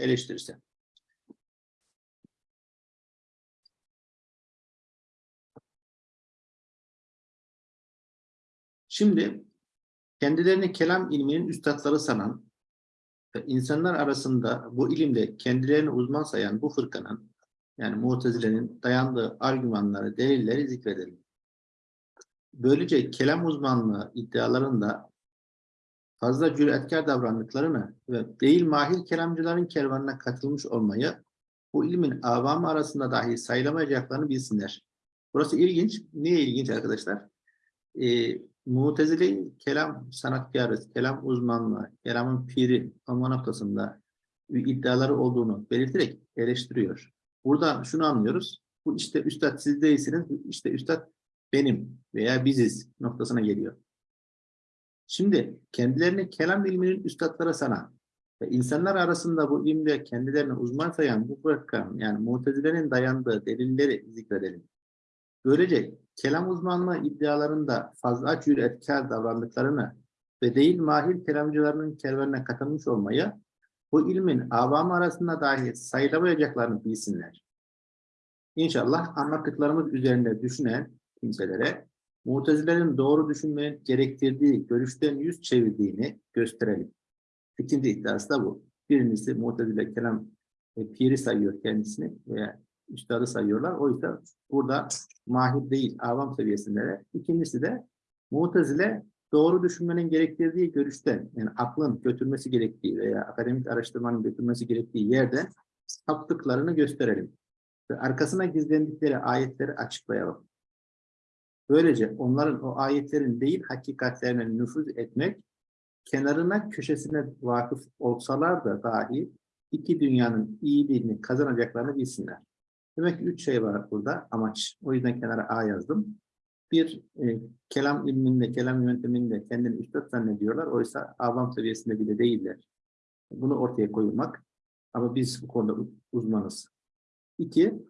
eleştirisi. Şimdi kendilerini kelam ilminin üstadları sanan ve insanlar arasında bu ilimde kendilerini uzman sayan bu fırkanın yani Mu'tezile'nin dayandığı argümanları, delilleri zikredelim. Böylece kelam uzmanlığı iddialarında fazla cüretkar davrandıklarını ve değil mahir kelamcıların kervanına katılmış olmayı bu ilmin avamı arasında dahi sayılamayacaklarını bilsinler. Burası ilginç. Niye ilginç arkadaşlar? Ee, Mu'tezile kelam sanatkarı, kelam uzmanlığı, kelamın piri olma noktasında iddiaları olduğunu belirterek eleştiriyor. Buradan şunu anlıyoruz. Bu işte üstad siz değilsiniz, işte üstad benim veya biziz noktasına geliyor. Şimdi kendilerini kelam ilminin üstadları sanan ve insanlar arasında bu ilimde kendilerini uzman sayan bu bırakan yani mutezilerin dayandığı delilleri zikredelim. Böylece kelam uzmanlığı iddialarında fazla cüretkar davrandıklarını ve değil mahir kelamcılarının kervanına katılmış olmayı bu ilmin avamı arasında dahi sayılamayacaklarını bilsinler. İnşallah anlattıklarımız üzerinde düşünen kimselere Mutezilerin doğru düşünmenin gerektirdiği görüşten yüz çevirdiğini gösterelim. İkinci iddiası da bu. Birincisi Mutezile kelam e, piri sayıyor kendisini veya üstadı sayıyorlar. O yüzden burada mahir değil, avam seviyesinde. İkincisi de Mutezile doğru düşünmenin gerektirdiği görüşten, yani aklın götürmesi gerektiği veya akademik araştırmanın götürmesi gerektiği yerden saptıklarını gösterelim. Ve arkasına gizlendikleri ayetleri açıklayalım. Böylece onların o ayetlerin değil hakikatlerine nüfuz etmek, kenarına köşesine vakıf olsalar da dahi iki dünyanın iyiliğini kazanacaklarını bilsinler. Demek ki üç şey var burada amaç. O yüzden kenara A yazdım. Bir, e, kelam ilminde, kelam yönteminde kendini üstad zannediyorlar. Oysa avam seviyesinde bile değiller. Bunu ortaya koymak. Ama biz bu konuda uzmanız. İki,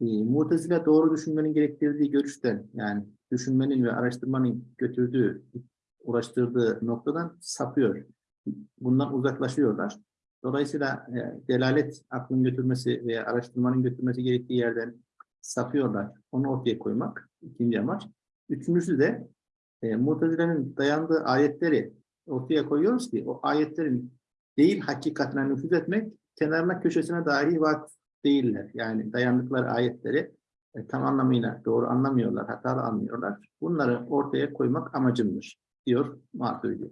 e, Mutezile doğru düşünmenin gerektirdiği görüşten, yani düşünmenin ve araştırmanın götürdüğü, ulaştırdığı noktadan sapıyor. Bundan uzaklaşıyorlar. Dolayısıyla e, delalet aklın götürmesi veya araştırmanın götürmesi gerektiği yerden sapıyorlar. Onu ortaya koymak ikinci amaç. Üçüncüsü de e, Mutezile'nin dayandığı ayetleri ortaya koyuyoruz ki o ayetlerin değil hakikatine nüfuz etmek, kenarına köşesine dahi vakıf değiller. Yani dayandıkları ayetleri e, tam anlamıyla doğru anlamıyorlar, hatalı anlıyorlar. Bunları ortaya koymak amacımdır, diyor Maturidi.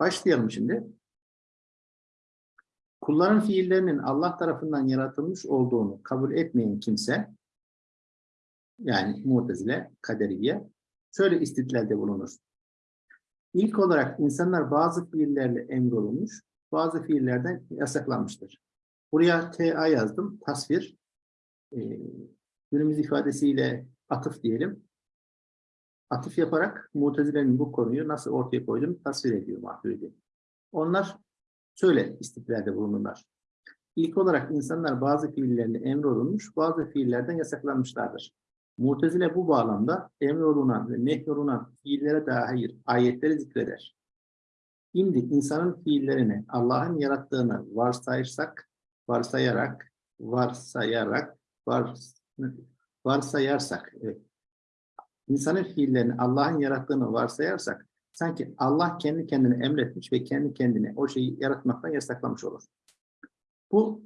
Başlayalım şimdi. Kulların fiillerinin Allah tarafından yaratılmış olduğunu kabul etmeyen kimse, yani Mu'tezile, Kaderiye, şöyle istidlalde bulunur. İlk olarak insanlar bazı fiillerle emrolunmuş, bazı fiillerden yasaklanmıştır. Buraya TA yazdım, tasvir. Ee, günümüz ifadesiyle atıf diyelim. Atıf yaparak Mu'tezile'nin bu konuyu nasıl ortaya koyduğunu tasvir ediyor Maturidi. Onlar şöyle istiklalde bulunurlar. İlk olarak insanlar bazı fiillerle emrolunmuş, bazı fiillerden yasaklanmışlardır. Mutezile bu bağlamda emrolunan ve nehyolunan fiillere dair ayetleri zikreder. Şimdi insanın fiillerini Allah'ın yarattığını varsayırsak, varsayarak, varsayarak, vars, varsayarsak, evet. insanın fiillerini Allah'ın yarattığını varsayarsak, sanki Allah kendi kendine emretmiş ve kendi kendine o şeyi yaratmaktan yasaklamış olur. Bu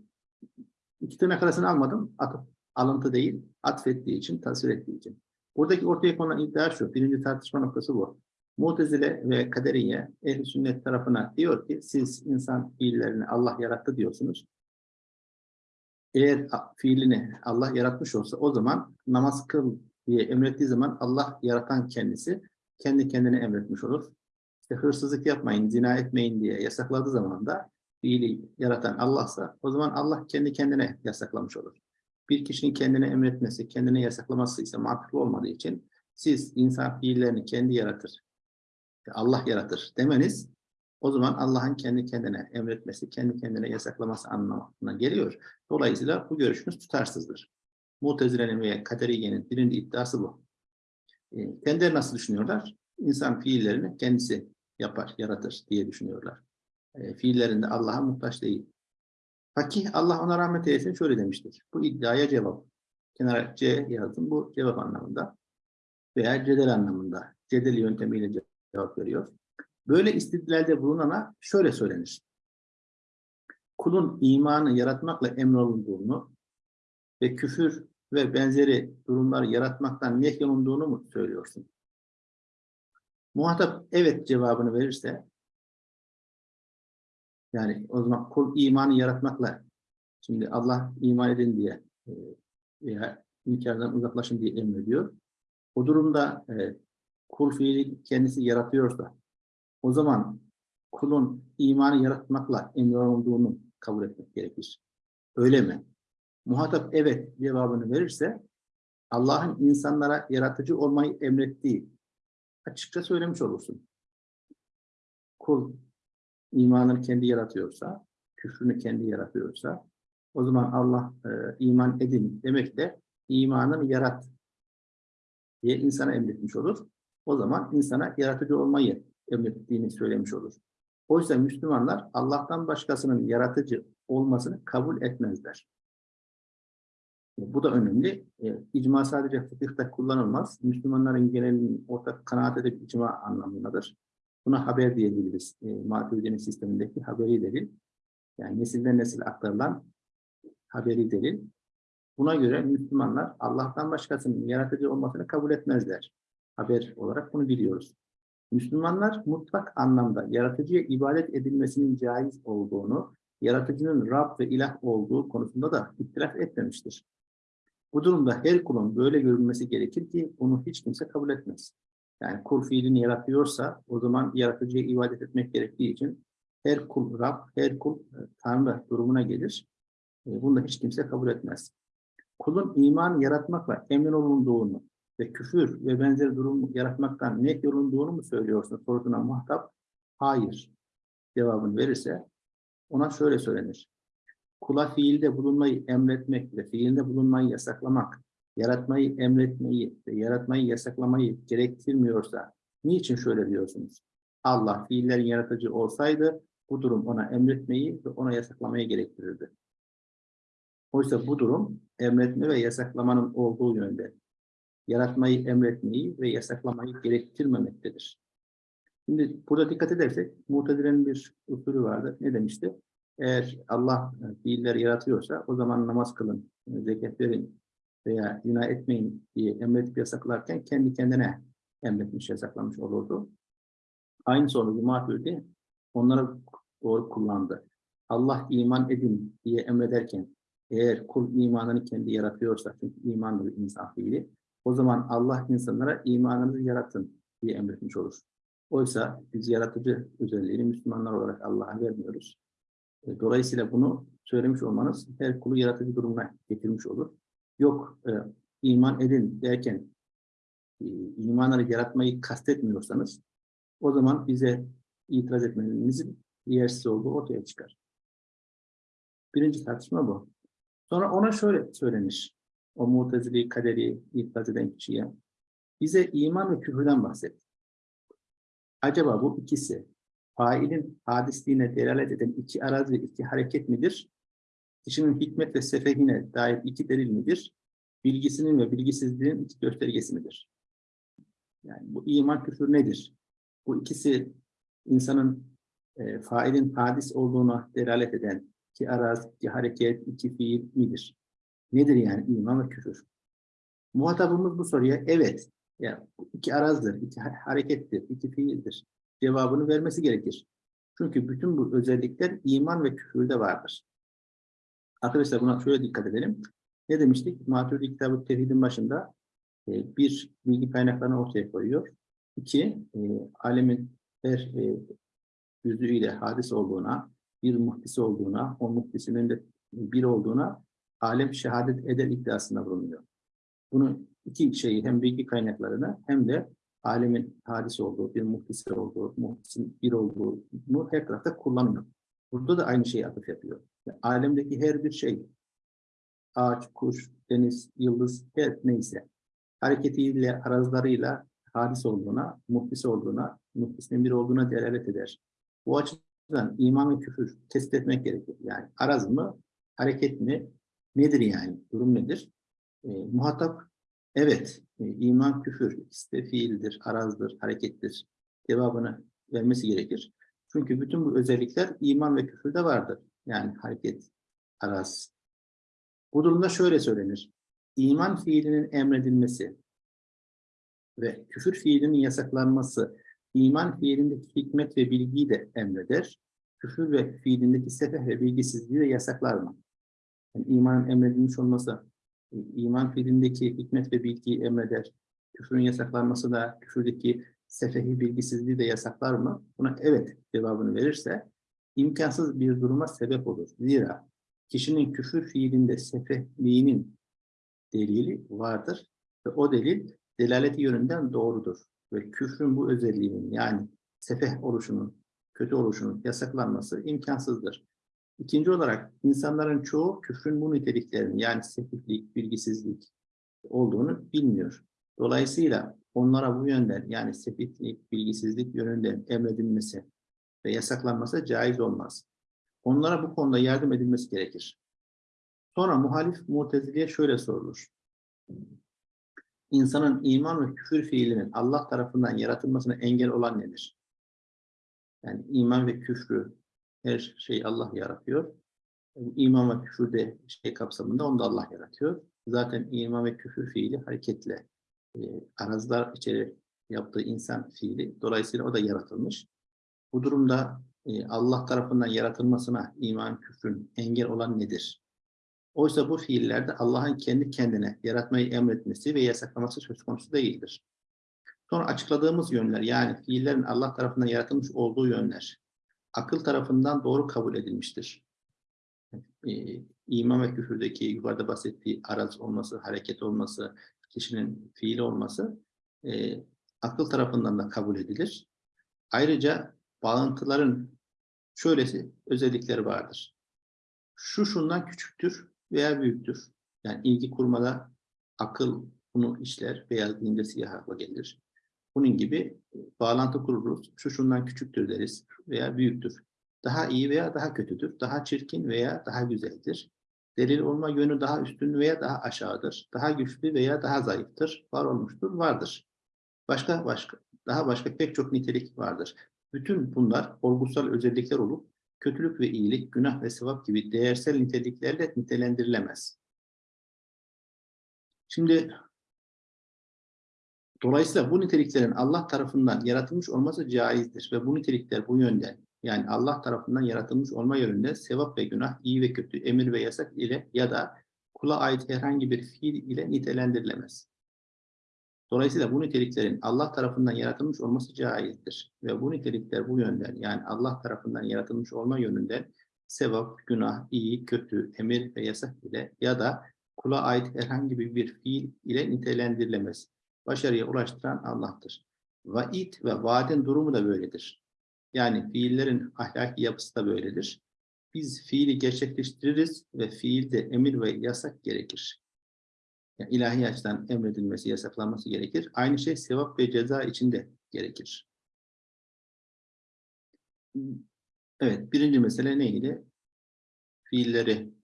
iki tırnak arasını almadım, atıp, alıntı değil, atfettiği için, tasvir ettiği için. Buradaki ortaya konulan iddia şu, birinci tartışma noktası bu. Mutezile ve Kaderiye ehl sünnet tarafına diyor ki siz insan fiillerini Allah yarattı diyorsunuz. Eğer fiilini Allah yaratmış olsa o zaman namaz kıl diye emrettiği zaman Allah yaratan kendisi kendi kendine emretmiş olur. İşte hırsızlık yapmayın, zina etmeyin diye yasakladığı zaman da fiili yaratan Allah'sa o zaman Allah kendi kendine yasaklamış olur. Bir kişinin kendine emretmesi, kendine yasaklaması ise mantıklı olmadığı için siz insan fiillerini kendi yaratır, Allah yaratır demeniz o zaman Allah'ın kendi kendine emretmesi, kendi kendine yasaklaması anlamına geliyor. Dolayısıyla bu görüşünüz tutarsızdır. Mutezile'nin veya Kaderiye'nin birinci iddiası bu. E, kendileri nasıl düşünüyorlar? İnsan fiillerini kendisi yapar, yaratır diye düşünüyorlar. E, fiillerinde Allah'a muhtaç değil. Fakih Allah ona rahmet eylesin şöyle demiştir. Bu iddiaya cevap. Kenara C yazdım. Bu cevap anlamında. Veya cedel anlamında. Cedel yöntemiyle cevap veriyor. Böyle istidlalde bulunana şöyle söylenir. Kulun imanı yaratmakla emrolunduğunu ve küfür ve benzeri durumlar yaratmaktan nehyolunduğunu mu söylüyorsun? Muhatap evet cevabını verirse yani o zaman kul imanı yaratmakla şimdi Allah iman edin diye e, veya inkardan uzaklaşın diye emrediyor. O durumda e, kul fiili kendisi yaratıyorsa o zaman kulun imanı yaratmakla emrolunduğunu kabul etmek gerekir. Öyle mi? Muhatap evet cevabını verirse Allah'ın insanlara yaratıcı olmayı emrettiği açıkça söylemiş olursun. Kul imanını kendi yaratıyorsa, küfrünü kendi yaratıyorsa o zaman Allah e, iman edin demek de imanını yarat diye insana emretmiş olur. O zaman insana yaratıcı olmayı emrettiğini söylemiş olur. Oysa Müslümanlar Allah'tan başkasının yaratıcı olmasını kabul etmezler. Bu da önemli. E, icma sadece fıkıhta kullanılmaz. Müslümanların genelinin ortak kanaat edip icma anlamındadır. Buna haber diyebiliriz. E, Maturidi'nin sistemindeki haberi delil. Yani nesilden nesil aktarılan haberi delil. Buna göre Müslümanlar Allah'tan başkasının yaratıcı olmasını kabul etmezler. Haber olarak bunu biliyoruz. Müslümanlar mutlak anlamda yaratıcıya ibadet edilmesinin caiz olduğunu, yaratıcının Rab ve ilah olduğu konusunda da ihtilaf etmemiştir. Bu durumda her kulun böyle görülmesi gerekir ki bunu hiç kimse kabul etmez. Yani kul fiilini yaratıyorsa o zaman yaratıcıya ibadet etmek gerektiği için her kul Rab, her kul e, Tanrı durumuna gelir. E, bunu da hiç kimse kabul etmez. Kulun iman yaratmakla emin olunduğunu ve küfür ve benzeri durum yaratmaktan ne yorulduğunu mu söylüyorsun sorusuna muhatap hayır cevabını verirse ona şöyle söylenir. Kula fiilde bulunmayı emretmek ve fiilde bulunmayı yasaklamak, yaratmayı emretmeyi ve yaratmayı yasaklamayı gerektirmiyorsa niçin şöyle diyorsunuz? Allah fiillerin yaratıcı olsaydı bu durum ona emretmeyi ve ona yasaklamayı gerektirirdi. Oysa bu durum emretme ve yasaklamanın olduğu yönde yaratmayı emretmeyi ve yasaklamayı gerektirmemektedir. Şimdi burada dikkat edersek Mu'tezile'nin bir usulü vardı. Ne demişti? Eğer Allah fiilleri yaratıyorsa o zaman namaz kılın, zekat verin veya günah etmeyin diye emredip yasaklarken kendi kendine emretmiş, yasaklamış olurdu. Aynı sonucu Maturidi onlara doğru kullandı. Allah iman edin diye emrederken eğer kul imanını kendi yaratıyorsa, çünkü iman bir insan fiili, o zaman Allah insanlara imanınızı yaratın diye emretmiş olur. Oysa biz yaratıcı özelliğini Müslümanlar olarak Allah'a vermiyoruz. E, dolayısıyla bunu söylemiş olmanız her kulu yaratıcı durumuna getirmiş olur. Yok e, iman edin derken e, imanları yaratmayı kastetmiyorsanız o zaman bize itiraz etmenizin yersiz olduğu ortaya çıkar. Birinci tartışma bu. Sonra ona şöyle söylenir o mutezili kaderi itiraz eden kişiye bize iman ve küfürden bahset. Acaba bu ikisi failin hadisliğine delalet eden iki araz ve iki hareket midir? Kişinin hikmet ve sefehine dair iki delil midir? Bilgisinin ve bilgisizliğin iki göstergesi midir? Yani bu iman küfür nedir? Bu ikisi insanın e, failin hadis olduğuna delalet eden iki araz, iki hareket, iki fiil midir? Nedir yani iman ve küfür? Muhatabımız bu soruya evet, ya iki arazdır, iki harekettir, iki fiildir cevabını vermesi gerekir. Çünkü bütün bu özellikler iman ve küfürde vardır. Arkadaşlar buna şöyle dikkat edelim. Ne demiştik? Maturidi kitabı tevhidin başında e, bir bilgi kaynaklarını ortaya koyuyor. İki, e, alemin her e, yüzüyle hadis olduğuna, bir muhtisi olduğuna, o muhtisinin de bir olduğuna alem şehadet eder iddiasında bulunuyor. Bunu iki şeyi hem bilgi kaynaklarını hem de alemin hadis olduğu, bir muhtisi olduğu, muhtisin bir olduğunu her tarafta kullanıyor. Burada da aynı şeyi atıf yapıyor. Yani alemdeki her bir şey, ağaç, kuş, deniz, yıldız, her neyse, hareketiyle, arazlarıyla hadis olduğuna, muhtisi olduğuna, muhtisinin bir olduğuna delalet eder. Bu açıdan iman ve küfür test etmek gerekir. Yani araz mı, hareket mi? Nedir yani? Durum nedir? E, muhatap evet, e, iman küfür, de fiildir, arazdır, harekettir. Cevabını vermesi gerekir. Çünkü bütün bu özellikler iman ve küfürde vardır. Yani hareket, araz. Bu durumda şöyle söylenir. İman fiilinin emredilmesi ve küfür fiilinin yasaklanması iman fiilindeki hikmet ve bilgiyi de emreder. Küfür ve fiilindeki sefeh ve bilgisizliği de yasaklar mı? Yani imanın emredilmiş olması, iman fiilindeki hikmet ve bilgiyi emreder. Küfrün yasaklanması da küfürdeki sefehi bilgisizliği de yasaklar mı? Buna evet cevabını verirse imkansız bir duruma sebep olur. Zira kişinin küfür fiilinde sefehliğinin delili vardır ve o delil delaleti yönünden doğrudur. Ve küfrün bu özelliğinin yani sefeh oluşunun, kötü oluşunun yasaklanması imkansızdır. İkinci olarak insanların çoğu küfrün bu niteliklerini yani sefihlik, bilgisizlik olduğunu bilmiyor. Dolayısıyla onlara bu yönden yani sefihlik, bilgisizlik yönünden emredilmesi ve yasaklanması caiz olmaz. Onlara bu konuda yardım edilmesi gerekir. Sonra muhalif muteziliye şöyle sorulur. İnsanın iman ve küfür fiilinin Allah tarafından yaratılmasına engel olan nedir? Yani iman ve küfrü her şeyi Allah yaratıyor. İman ve küfür de şey kapsamında onu da Allah yaratıyor. Zaten iman ve küfür fiili hareketle e, arazlar içeri yaptığı insan fiili. Dolayısıyla o da yaratılmış. Bu durumda e, Allah tarafından yaratılmasına iman küfrün engel olan nedir? Oysa bu fiillerde Allah'ın kendi kendine yaratmayı emretmesi ve yasaklaması söz konusu değildir. Sonra açıkladığımız yönler yani fiillerin Allah tarafından yaratılmış olduğu yönler akıl tarafından doğru kabul edilmiştir. E, ve küfürdeki yukarıda bahsettiği araz olması, hareket olması, kişinin fiili olması e, akıl tarafından da kabul edilir. Ayrıca bağıntıların şöylesi özellikleri vardır. Şu şundan küçüktür veya büyüktür. Yani ilgi kurmada akıl bunu işler, beyaz deyince siyah akla gelir. Bunun gibi bağlantı kururuz. Şu şundan küçüktür deriz veya büyüktür. Daha iyi veya daha kötüdür. Daha çirkin veya daha güzeldir. Delil olma yönü daha üstün veya daha aşağıdır. Daha güçlü veya daha zayıftır. Var olmuştur, vardır. Başka başka, daha başka pek çok nitelik vardır. Bütün bunlar olgusal özellikler olup kötülük ve iyilik, günah ve sevap gibi değersel niteliklerle nitelendirilemez. Şimdi dolayısıyla bu niteliklerin Allah tarafından yaratılmış olması caizdir ve bu nitelikler bu yönden yani Allah tarafından yaratılmış olma yönünde sevap ve günah, iyi ve kötü, emir ve yasak ile ya da kula ait herhangi bir fiil ile nitelendirilemez. Dolayısıyla bu niteliklerin Allah tarafından yaratılmış olması caizdir. Ve bu nitelikler bu yönden yani Allah tarafından yaratılmış olma yönünden sevap, günah, iyi, kötü, emir ve yasak ile ya da kula ait herhangi bir fiil ile nitelendirilemez. Başarıya ulaştıran Allah'tır. Vaid ve vaadin durumu da böyledir. Yani fiillerin ahlaki yapısı da böyledir. Biz fiili gerçekleştiririz ve fiilde emir ve yasak gerekir. Yani ilahi açıdan emredilmesi, yasaklanması gerekir. Aynı şey sevap ve ceza içinde gerekir. Evet, birinci mesele neydi? Fiilleri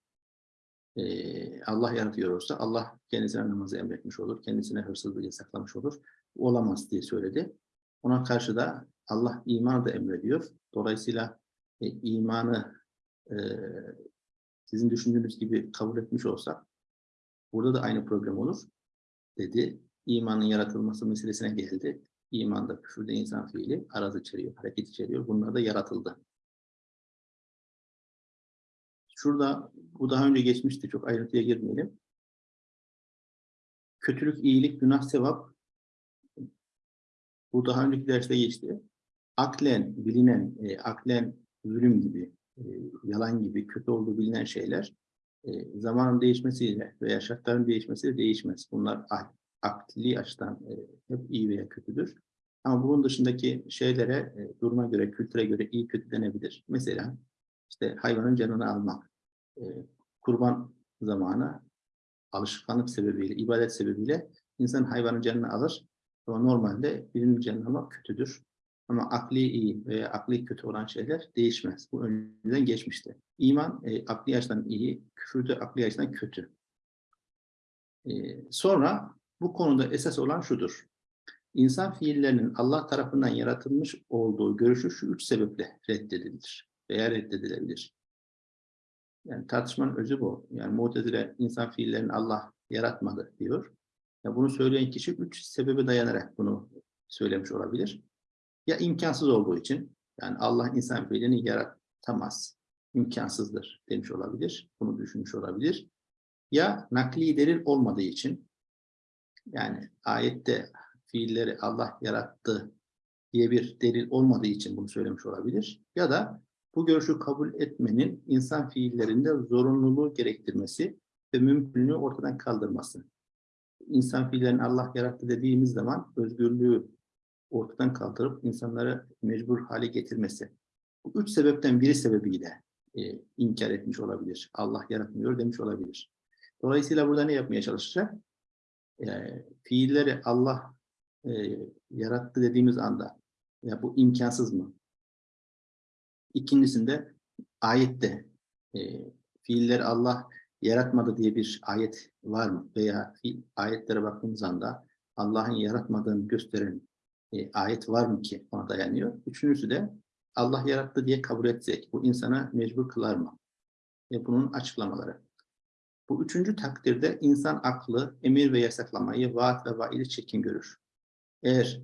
Allah yaratıyor olsa Allah kendisine namazı emretmiş olur, kendisine hırsızlığı yasaklamış olur. Olamaz diye söyledi. Ona karşı da Allah imanı da emrediyor. Dolayısıyla e, imanı e, sizin düşündüğünüz gibi kabul etmiş olsak burada da aynı problem olur dedi. İmanın yaratılması meselesine geldi. İmanda, küfürde insan fiili araz içeriyor, hareket içeriyor. Bunlar da yaratıldı. Şurada, bu daha önce geçmişti, çok ayrıntıya girmeyelim. Kötülük, iyilik, günah, sevap. Bu daha önceki derste geçti aklen bilinen, e, aklen zulüm gibi, e, yalan gibi kötü olduğu bilinen şeyler e, zamanın değişmesiyle veya şartların değişmesiyle değişmez. Bunlar akli açıdan e, hep iyi veya kötüdür. Ama bunun dışındaki şeylere e, duruma göre, kültüre göre iyi kötü denebilir. Mesela işte hayvanın canını almak, e, kurban zamanı alışkanlık sebebiyle, ibadet sebebiyle insan hayvanın canını alır. Ama normalde birinin canını almak kötüdür Ama akli iyi veya akli kötü olan şeyler değişmez. Bu önceden geçmişti. İman e, akli açıdan iyi, küfür de akli açıdan kötü. E, sonra bu konuda esas olan şudur. İnsan fiillerinin Allah tarafından yaratılmış olduğu görüşü şu üç sebeple reddedilir veya reddedilebilir. Yani tartışmanın özü bu. Yani Mu'tezile insan fiillerini Allah yaratmadı diyor. Ya bunu söyleyen kişi üç sebebe dayanarak bunu söylemiş olabilir. Ya imkansız olduğu için, yani Allah insan fiilini yaratamaz, imkansızdır demiş olabilir, bunu düşünmüş olabilir. Ya nakli delil olmadığı için, yani ayette fiilleri Allah yarattı diye bir delil olmadığı için bunu söylemiş olabilir. Ya da bu görüşü kabul etmenin insan fiillerinde zorunluluğu gerektirmesi ve mümkünlüğü ortadan kaldırması. İnsan fiillerini Allah yarattı dediğimiz zaman özgürlüğü ortadan kaldırıp insanları mecbur hale getirmesi. Bu üç sebepten biri sebebiyle e, inkar etmiş olabilir. Allah yaratmıyor demiş olabilir. Dolayısıyla burada ne yapmaya çalışacak? E, fiilleri Allah e, yarattı dediğimiz anda ya bu imkansız mı? İkincisinde ayette e, fiilleri Allah yaratmadı diye bir ayet var mı? Veya ayetlere baktığımız anda Allah'ın yaratmadığını gösteren e, ayet var mı ki ona dayanıyor? Üçüncüsü de Allah yarattı diye kabul etsek bu insana mecbur kılar mı? Ve bunun açıklamaları. Bu üçüncü takdirde insan aklı emir ve yasaklamayı, vaat ve vaili çekin görür. Eğer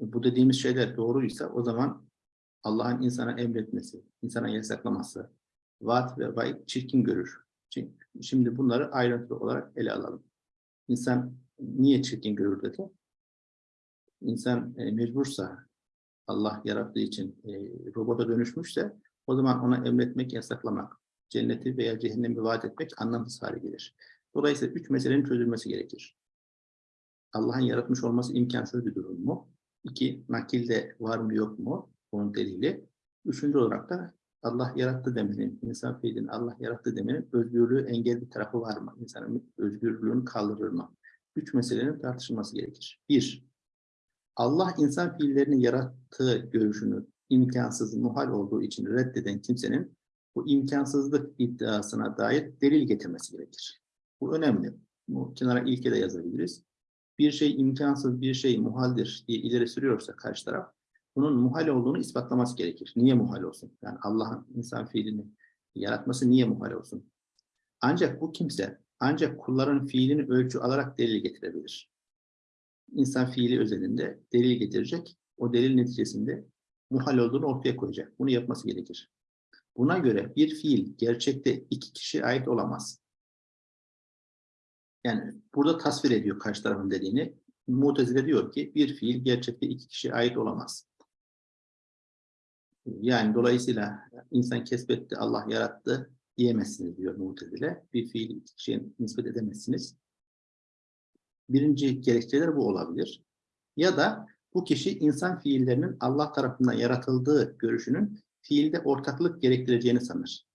bu dediğimiz şeyler doğruysa o zaman Allah'ın insana emretmesi, insana yasaklaması, vaat ve vaid çirkin görür. Şimdi bunları ayrıntılı olarak ele alalım. İnsan niye çirkin görür dedi? İnsan e, mecbursa, Allah yarattığı için e, robota dönüşmüşse o zaman ona emretmek, yasaklamak, cenneti veya cehennemi vaat etmek anlamsız hale gelir. Dolayısıyla üç meselenin çözülmesi gerekir. Allah'ın yaratmış olması imkansız bir durum mu? İki, nakilde var mı yok mu? Onun delili. Üçüncü olarak da Allah yarattı demenin, insan fiilini Allah yarattı demenin özgürlüğü engel bir tarafı var mı? İnsanın özgürlüğünü kaldırır mı? Üç meselenin tartışılması gerekir. Bir, Allah insan fiillerini yarattığı görüşünü imkansız, muhal olduğu için reddeden kimsenin bu imkansızlık iddiasına dair delil getirmesi gerekir. Bu önemli. Bu kenara ilke de yazabiliriz. Bir şey imkansız, bir şey muhaldir diye ileri sürüyorsa karşı taraf, bunun muhal olduğunu ispatlaması gerekir. Niye muhal olsun? Yani Allah'ın insan fiilini yaratması niye muhal olsun? Ancak bu kimse, ancak kulların fiilini ölçü alarak delil getirebilir. İnsan fiili özelinde delil getirecek, o delil neticesinde muhal olduğunu ortaya koyacak. Bunu yapması gerekir. Buna göre bir fiil gerçekte iki kişiye ait olamaz. Yani burada tasvir ediyor karşı tarafın dediğini. Mutezile diyor ki bir fiil gerçekte iki kişiye ait olamaz. Yani dolayısıyla insan kesbetti, Allah yarattı diyemezsiniz diyor Mutezile. Bir fiil iki kişiye nispet edemezsiniz. Birinci gerekçeler bu olabilir. Ya da bu kişi insan fiillerinin Allah tarafından yaratıldığı görüşünün fiilde ortaklık gerektireceğini sanır.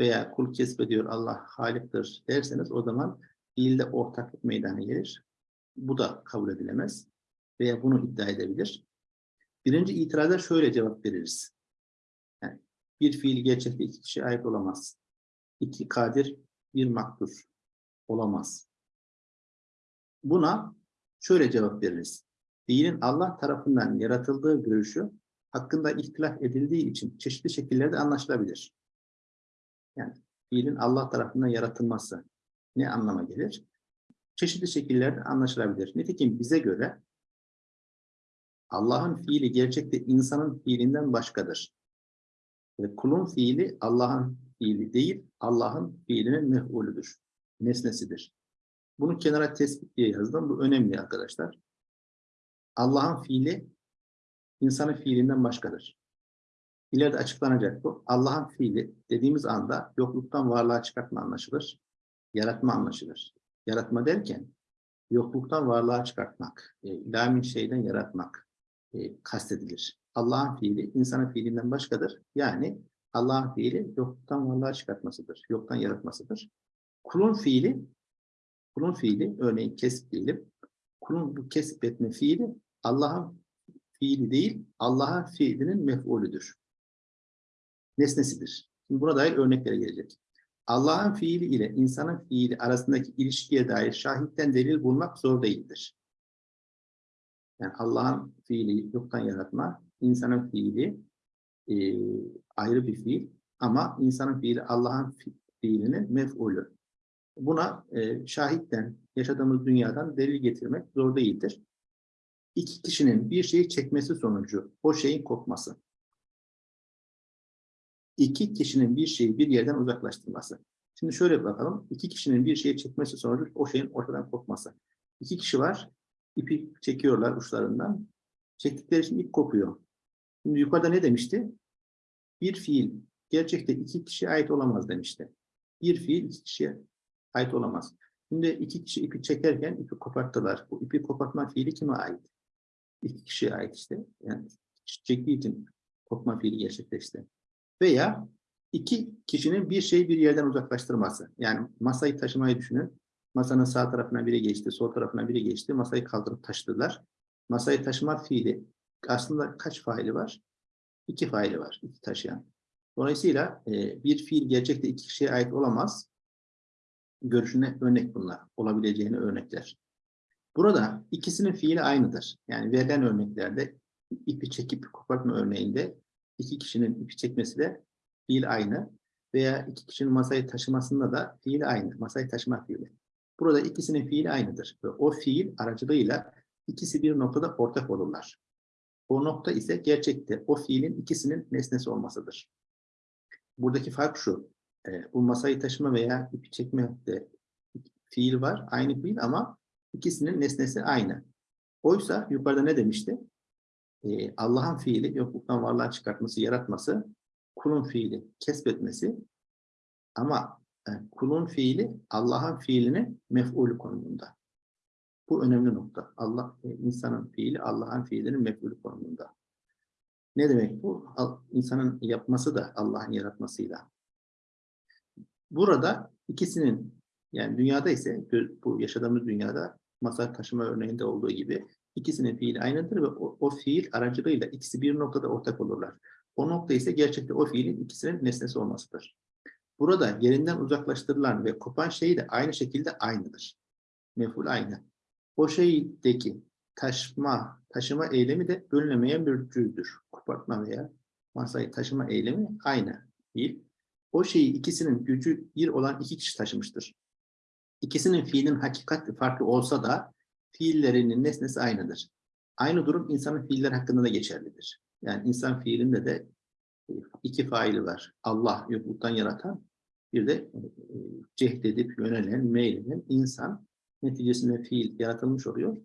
Veya kul kesbediyor Allah haliktir derseniz o zaman fiilde ortaklık meydana gelir. Bu da kabul edilemez. Veya bunu iddia edebilir. Birinci itiraza şöyle cevap veririz. Yani bir fiil gerçekte iki kişi ait olamaz. İki kadir, bir maktur olamaz. Buna şöyle cevap veririz. Fiilin Allah tarafından yaratıldığı görüşü hakkında ihtilaf edildiği için çeşitli şekillerde anlaşılabilir. Yani fiilin Allah tarafından yaratılması ne anlama gelir? Çeşitli şekillerde anlaşılabilir. Nitekim bize göre Allah'ın fiili gerçekte insanın fiilinden başkadır. Ve kulun fiili Allah'ın fiili değil, Allah'ın fiilinin mef'ulüdür, nesnesidir. Bunu kenara tespit diye yazdım. Bu önemli arkadaşlar. Allah'ın fiili insanın fiilinden başkadır. İleride açıklanacak bu. Allah'ın fiili dediğimiz anda yokluktan varlığa çıkartma anlaşılır. Yaratma anlaşılır. Yaratma derken yokluktan varlığa çıkartmak, e, lamin şeyden yaratmak e, kastedilir. Allah'ın fiili insanın fiilinden başkadır. Yani Allah'ın fiili yokluktan varlığa çıkartmasıdır. Yoktan yaratmasıdır. Kulun fiili kulun fiili örneğin kesip diyelim. Kulun bu kesip etme fiili Allah'ın fiili değil, Allah'ın fiilinin mef'ulüdür. Nesnesidir. Şimdi buna dair örneklere gelecek. Allah'ın fiili ile insanın fiili arasındaki ilişkiye dair şahitten delil bulmak zor değildir. Yani Allah'ın fiili yoktan yaratma, insanın fiili e, ayrı bir fiil ama insanın fiili Allah'ın fi- fiilinin mef'ulü. Buna e, şahitten, yaşadığımız dünyadan delil getirmek zor değildir. İki kişinin bir şeyi çekmesi sonucu o şeyin kopması. İki kişinin bir şeyi bir yerden uzaklaştırması. Şimdi şöyle bakalım. İki kişinin bir şeyi çekmesi sonucu o şeyin ortadan kopması. İki kişi var. İpi çekiyorlar uçlarından. Çektikleri için ip kopuyor. Şimdi yukarıda ne demişti? Bir fiil gerçekte iki kişiye ait olamaz demişti. Bir fiil iki kişiye ait olamaz. Şimdi iki kişi ipi çekerken ipi koparttılar. Bu ipi kopartma fiili kime ait? İki kişiye ait işte. Yani çektiği için kopma fiili gerçekleşti. Veya iki kişinin bir şeyi bir yerden uzaklaştırması. Yani masayı taşımayı düşünün. Masanın sağ tarafına biri geçti, sol tarafına biri geçti. Masayı kaldırıp taşıdılar. Masayı taşıma fiili aslında kaç faili var? İki faili var, iki taşıyan. Dolayısıyla e, bir fiil gerçekte iki kişiye ait olamaz. Görüşüne örnek bunlar. Olabileceğine örnekler. Burada ikisinin fiili aynıdır. Yani verilen örneklerde ipi çekip kopartma örneğinde iki kişinin ipi çekmesi de fiil aynı. Veya iki kişinin masayı taşımasında da fiil aynı. Masayı taşıma fiili. Burada ikisinin fiili aynıdır. Ve o fiil aracılığıyla ikisi bir noktada ortak olurlar. O nokta ise gerçekte o fiilin ikisinin nesnesi olmasıdır. Buradaki fark şu. e, bu masayı taşıma veya ipi çekme de fiil var. Aynı fiil ama ikisinin nesnesi aynı. Oysa yukarıda ne demişti? E, Allah'ın fiili yokluktan varlığa çıkartması, yaratması, kulun fiili kesbetmesi ama e, kulun fiili Allah'ın fiilinin mef'ulü konumunda. Bu önemli nokta. Allah e, insanın fiili Allah'ın fiilinin mef'ulü konumunda. Ne demek bu? İnsanın yapması da Allah'ın yaratmasıyla. Burada ikisinin yani dünyada ise bu yaşadığımız dünyada masa taşıma örneğinde olduğu gibi ikisinin fiili aynıdır ve o, o fiil aracılığıyla ikisi bir noktada ortak olurlar. O nokta ise gerçekte o fiilin ikisinin nesnesi olmasıdır. Burada yerinden uzaklaştırılan ve kopan şey de aynı şekilde aynıdır. Mef'ul aynı. O şeydeki taşıma, taşıma eylemi de bölünemeyen bir cüzdür. Kopartma veya masayı taşıma eylemi aynı değil. O şeyi ikisinin gücü bir olan iki kişi taşımıştır. İkisinin fiilin hakikati farklı olsa da fiillerinin nesnesi aynıdır. Aynı durum insanın fiiller hakkında da geçerlidir. Yani insan fiilinde de e, iki faili var. Allah yokluktan yaratan, bir de e, cehdedip yönelen, meyleden insan neticesinde fiil yaratılmış oluyor.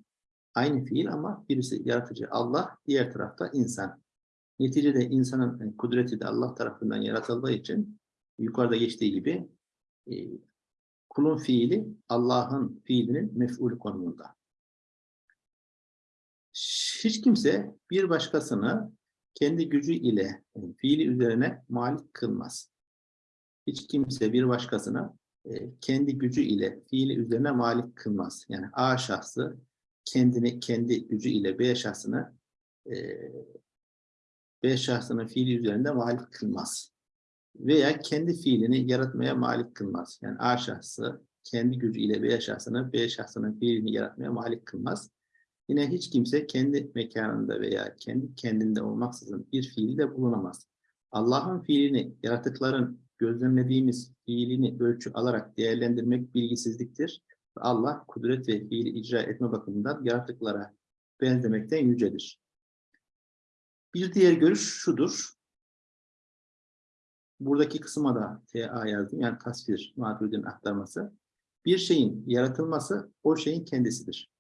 Aynı fiil ama birisi yaratıcı Allah, diğer tarafta insan. Neticede insanın e, kudreti de Allah tarafından yaratıldığı için yukarıda geçtiği gibi e, kulun fiili Allah'ın fiilinin mef'ulü konumunda. Hiç kimse bir başkasını kendi gücü ile e, fiili üzerine malik kılmaz. Hiç kimse bir başkasına e, kendi gücü ile fiili üzerine malik kılmaz. Yani A şahsı kendini kendi gücü ile B şahsını e, B şahsının fiili üzerinde malik kılmaz. Veya kendi fiilini yaratmaya malik kılmaz. Yani A şahsı kendi gücü ile B şahsını B şahsının fiilini yaratmaya malik kılmaz. Yine hiç kimse kendi mekanında veya kendi kendinde olmaksızın bir fiilde bulunamaz. Allah'ın fiilini yaratıkların gözlemlediğimiz fiilini ölçü alarak değerlendirmek bilgisizliktir. Allah kudret ve fiili icra etme bakımından yaratıklara benzemekten yücedir. Bir diğer görüş şudur. Buradaki kısma da TA yazdım. Yani tasvir, Maturidi'nin aktarması. Bir şeyin yaratılması o şeyin kendisidir.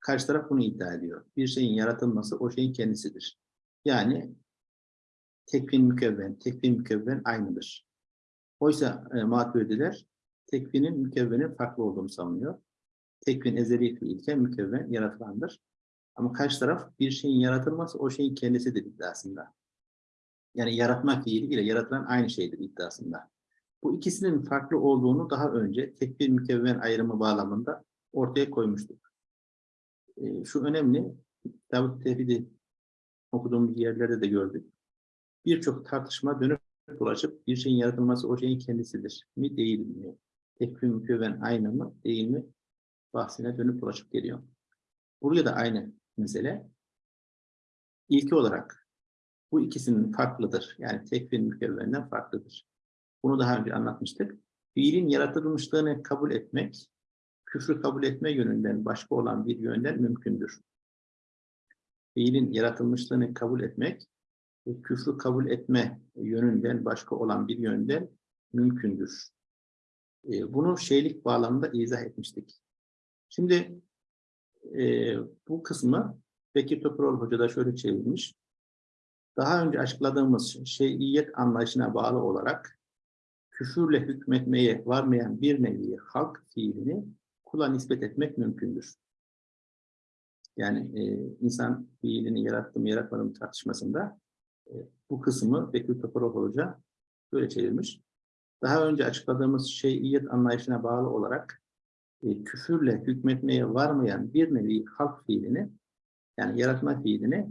Karşı taraf bunu iddia ediyor. Bir şeyin yaratılması o şeyin kendisidir. Yani tekvin mükevven, tekvin mükevven aynıdır. Oysa e, maturidiler tekvinin mükevvenin farklı olduğunu savunuyor. Tekvin ezeli fiilken mükevven yaratılandır. Ama karşı taraf bir şeyin yaratılması o şeyin kendisidir iddiasında. Yani yaratma fiili ile yaratılan aynı şeydir iddiasında. Bu ikisinin farklı olduğunu daha önce tekvin mükevven ayrımı bağlamında ortaya koymuştuk. E, şu önemli, Davut Tevhidi okuduğumuz yerlerde de gördük. Birçok tartışma dönüp dolaşıp bir şeyin yaratılması o şeyin kendisidir mi değil mi? Tekvim mükevven aynı mı değil mi? Bahsine dönüp dolaşıp geliyor. Buraya da aynı mesele. İlki olarak bu ikisinin farklıdır. Yani tekvim mükevvenden farklıdır. Bunu daha önce anlatmıştık. Fiilin yaratılmışlığını kabul etmek, küfrü kabul etme yönünden başka olan bir yönden mümkündür. Fiilin yaratılmışlığını kabul etmek, küfrü kabul etme yönünden başka olan bir yönden mümkündür. E, bunu şeylik bağlamında izah etmiştik. Şimdi e, bu kısmı Bekir Topurol Hoca da şöyle çevirmiş. Daha önce açıkladığımız şeyiyet anlayışına bağlı olarak küfürle hükmetmeye varmayan bir nevi halk fiilini kula nispet etmek mümkündür. Yani e, insan fiilini yarattım yaratmadım tartışmasında e, bu kısmı Bekir Topurol Hoca böyle çevirmiş. Daha önce açıkladığımız şeyiyet anlayışına bağlı olarak e, küfürle hükmetmeye varmayan bir nevi halk fiilini yani yaratma fiilini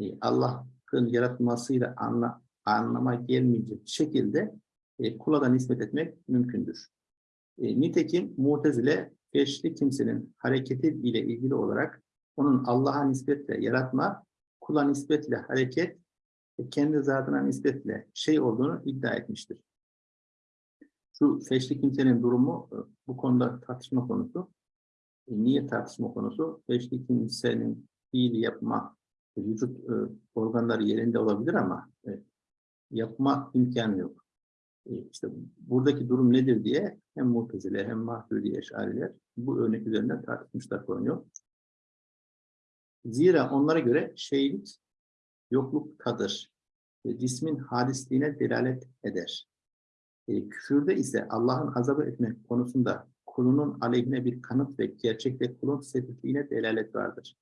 e, Allah'ın yaratmasıyla anla, anlama gelmeyecek şekilde e, kula da nispet etmek mümkündür. E, nitekim Mu'tezile feşli kimsenin hareketi ile ilgili olarak onun Allah'a nispetle yaratma, kula nispetle hareket kendi zatına nispetle şey olduğunu iddia etmiştir. Şu feşli kimsenin durumu e, bu konuda tartışma konusu. E, niye tartışma konusu? Feşli kimsenin fiil yapma, vücut e, organları yerinde olabilir ama e, yapma imkanı yok. E, işte buradaki durum nedir diye hem Mu'tezile hem Mahdudi Eşariler bu örnek üzerinden tartışmışlar konuyu. Zira onlara göre şeylik yokluktadır. E, cismin hadisliğine delalet eder. E, küfürde ise Allah'ın azabı etmek konusunda kulunun aleyhine bir kanıt ve gerçekte kulun sebepliğine delalet vardır.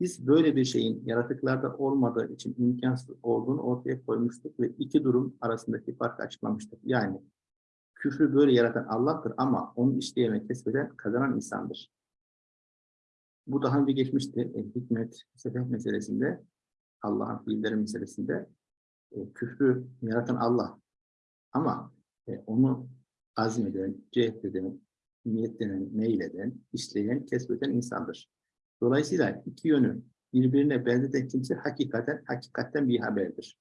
Biz böyle bir şeyin yaratıklarda olmadığı için imkansız olduğunu ortaya koymuştuk ve iki durum arasındaki farkı açıklamıştık. Yani küfrü böyle yaratan Allah'tır ama onu işleyeme kesbeden kazanan insandır. Bu daha önce geçmişti. E, hikmet, sebep meselesinde, Allah'ın fiilleri meselesinde e, küfrü yaratan Allah. Ama e, onu azmeden, cehdeden, niyetlenen, meyleden, işleyen, kesbeden insandır. Dolayısıyla iki yönü birbirine benzeten kimse hakikaten, hakikatten bir haberdir.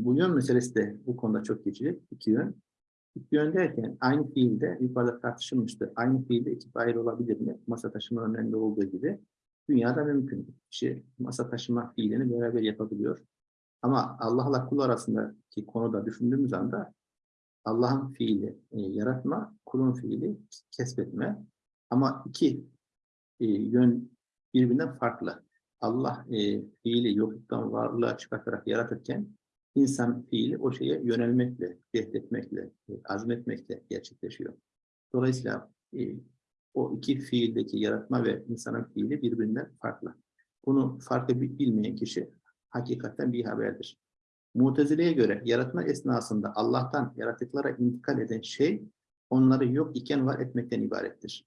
Bu yön meselesi de bu konuda çok geçici. İki yön. İki yön derken aynı fiilde yukarıda tartışılmıştı. Aynı fiilde iki fail olabilir mi? Masa taşıma örneğinde olduğu gibi. Dünyada mümkün. Kişi masa taşıma fiilini beraber yapabiliyor. Ama Allah'la kul arasındaki konuda düşündüğümüz anda Allah'ın fiili e, yaratma, kulun fiili kesbetme. Ama iki e, yön birbirinden farklı. Allah e, fiili yokluktan varlığa çıkartarak yaratırken insan fiili o şeye yönelmekle, cehdetmekle, e, azmetmekle gerçekleşiyor. Dolayısıyla e, o iki fiildeki yaratma ve insanın fiili birbirinden farklı. Bunu farkı bilmeyen kişi hakikaten bir haberdir. Mutezile'ye göre yaratma esnasında Allah'tan yaratıklara intikal eden şey onları yok iken var etmekten ibarettir.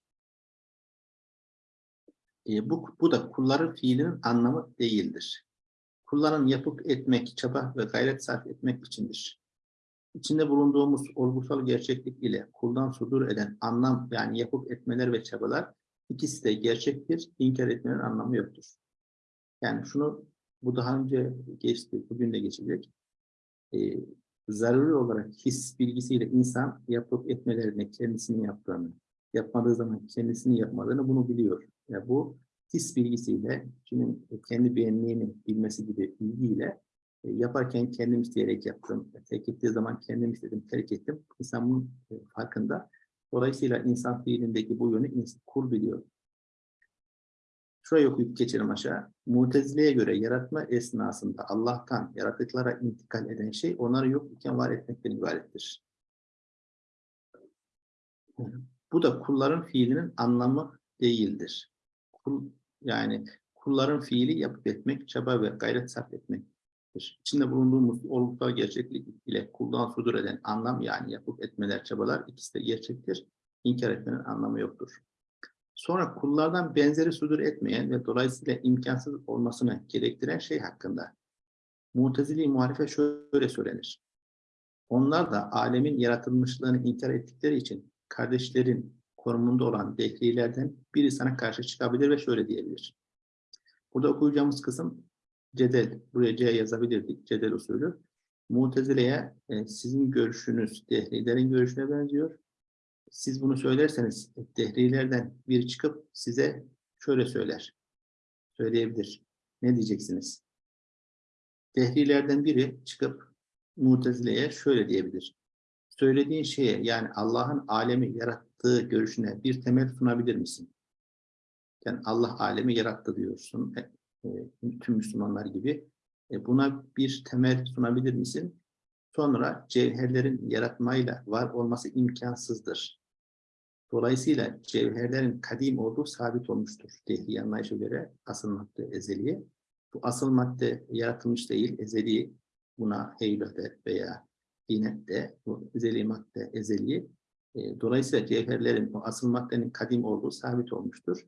E, bu, bu da kulların fiilinin anlamı değildir. Kulların yapıp etmek, çaba ve gayret sarf etmek içindir. İçinde bulunduğumuz olgusal gerçeklik ile kuldan sudur eden anlam yani yapıp etmeler ve çabalar ikisi de gerçektir, inkar etmenin anlamı yoktur. Yani şunu, bu daha önce geçti, bugün de geçecek. Ee, zaruri olarak his bilgisiyle insan yapıp etmelerini, kendisini yaptığını, yapmadığı zaman kendisini yapmadığını bunu biliyor. Yani bu his bilgisiyle, kişinin kendi beğenliğini bilmesi gibi bilgiyle yaparken kendim isteyerek yaptım, terk ettiği zaman kendim istedim, terk ettim. İnsan bunun e, farkında. Dolayısıyla insan fiilindeki bu yönü kur biliyor. Şurayı okuyup geçelim aşağı. Mutezile'ye göre yaratma esnasında Allah'tan yaratıklara intikal eden şey onları yok iken var etmekten ibarettir. Bu da kulların fiilinin anlamı değildir. Kul, yani kulların fiili yapıp etmek, çaba ve gayret sarf etmektir. İçinde bulunduğumuz olgusal gerçeklik ile kuldan sudur eden anlam yani yapıp etmeler, çabalar ikisi de gerçektir. İnkar etmenin anlamı yoktur. Sonra kullardan benzeri sudur etmeyen ve dolayısıyla imkansız olmasını gerektiren şey hakkında Mutezili muhalife şöyle söylenir. Onlar da alemin yaratılmışlığını inkar ettikleri için kardeşlerin konumunda olan dehlilerden biri sana karşı çıkabilir ve şöyle diyebilir. Burada okuyacağımız kısım cedel. Buraya C yazabilirdik. Cedel usulü. Mutezile'ye e, sizin görüşünüz dehlilerin görüşüne benziyor. Siz bunu söylerseniz dehlilerden biri çıkıp size şöyle söyler. Söyleyebilir. Ne diyeceksiniz? Dehlilerden biri çıkıp Mutezile'ye şöyle diyebilir. Söylediğin şeye yani Allah'ın alemi yarattığı görüşüne bir temel sunabilir misin? Yani Allah alemi yarattı diyorsun. E, tüm Müslümanlar gibi. E, buna bir temel sunabilir misin? Sonra cevherlerin yaratmayla var olması imkansızdır. Dolayısıyla cevherlerin kadim olduğu sabit olmuştur. Dehli anlayışa göre asıl madde ezeliye. Bu asıl madde yaratılmış değil, ezeli. Buna heybete veya dinette bu ezeli madde ezeli. E, dolayısıyla cevherlerin o asıl maddenin kadim olduğu sabit olmuştur.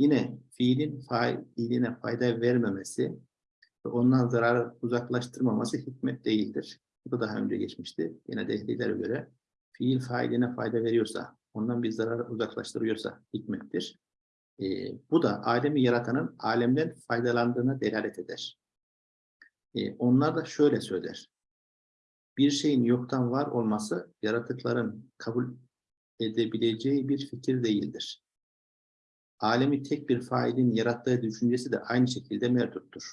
Yine fiilin fiiline fayda vermemesi ve ondan zarar uzaklaştırmaması hikmet değildir. Bu da daha önce geçmişti. Yine dehlilere göre fiil failine fayda veriyorsa, ondan bir zarar uzaklaştırıyorsa hikmettir. Ee, bu da alemi yaratanın alemden faydalandığına delalet eder. Ee, onlar da şöyle söyler. Bir şeyin yoktan var olması yaratıkların kabul edebileceği bir fikir değildir. Alemi tek bir failin yarattığı düşüncesi de aynı şekilde mevcuttur.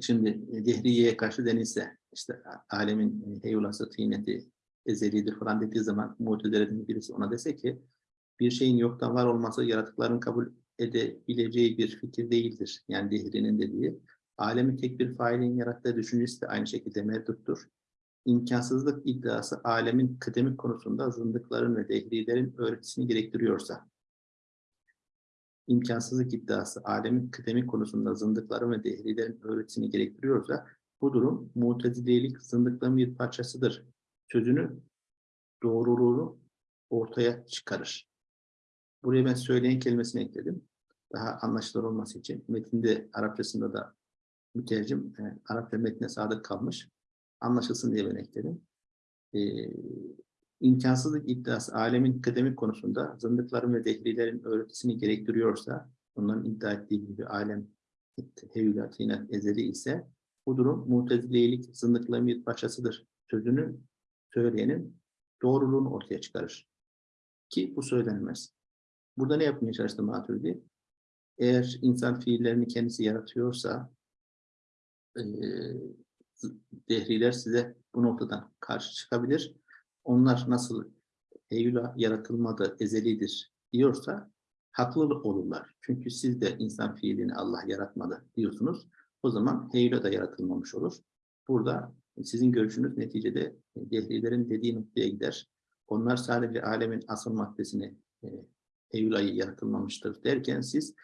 Şimdi e, Dehriye'ye karşı denilse, işte alemin e, heyulası, tıyneti ezelidir falan dediği zaman mutezilerin birisi ona dese ki bir şeyin yoktan var olması yaratıkların kabul edebileceği bir fikir değildir. Yani Dehri'nin dediği. Alemi tek bir failin yarattığı düşüncesi de aynı şekilde mevcuttur. İmkansızlık iddiası alemin kıdemi konusunda zındıkların ve dehrilerin öğretisini gerektiriyorsa, imkansızlık iddiası alemin kıdemi konusunda zındıkların ve dehrilerin öğretisini gerektiriyorsa, bu durum mutezilelik zındıklığın bir parçasıdır. Sözünü, doğruluğunu ortaya çıkarır. Buraya ben söyleyen kelimesini ekledim. Daha anlaşılır olması için. Metinde Arapçasında da mütercim e, Arapça metne sadık kalmış. Anlaşılsın diye ben ekledim. E, imkansızlık iddiası alemin kıdemi konusunda zındıkların ve dehlilerin öğretisini gerektiriyorsa, onların iddia ettiği gibi alem hevülat, inat, ezeli ise bu durum mutezileyilik zındıklığın bir parçasıdır. Sözünü söyleyenin doğruluğunu ortaya çıkarır. Ki bu söylenmez. Burada ne yapmaya çalıştı Maturidi? Eğer insan fiillerini kendisi yaratıyorsa dehriler size bu noktadan karşı çıkabilir. Onlar nasıl Eylül'a yaratılmadı, ezelidir diyorsa haklı olurlar. Çünkü siz de insan fiilini Allah yaratmadı diyorsunuz. O zaman Eylül'a da yaratılmamış olur. Burada sizin görüşünüz neticede dehlilerin dediği noktaya gider. Onlar sadece alemin asıl maddesini e, yaratılmamıştır derken siz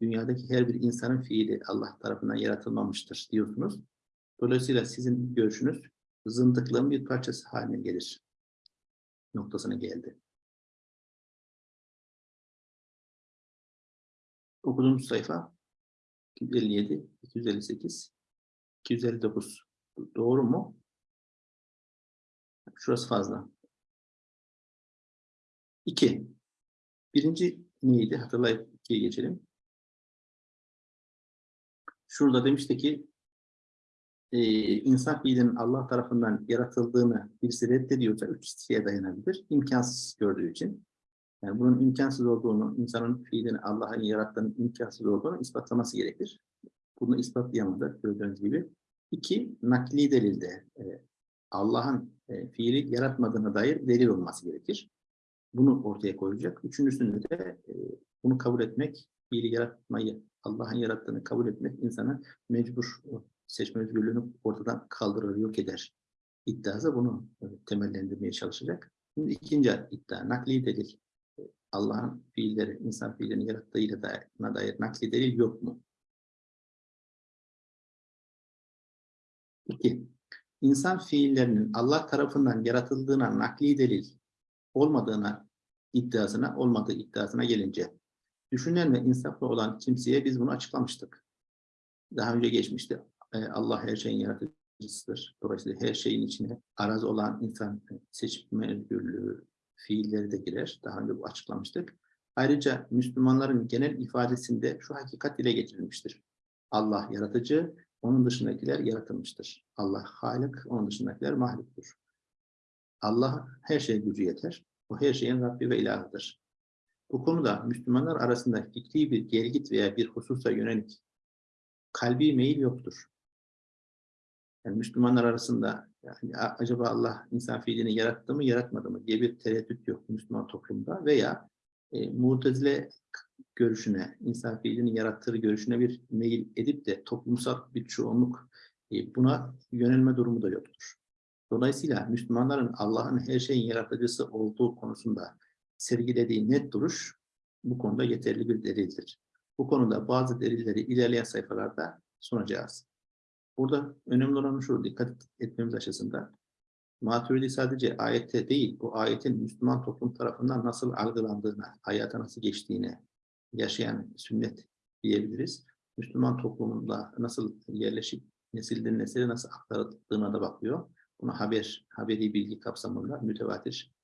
dünyadaki her bir insanın fiili Allah tarafından yaratılmamıştır diyorsunuz. Dolayısıyla sizin görüşünüz zındıklığın bir parçası haline gelir. Noktasına geldi. Okuduğumuz sayfa 257, 258, 259. Doğru mu? Şurası fazla. İki. Birinci neydi? Hatırlayıp ikiye geçelim. Şurada demişti ki e, insan fiilinin Allah tarafından yaratıldığını birisi reddediyorsa üç şeye dayanabilir. İmkansız gördüğü için. Yani bunun imkansız olduğunu, insanın fiilini Allah'ın yarattığının imkansız olduğunu ispatlaması gerekir. Bunu ispatlayamadı gördüğünüz gibi. İki, nakli delilde e, Allah'ın e, fiili yaratmadığına dair delil olması gerekir. Bunu ortaya koyacak. Üçüncüsünde de e, bunu kabul etmek, fiili yaratmayı, Allah'ın yarattığını kabul etmek insana mecbur seçme özgürlüğünü ortadan kaldırır, yok eder iddiası bunu temellendirmeye çalışacak. Şimdi ikinci iddia, nakli delil. Allah'ın fiilleri, insan fiillerini yarattığıyla dair, dair nakli delil yok mu? İki, insan fiillerinin Allah tarafından yaratıldığına nakli delil olmadığına iddiasına, olmadığı iddiasına gelince, düşünen ve insaflı olan kimseye biz bunu açıklamıştık. daha önce geçmişti. E, Allah her şeyin yaratıcısıdır. Dolayısıyla her şeyin içine araz olan insan seçme özgürlüğü, fiilleri de girer. Daha önce bu açıklamıştık. Ayrıca Müslümanların genel ifadesinde şu hakikat dile getirilmiştir. Allah yaratıcı, onun dışındakiler yaratılmıştır. Allah halik, onun dışındakiler mahluktur. Allah her şeye gücü yeter. O her şeyin Rabbi ve ilahıdır. Bu konuda Müslümanlar arasında fikri bir gelgit veya bir hususa yönelik kalbi meyil yoktur. Yani Müslümanlar arasında yani acaba Allah insan fiilini yarattı mı yaratmadı mı diye bir tereddüt yok Müslüman toplumda veya e, Mu'tezile görüşüne, insan fiilini yarattığı görüşüne bir meyil edip de toplumsal bir çoğunluk e, buna yönelme durumu da yoktur. Dolayısıyla Müslümanların Allah'ın her şeyin yaratıcısı olduğu konusunda sergilediği net duruş bu konuda yeterli bir delildir. Bu konuda bazı delilleri ilerleyen sayfalarda sunacağız. Burada önemli olan şu dikkat etmemiz açısından Maturidi sadece ayette değil, bu ayetin Müslüman toplum tarafından nasıl algılandığına, hayata nasıl geçtiğine yaşayan sünnet diyebiliriz. Müslüman toplumunda nasıl yerleşip nesilden nesile nasıl aktarıldığına da bakıyor. Buna haber, haberi bilgi kapsamında mütevatir,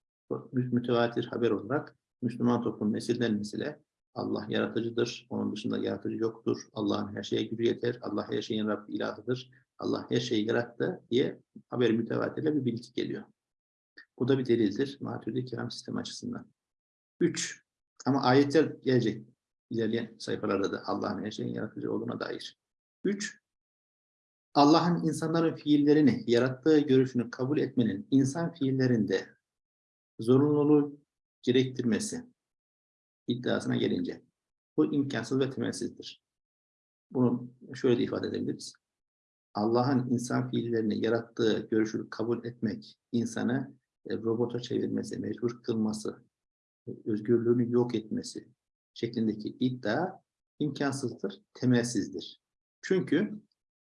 mütevatir haber olarak Müslüman toplum nesilden nesile Allah yaratıcıdır, onun dışında yaratıcı yoktur, Allah'ın her şeye gücü yeter, Allah her şeyin Rabbi ilahıdır, Allah her şeyi yarattı diye haber mütevatirle bir bilgi geliyor. Bu da bir delildir Maturidi Kelam sistemi açısından. Üç, ama ayetler gelecek ilerleyen sayfalarda da Allah'ın her şeyin yaratıcı olduğuna dair. Üç, Allah'ın insanların fiillerini yarattığı görüşünü kabul etmenin insan fiillerinde zorunluluğu gerektirmesi iddiasına gelince bu imkansız ve temelsizdir. Bunu şöyle de ifade edebiliriz. Allah'ın insan fiillerini yarattığı görüşü kabul etmek, insanı e, robota çevirmesi, mecbur kılması, e, özgürlüğünü yok etmesi şeklindeki iddia imkansızdır, temelsizdir. Çünkü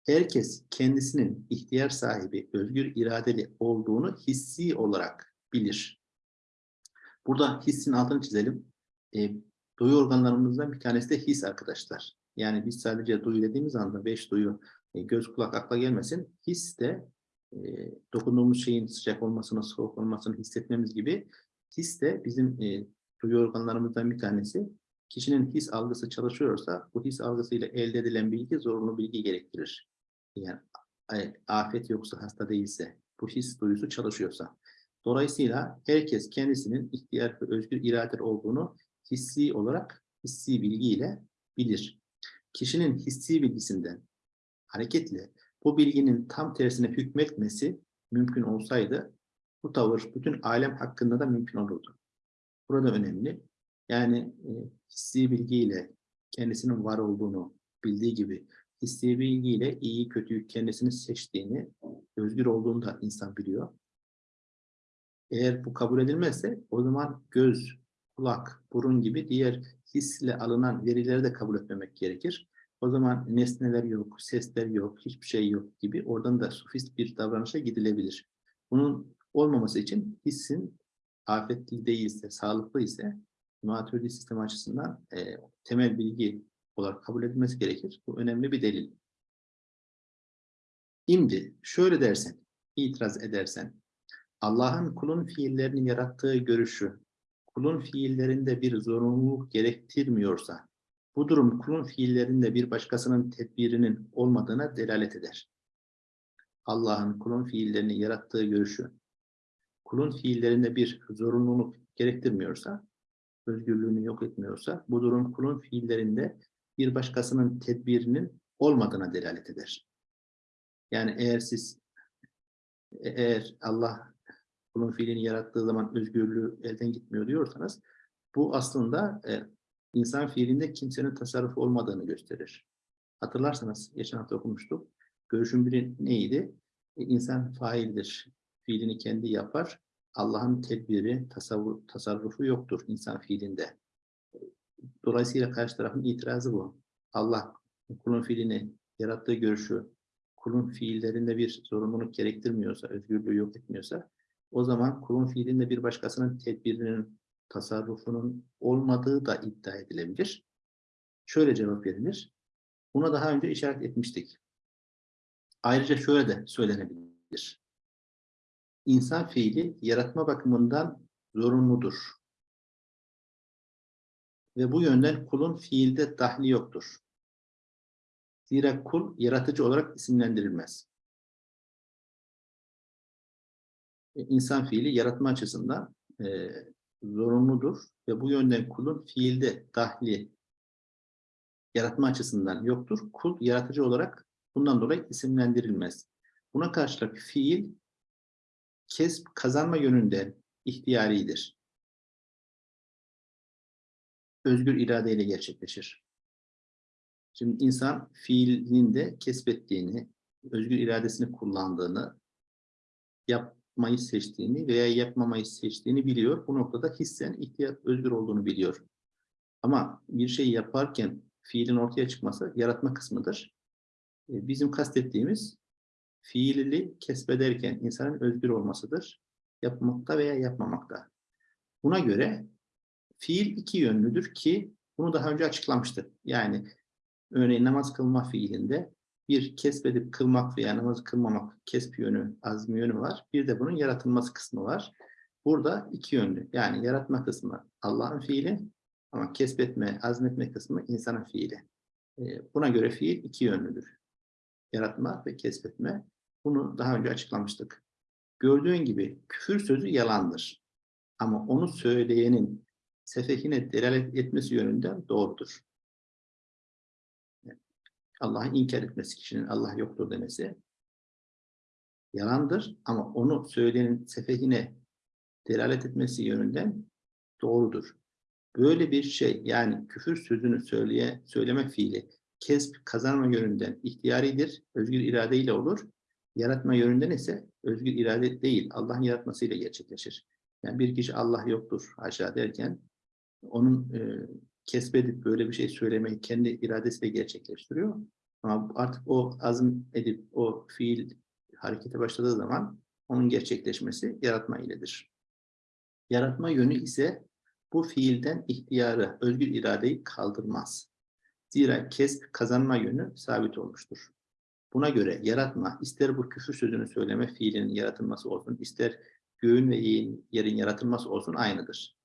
herkes kendisinin ihtiyar sahibi, özgür iradeli olduğunu hissi olarak bilir. Burada hissin altını çizelim. E, duyu organlarımızdan bir tanesi de his arkadaşlar. Yani biz sadece duyu dediğimiz anda beş duyu e, göz kulak akla gelmesin. His de e, dokunduğumuz şeyin sıcak olmasını, soğuk olmasını hissetmemiz gibi his de bizim e, duyu organlarımızdan bir tanesi. Kişinin his algısı çalışıyorsa bu his algısıyla elde edilen bilgi zorunlu bilgi gerektirir. Yani afet yoksa, hasta değilse, bu his duyusu çalışıyorsa. Dolayısıyla herkes kendisinin ihtiyar ve özgür irade olduğunu hissi olarak, hissi bilgiyle bilir. Kişinin hissi bilgisinden hareketle bu bilginin tam tersine hükmetmesi mümkün olsaydı bu tavır bütün alem hakkında da mümkün olurdu. Burada önemli. Yani e, hissi bilgiyle kendisinin var olduğunu bildiği gibi hissi bilgiyle iyi kötüyü kendisini seçtiğini, özgür olduğunu da insan biliyor. Eğer bu kabul edilmezse o zaman göz, kulak, burun gibi diğer hisle alınan verileri de kabul etmemek gerekir. O zaman nesneler yok, sesler yok, hiçbir şey yok gibi oradan da sofist bir davranışa gidilebilir. Bunun olmaması için hissin afetli değilse, sağlıklı ise maturidi sistem açısından e, temel bilgi olarak kabul edilmesi gerekir. Bu önemli bir delil. Şimdi şöyle dersen, itiraz edersen, Allah'ın kulun fiillerini yarattığı görüşü, kulun fiillerinde bir zorunluluk gerektirmiyorsa, bu durum kulun fiillerinde bir başkasının tedbirinin olmadığına delalet eder. Allah'ın kulun fiillerini yarattığı görüşü, kulun fiillerinde bir zorunluluk gerektirmiyorsa, özgürlüğünü yok etmiyorsa, bu durum kulun fiillerinde bir başkasının tedbirinin olmadığına delalet eder. Yani eğer siz, eğer Allah kulun fiilini yarattığı zaman özgürlüğü elden gitmiyor diyorsanız, bu aslında e, insan fiilinde kimsenin tasarrufu olmadığını gösterir. Hatırlarsanız geçen hafta okumuştuk. Görüşün biri neydi? E, insan faildir. Fiilini kendi yapar. Allah'ın tedbiri, tasavvur, tasarrufu yoktur insan fiilinde. Dolayısıyla karşı tarafın itirazı bu. Allah kulun fiilini yarattığı görüşü, kulun fiillerinde bir zorunluluk gerektirmiyorsa, özgürlüğü yok etmiyorsa, o zaman kulun fiilinde bir başkasının tedbirinin tasarrufunun olmadığı da iddia edilebilir. Şöyle cevap verilir. Buna daha önce işaret etmiştik. Ayrıca şöyle de söylenebilir. İnsan fiili yaratma bakımından zorunludur. Ve bu yönden kulun fiilde dahli yoktur. Zira kul yaratıcı olarak isimlendirilmez. İnsan fiili yaratma açısından e, zorunludur ve bu yönden kulun fiilde dahli yaratma açısından yoktur. Kul yaratıcı olarak bundan dolayı isimlendirilmez. Buna karşılık fiil kesp kazanma yönünde ihtiyaridir. Özgür iradeyle gerçekleşir. Şimdi insan fiilinin de kesbettiğini, özgür iradesini kullandığını, yapmayı seçtiğini veya yapmamayı seçtiğini biliyor. Bu noktada hissen ihtiyat özgür olduğunu biliyor. Ama bir şey yaparken fiilin ortaya çıkması yaratma kısmıdır. E, Bizim kastettiğimiz fiili kesbederken insanın özgür olmasıdır. Yapmakta veya yapmamakta. Buna göre fiil iki yönlüdür ki bunu daha önce açıklamıştık. Yani örneğin namaz kılma fiilinde bir kesbedip kılmak veya namazı kılmamak kesp yönü, azmi yönü var. Bir de bunun yaratılması kısmı var. Burada iki yönlü. Yani yaratma kısmı Allah'ın fiili ama kesbetme, azmetme kısmı insanın fiili. E, Buna göre fiil iki yönlüdür. Yaratma ve kesbetme. Bunu daha önce açıklamıştık. Gördüğün gibi küfür sözü yalandır. Ama onu söyleyenin sefehine delalet etmesi yönünden doğrudur. Allah'ı inkar etmesi, kişinin Allah yoktur demesi yalandır ama onu söyleyenin sefehine delalet etmesi yönünden doğrudur. Böyle bir şey yani küfür sözünü söyleye, söyleme fiili kesp kazanma yönünden ihtiyaridir, özgür iradeyle olur. Yaratma yönünden ise özgür irade değil, Allah'ın yaratmasıyla gerçekleşir. Yani bir kişi Allah yoktur haşa derken onun e, kesbedip böyle bir şey söylemeyi kendi iradesiyle gerçekleştiriyor. Ama artık o azim edip o fiil harekete başladığı zaman onun gerçekleşmesi yaratma iledir. Yaratma yönü ise bu fiilden ihtiyarı, özgür iradeyi kaldırmaz. Zira kesp kazanma yönü sabit olmuştur. Buna göre yaratma, ister bu küfür sözünü söyleme fiilinin yaratılması olsun, ister göğün ve yerin yaratılması olsun aynıdır.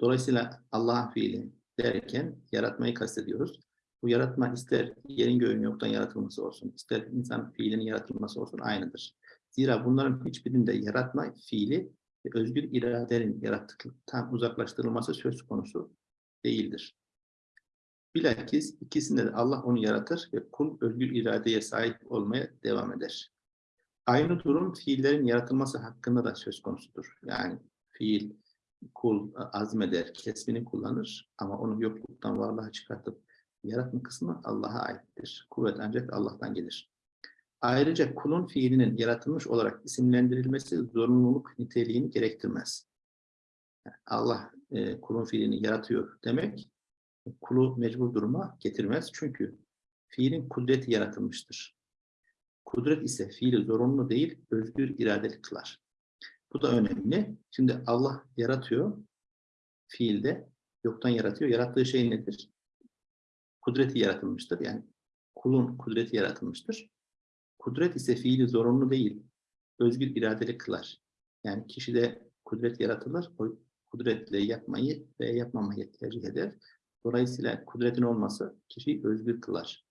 Dolayısıyla Allah'ın fiili derken yaratmayı kastediyoruz. Bu yaratma ister yerin göğün yoktan yaratılması olsun, ister insan fiilinin yaratılması olsun aynıdır. Zira bunların hiçbirinde yaratma fiili özgür iradenin yarattıktan uzaklaştırılması söz konusu değildir. Bilakis ikisinde de Allah onu yaratır ve kul özgür iradeye sahip olmaya devam eder. Aynı durum fiillerin yaratılması hakkında da söz konusudur. Yani fiil, kul azmeder, kesbini kullanır ama onu yokluktan varlığa çıkartıp yaratma kısmı Allah'a aittir. Kuvvet ancak Allah'tan gelir. Ayrıca kulun fiilinin yaratılmış olarak isimlendirilmesi zorunluluk niteliğini gerektirmez. Allah e, kulun fiilini yaratıyor demek, kulu mecbur duruma getirmez. Çünkü fiilin kudreti yaratılmıştır. Kudret ise fiili zorunlu değil, özgür iradeli kılar. Bu da önemli. Şimdi Allah yaratıyor, fiilde yoktan yaratıyor. Yarattığı şey nedir? Kudreti yaratılmıştır. Yani kulun kudreti yaratılmıştır. Kudret ise fiili zorunlu değil, özgür iradeli kılar. Yani kişide kudret yaratılır, o kudretle yapmayı ve yapmamayı tercih eder. Dolayısıyla kudretin olması kişiyi özgür kılar.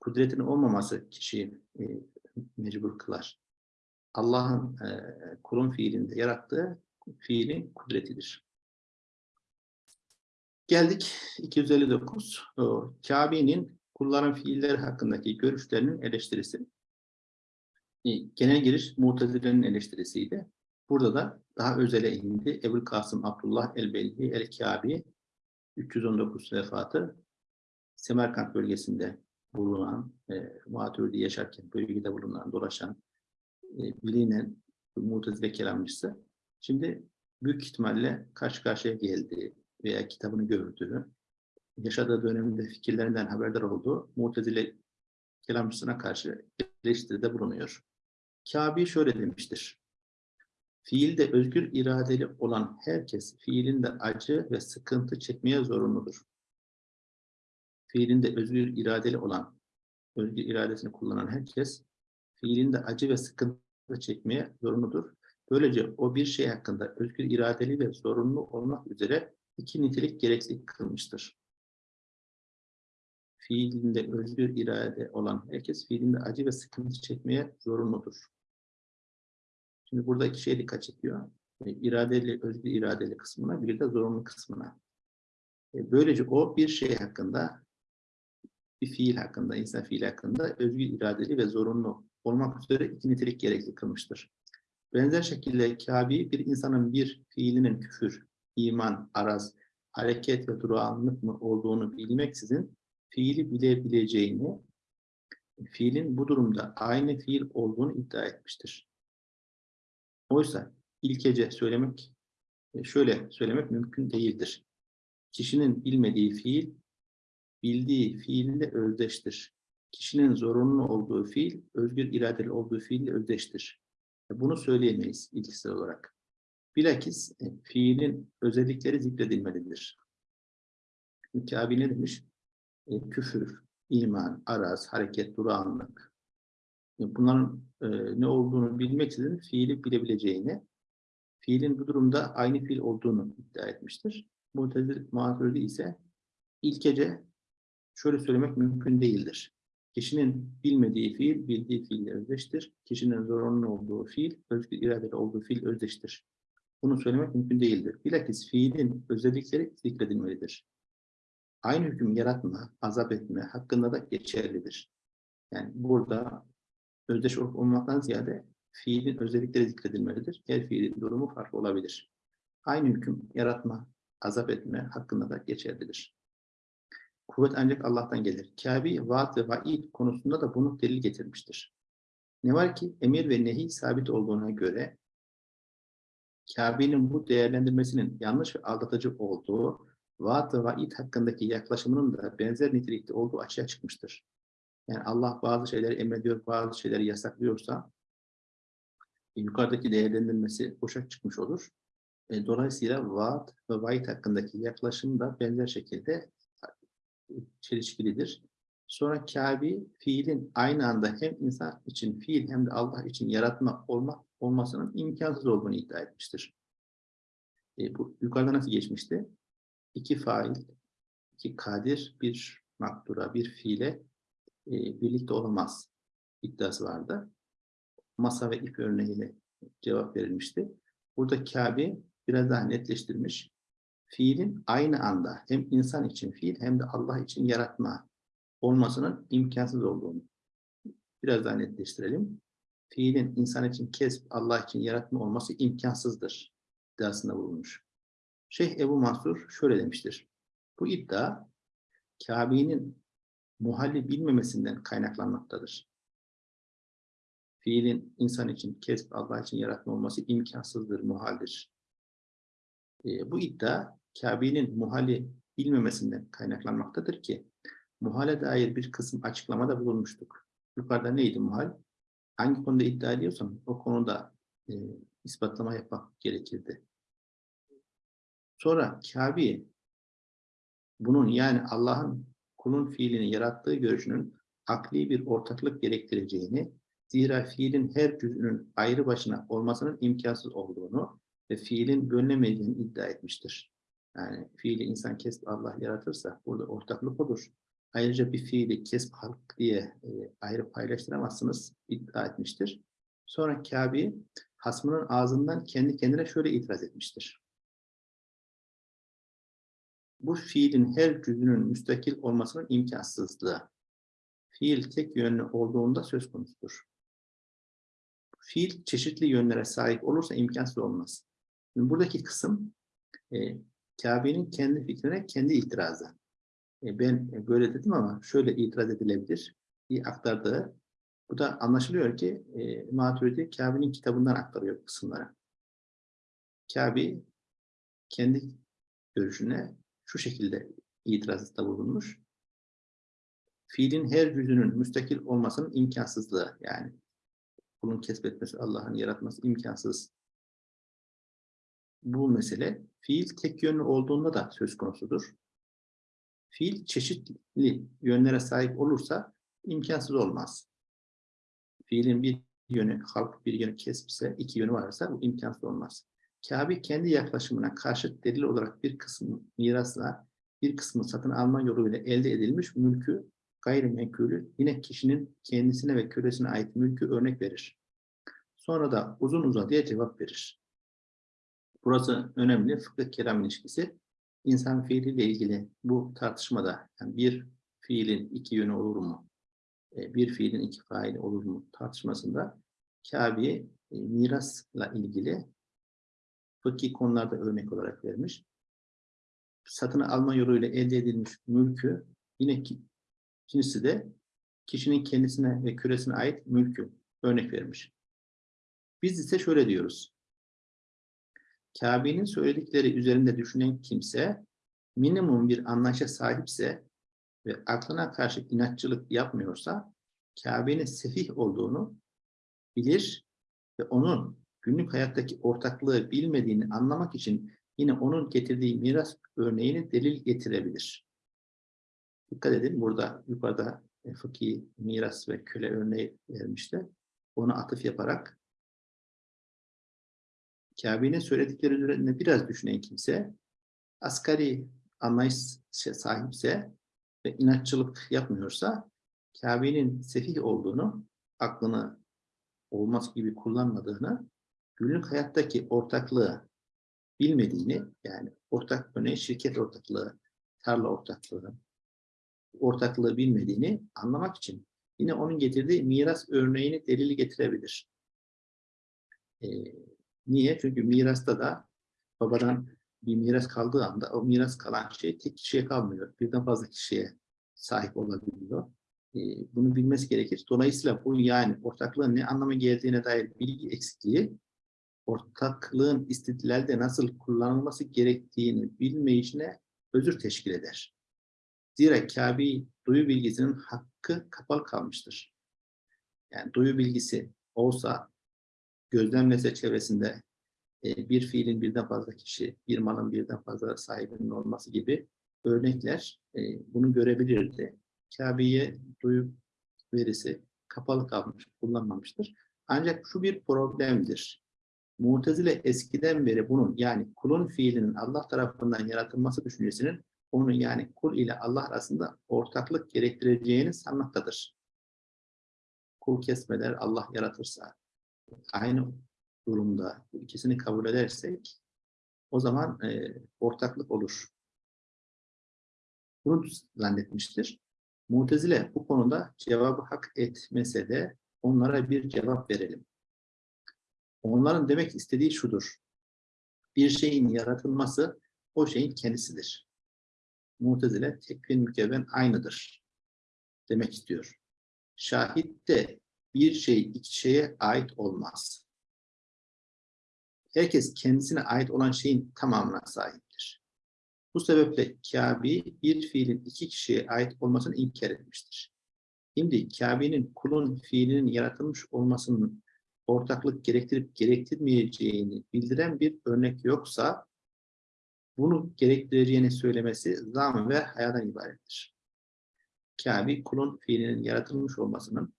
Kudretin olmaması kişiyi e, mecbur kılar. Allah'ın e, kulun fiilinde yarattığı fiilin kudretidir. Geldik 259. O, Kabe'nin kulların fiilleri hakkındaki görüşlerinin eleştirisi. E, genel giriş Mu'tezile'nin eleştirisiydi. Burada da daha özele indi. Ebu Kasım Abdullah el-Belhi el-Kabi 319 vefatı Semerkant bölgesinde bulunan, e, Muatürdi yaşarken bölgede bulunan, dolaşan, bilinen Mu'tezile kelamcısı. Şimdi büyük ihtimalle karşı karşıya geldi veya kitabını gördüğü, yaşadığı döneminde fikirlerinden haberdar olduğu Mu'tezile kelamcısına karşı eleştiride bulunuyor. Kabi şöyle demiştir. Fiilde özgür iradeli olan herkes fiilinde acı ve sıkıntı çekmeye zorunludur. fiilinde özgür iradeli olan, özgür iradesini kullanan herkes fiilinde acı ve sıkıntı çekmeye zorunludur. Böylece o bir şey hakkında özgür iradeli ve zorunlu olmak üzere iki nitelik gerekli kılmıştır. Fiilinde özgür irade olan herkes fiilinde acı ve sıkıntı çekmeye zorunludur. Şimdi burada iki şeye dikkat çekiyor. E, İradeli, özgür iradeli kısmına bir de zorunlu kısmına. E, Böylece o bir şey hakkında, bir fiil hakkında, insan fiili hakkında özgür iradeli ve zorunlu olmak üzere iki nitelik gerekli kılmıştır. Benzer şekilde Kabi bir insanın bir fiilinin küfür, iman, araz, hareket ve durağanlık mı olduğunu bilmeksizin fiili bilebileceğini, fiilin bu durumda aynı fiil olduğunu iddia etmiştir. Oysa ilkece söylemek, e, şöyle söylemek mümkün değildir. Kişinin bilmediği fiil, bildiği fiille özdeştir. Kişinin zorunlu olduğu fiil, özgür iradeli olduğu fiille özdeştir. Bunu söyleyemeyiz ilkisel olarak. Bilakis e, fiilin özellikleri zikredilmelidir. Mikabi ne demiş? E, küfür, iman, araz, hareket, durağanlık. E, bunların e, ne olduğunu bilmeksizin fiili bilebileceğini, fiilin bu durumda aynı fiil olduğunu iddia etmiştir. Mu'tezil muhatırdı ise ilkece şöyle söylemek mümkün değildir. Kişinin bilmediği fiil, bildiği fiille özdeştir. Kişinin zorunlu olduğu fiil, özgür iradeli olduğu fiil özdeştir. Bunu söylemek mümkün değildir. Bilakis fiilin özellikleri zikredilmelidir. Aynı hüküm yaratma, azap etme hakkında da geçerlidir. Yani burada özdeş olup olmaktan ziyade fiilin özellikleri zikredilmelidir. Her fiilin durumu farklı olabilir. Aynı hüküm yaratma, azap etme hakkında da geçerlidir. Kuvvet ancak Allah'tan gelir. Kabi, vaat ve vaid konusunda da bunu delil getirmiştir. Ne var ki emir ve nehi sabit olduğuna göre Kabe'nin bu değerlendirmesinin yanlış ve aldatıcı olduğu, vaat ve vaid hakkındaki yaklaşımının da benzer nitelikte olduğu açığa çıkmıştır. Yani Allah bazı şeyleri emrediyor, bazı şeyleri yasaklıyorsa e, yukarıdaki değerlendirmesi boşa çıkmış olur. E, dolayısıyla vaat ve vaid hakkındaki yaklaşım da benzer şekilde çelişkilidir. Sonra Kabi fiilin aynı anda hem insan için fiil hem de Allah için yaratma olmak olmasının imkansız olduğunu iddia etmiştir. E, bu yukarıda nasıl geçmişti? İki fail, iki kadir, bir makdura, bir fiile e, birlikte olamaz iddiası vardı. Masa ve ip örneğiyle cevap verilmişti. Burada Kabe biraz daha netleştirmiş. Fiilin aynı anda hem insan için fiil hem de Allah için yaratma olmasının imkansız olduğunu biraz daha netleştirelim. Fiilin insan için kesp, Allah için yaratma olması imkansızdır iddiasında bulunmuş. Şeyh Ebu Mansur şöyle demiştir. Bu iddia Kabe'nin muhalli bilmemesinden kaynaklanmaktadır. Fiilin insan için kesp, Allah için yaratma olması imkansızdır, muhaldir. E, bu iddia Kabe'nin muhalli bilmemesinden kaynaklanmaktadır ki muhale dair bir kısım açıklamada bulunmuştuk. Yukarıda neydi muhal? Hangi konuda iddia ediyorsan o konuda e, ispatlama yapmak gerekirdi. Sonra Kabe bunun yani Allah'ın kulun fiilini yarattığı görüşünün akli bir ortaklık gerektireceğini, zira fiilin her cüzünün ayrı başına olmasının imkansız olduğunu ve fiilin bölünemeyeceğini iddia etmiştir. Yani fiili insan kesip Allah yaratırsa burada ortaklık olur. Ayrıca bir fiili kesip halk diye e, ayrı paylaştıramazsınız iddia etmiştir. Sonra Kabe hasmının ağzından kendi kendine şöyle itiraz etmiştir. Bu fiilin her cüzünün müstakil olmasının imkansızlığı. Fiil tek yönlü olduğunda söz konusudur. Fiil çeşitli yönlere sahip olursa imkansız olmaz. Şimdi buradaki kısım e, Kabe'nin kendi fikrine kendi itirazı. E, ben böyle dedim ama şöyle itiraz edilebilir diye aktardığı. Bu da anlaşılıyor ki e, Maturidi Kabe'nin kitabından aktarıyor bu kısımları. Kabe kendi görüşüne şu şekilde itirazda bulunmuş. Fiilin her cüzünün müstakil olmasının imkansızlığı yani kulun kesbetmesi, Allah'ın yaratması imkansız. Bu mesele fiil tek yönlü olduğunda da söz konusudur. fiil çeşitli yönlere sahip olursa imkansız olmaz. Fiilin bir yönü halk, bir yönü kesbse, iki yönü varsa bu imkansız olmaz. Kabe kendi yaklaşımına karşı delil olarak bir kısmı mirasla, bir kısmı satın alma yoluyla elde edilmiş mülkü, gayrimenkulü yine kişinin kendisine ve kölesine ait mülkü örnek verir. Sonra da uzun uzadıya cevap verir. Burası önemli. Fıkıh kelam ilişkisi. İnsan fiiliyle ilgili bu tartışmada yani bir fiilin iki yönü olur mu? E, Bir fiilin iki faili olur mu tartışmasında Kabe'yi e, mirasla ilgili fıkhi konularda örnek olarak vermiş. Satın alma yoluyla elde edilmiş mülkü yine ki, ikincisi de kişinin kendisine ve küresine ait mülkü örnek vermiş. Biz ise şöyle diyoruz. Kabe'nin söyledikleri üzerinde düşünen kimse minimum bir anlayışa sahipse ve aklına karşı inatçılık yapmıyorsa Kabe'nin sefih olduğunu bilir ve onun günlük hayattaki ortaklığı bilmediğini anlamak için yine onun getirdiği miras örneğini delil getirebilir. Dikkat edin burada yukarıda e, fıkhi miras ve köle örneği vermişti. Ona atıf yaparak Kabe'nin söyledikleri üzerinde biraz düşünen kimse asgari anlayış sahipse ve inatçılık yapmıyorsa Kabe'nin sefih olduğunu, aklını olmaz gibi kullanmadığını, günlük hayattaki ortaklığı bilmediğini, yani ortak örneğin şirket ortaklığı, tarla ortaklığı, ortaklığı bilmediğini anlamak için yine onun getirdiği miras örneğini delili getirebilir. Ee, niye? Çünkü mirasta da babadan bir miras kaldığı anda o miras kalan şey tek kişiye kalmıyor. Birden fazla kişiye sahip olabiliyor. Bunu bilmesi gerekir. Dolayısıyla bu yani ortaklığın ne anlama geldiğine dair bilgi eksikliği ortaklığın istidlalde nasıl kullanılması gerektiğini bilmeyişine özür teşkil eder. Zira Kabe duyu bilgisinin hakkı kapalı kalmıştır. Yani duyu bilgisi olsa gözlemlese çevresinde e, bir fiilin birden fazla kişi, bir malın birden fazla sahibinin olması gibi örnekler e, bunu görebilirdi. Kabe'ye duyu verisi kapalı kalmış, kullanmamıştır. Ancak şu bir problemdir. Mutezile eskiden beri bunun yani kulun fiilinin Allah tarafından yaratılması düşüncesinin onun yani kul ile Allah arasında ortaklık gerektireceğini sanmaktadır. Kul kesmeler Allah yaratırsa aynı durumda bu ikisini kabul edersek o zaman e, ortaklık olur. Bunu zannetmiştir. Mutezile bu konuda cevabı hak etmese de onlara bir cevap verelim. Onların demek istediği şudur. Bir şeyin yaratılması o şeyin kendisidir. Mutezile tekvin mükevven aynıdır demek istiyor. Şahit de bir şey iki şeye ait olmaz. Herkes kendisine ait olan şeyin tamamına sahiptir. Bu sebeple Kabe bir fiilin iki kişiye ait olmasını inkar etmiştir. Şimdi Kabe'nin kulun fiilinin yaratılmış olmasının ortaklık gerektirip gerektirmeyeceğini bildiren bir örnek yoksa bunu gerektireceğini söylemesi zam ve hayalden ibarettir. Kabe kulun fiilinin yaratılmış olmasının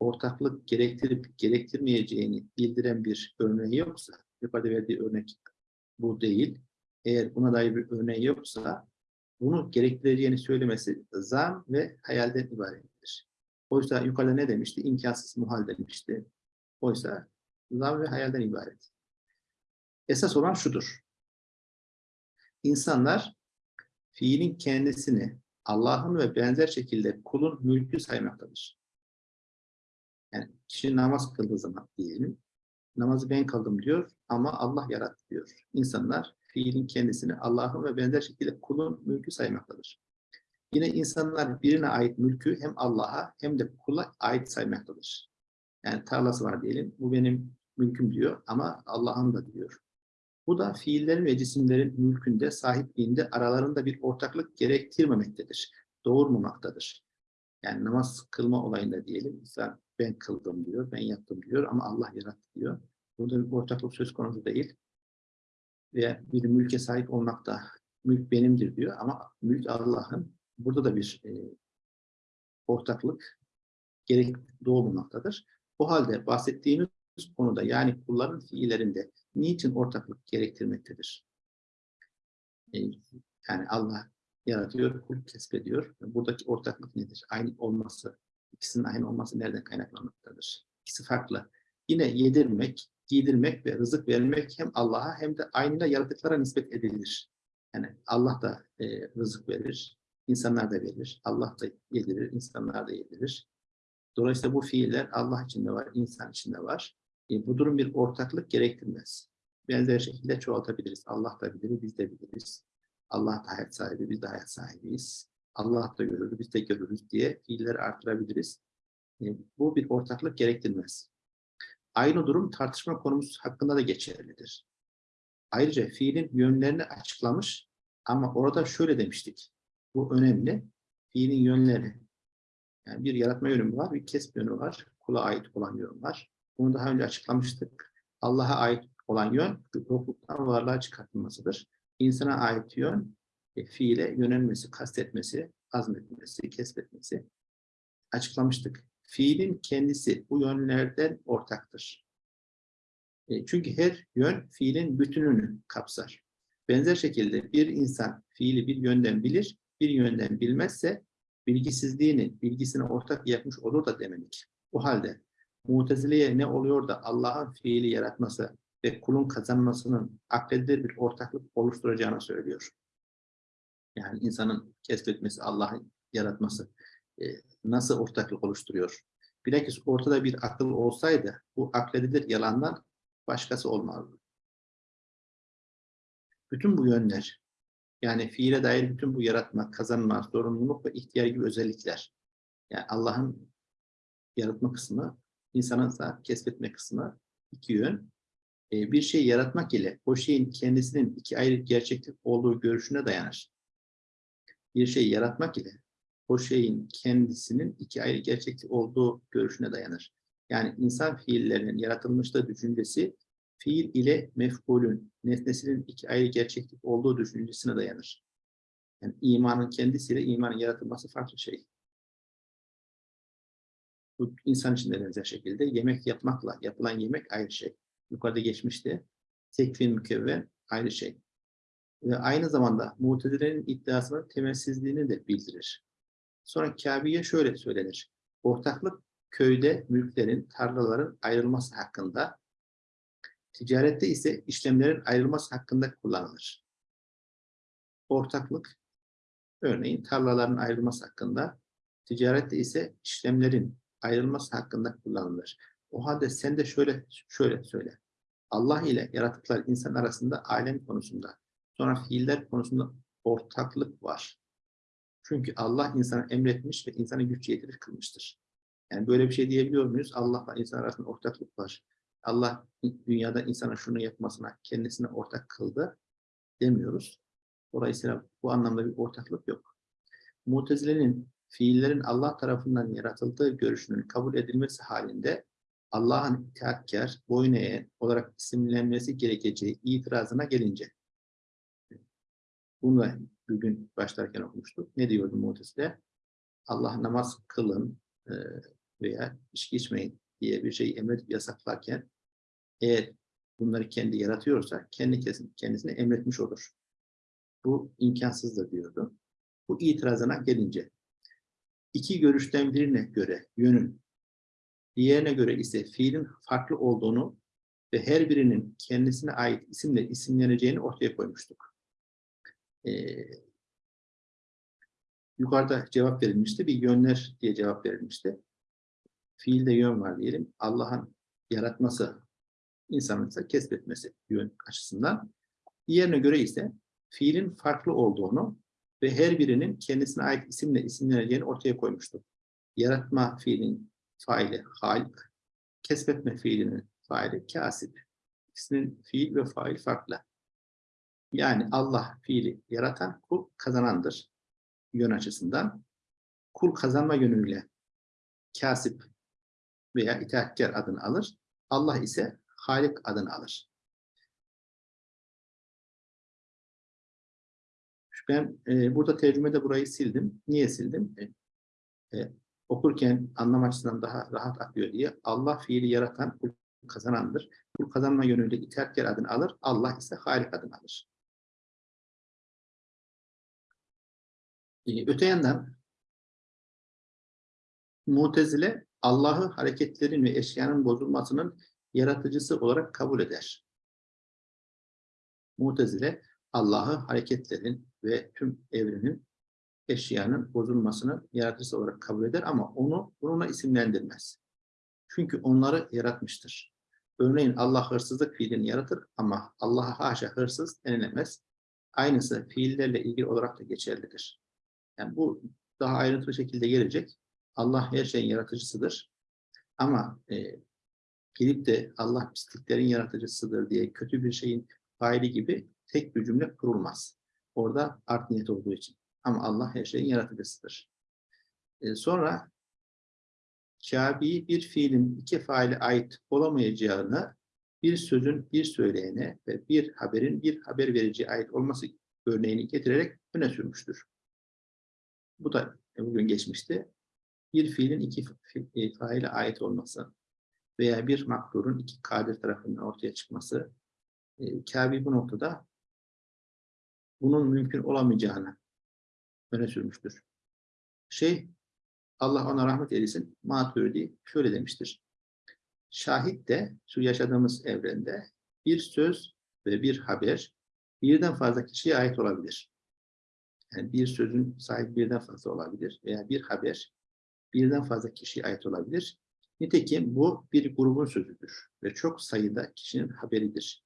ortaklık gerektirip gerektirmeyeceğini bildiren bir örneği yoksa, yukarıda verdiği örnek bu değil. Eğer buna dair bir örneği yoksa bunu gerektireceğini söylemesi zam ve hayalden ibarettir. Oysa yukarıda ne demişti? İmkansız muhal demişti. Oysa zam ve hayalden ibaret. Esas olan şudur. İnsanlar fiilin kendisini Allah'ın ve benzer şekilde kulun mülkü saymaktadır. Kişi namaz kıldığı zaman diyelim, namazı ben kıldım diyor ama Allah yarattı diyor. İnsanlar fiilin kendisini Allah'ın ve benzer şekilde kulun mülkü saymaktadır. Yine insanlar birine ait mülkü hem Allah'a hem de kula ait saymaktadır. Yani tarlası var diyelim, bu benim mülküm diyor ama Allah'ın da diyor. Bu da fiillerin ve cisimlerin mülkünde, sahipliğinde aralarında bir ortaklık gerektirmemektedir. Doğurmamaktadır. Yani namaz kılma olayında diyelim, insan ben kıldım diyor, ben yaptım diyor ama Allah yarattı diyor. Burada bir ortaklık söz konusu değil. Veya bir mülke sahip olmakta, mülk benimdir diyor ama mülk Allah'ın. burada da bir e, ortaklık gerek doğmamaktadır. O halde bahsettiğimiz konuda yani kulların fiillerinde niçin ortaklık gerektirmektedir? E, yani Allah yaratıyor, kul kesbediyor. Buradaki ortaklık nedir? Aynı olması, ikisinin aynı olması nereden kaynaklanmaktadır? İkisi farklı. Yine yedirmek, giydirmek ve rızık vermek hem Allah'a hem de aynı yaratıklara nispet edilir. Yani Allah da e, rızık verir, insanlar da verir. Allah da yedirir, insanlar da yedirir. Dolayısıyla bu fiiller Allah için de var, insan için de var. E, bu durum bir ortaklık gerektirmez. Benzer şekilde çoğaltabiliriz. Allah da bilir, biz de biliriz. Allah da hayat sahibi, biz de hayat sahibiyiz. Allah da görür, biz de görürüz diye fiilleri artırabiliriz. E, bu bir ortaklık gerektirmez. Aynı durum tartışma konumuz hakkında da geçerlidir. Ayrıca fiilin yönlerini açıklamış ama orada şöyle demiştik. Bu önemli. Fiilin yönleri. Yani bir yaratma yönü var, bir kesme yönü var. Kula ait olan yön var. Bunu daha önce açıklamıştık. Allah'a ait olan yön yokluktan varlığa çıkartılmasıdır. İnsana ait yön fiile yönelmesi, kastetmesi, azmetmesi, kesbetmesi. Açıklamıştık. Fiilin kendisi bu yönlerden ortaktır. E, çünkü her yön fiilin bütününü kapsar. Benzer şekilde bir insan fiili bir yönden bilir, bir yönden bilmezse bilgisizliğini, bilgisine ortak yapmış olur da demedik. O halde Mutezile'ye ne oluyor da Allah'ın fiili yaratması ve kulun kazanmasının akledilir bir ortaklık oluşturacağını söylüyor. Yani insanın keşfetmesi, Allah'ın yaratması e, nasıl ortaklık oluşturuyor? Bilakis ortada bir akıl olsaydı bu akledilir yalandan başkası olmazdı. Bütün bu yönler, yani fiile dair bütün bu yaratma, kazanma, sorumluluk ve ihtiyar gibi özellikler, yani Allah'ın yaratma kısmı, insanın da kesbetme kısmı iki yön. Ee, bir şey yaratmak ile o şeyin kendisinin iki ayrı gerçeklik olduğu görüşüne dayanır. Bir şey yaratmak ile o şeyin kendisinin iki ayrı gerçeklik olduğu görüşüne dayanır. Yani insan fiillerinin yaratılmışta düşüncesi fiil ile mef'ulün, nesnesinin iki ayrı gerçeklik olduğu düşüncesine dayanır. Yani imanın kendisiyle imanın yaratılması farklı şey. Bu insan için de benzer şekilde yemek yapmakla yapılan yemek ayrı şey. Yukarıda geçmişti. Tekvin mükevven ayrı şey. Ve aynı zamanda mutezilerin iddiasının temelsizliğini de bildirir. Sonra Kabe'ye şöyle söylenir. Ortaklık köyde mülklerin, tarlaların ayrılması hakkında, ticarette ise işlemlerin ayrılması hakkında kullanılır. Ortaklık, örneğin tarlaların ayrılması hakkında, ticarette ise işlemlerin ayrılması hakkında kullanılır. O halde sen de şöyle şöyle söyle. Allah ile yaratıklar insan arasında alem konusunda, sonra fiiller konusunda ortaklık var. Çünkü Allah insana emretmiş ve insana güç yetirir kılmıştır. Yani böyle bir şey diyebiliyor muyuz? Allah'la insan arasında ortaklık var. Allah dünyada insana şunu yapmasına kendisine ortak kıldı demiyoruz. Dolayısıyla bu anlamda bir ortaklık yok. Mutezile'nin fiillerin Allah tarafından yaratıldığı görüşünün kabul edilmesi halinde Allah'ın itaatkar, boyun eğen olarak isimlenmesi gerekeceği itirazına gelince bunu da bugün başlarken okumuştuk. Ne diyordu Mu'tezile? Allah namaz kılın e, veya içki içmeyin diye bir şey emredip yasaklarken eğer bunları kendi yaratıyorsa kendi kendisine emretmiş olur. Bu imkansızdır diyordu. Bu itirazına gelince iki görüşten birine göre yönün, diğerine göre ise fiilin farklı olduğunu ve her birinin kendisine ait isimle isimleneceğini ortaya koymuştuk. Ee, yukarıda cevap verilmişti. Bir yönler diye cevap verilmişti. Fiilde yön var diyelim. Allah'ın yaratması, insanın ise kesbetmesi yön açısından. Diğerine göre ise fiilin farklı olduğunu ve her birinin kendisine ait isimle isimleneceğini ortaya koymuştu. Yaratma fiilin faili halik, kesbetme fiilinin faili kasip. İkisinin fiil ve fail farklı. Yani Allah fiili yaratan, kul kazanandır yön açısından. Kul kazanma yönüyle kasip veya itaatkar adını alır. Allah ise Halik adını alır. Ben e, burada tercümede burayı sildim. Niye sildim? E, e, okurken anlam açısından daha rahat akıyor diye. Allah fiili yaratan kul kazanandır. Kul kazanma yönüyle itaatkar adını alır. Allah ise halik adını alır. Öte yandan Mutezile Allah'ı hareketlerin ve eşyanın bozulmasının yaratıcısı olarak kabul eder. Mutezile Allah'ı hareketlerin ve tüm evrenin eşyanın bozulmasını yaratıcısı olarak kabul eder ama onu bununla isimlendirmez. Çünkü onları yaratmıştır. Örneğin Allah hırsızlık fiilini yaratır ama Allah'a haşa hırsız denilemez. Aynısı fiillerle ilgili olarak da geçerlidir. Yani bu daha ayrıntılı şekilde gelecek. Allah her şeyin yaratıcısıdır. Ama e, gelip de Allah pisliklerin yaratıcısıdır diye kötü bir şeyin faili gibi tek bir cümle kurulmaz. Orada art niyet olduğu için. Ama Allah her şeyin yaratıcısıdır. E, sonra Kabe'yi bir fiilin iki faile ait olamayacağını bir sözün bir söyleyene ve bir haberin bir haber vericiye ait olması örneğini getirerek öne sürmüştür. Bu da bugün geçmişti. Bir fiilin iki e, faile ait olması veya bir makturun iki kadir tarafından ortaya çıkması e, bu noktada bunun mümkün olamayacağını öne sürmüştür. Şey, Allah ona rahmet eylesin, Maturidi şöyle demiştir. Şahit de şu yaşadığımız evrende bir söz ve bir haber birden fazla kişiye ait olabilir. Yani bir sözün sahibi birden fazla olabilir veya bir haber birden fazla kişiye ait olabilir. Nitekim bu bir grubun sözüdür ve çok sayıda kişinin haberidir.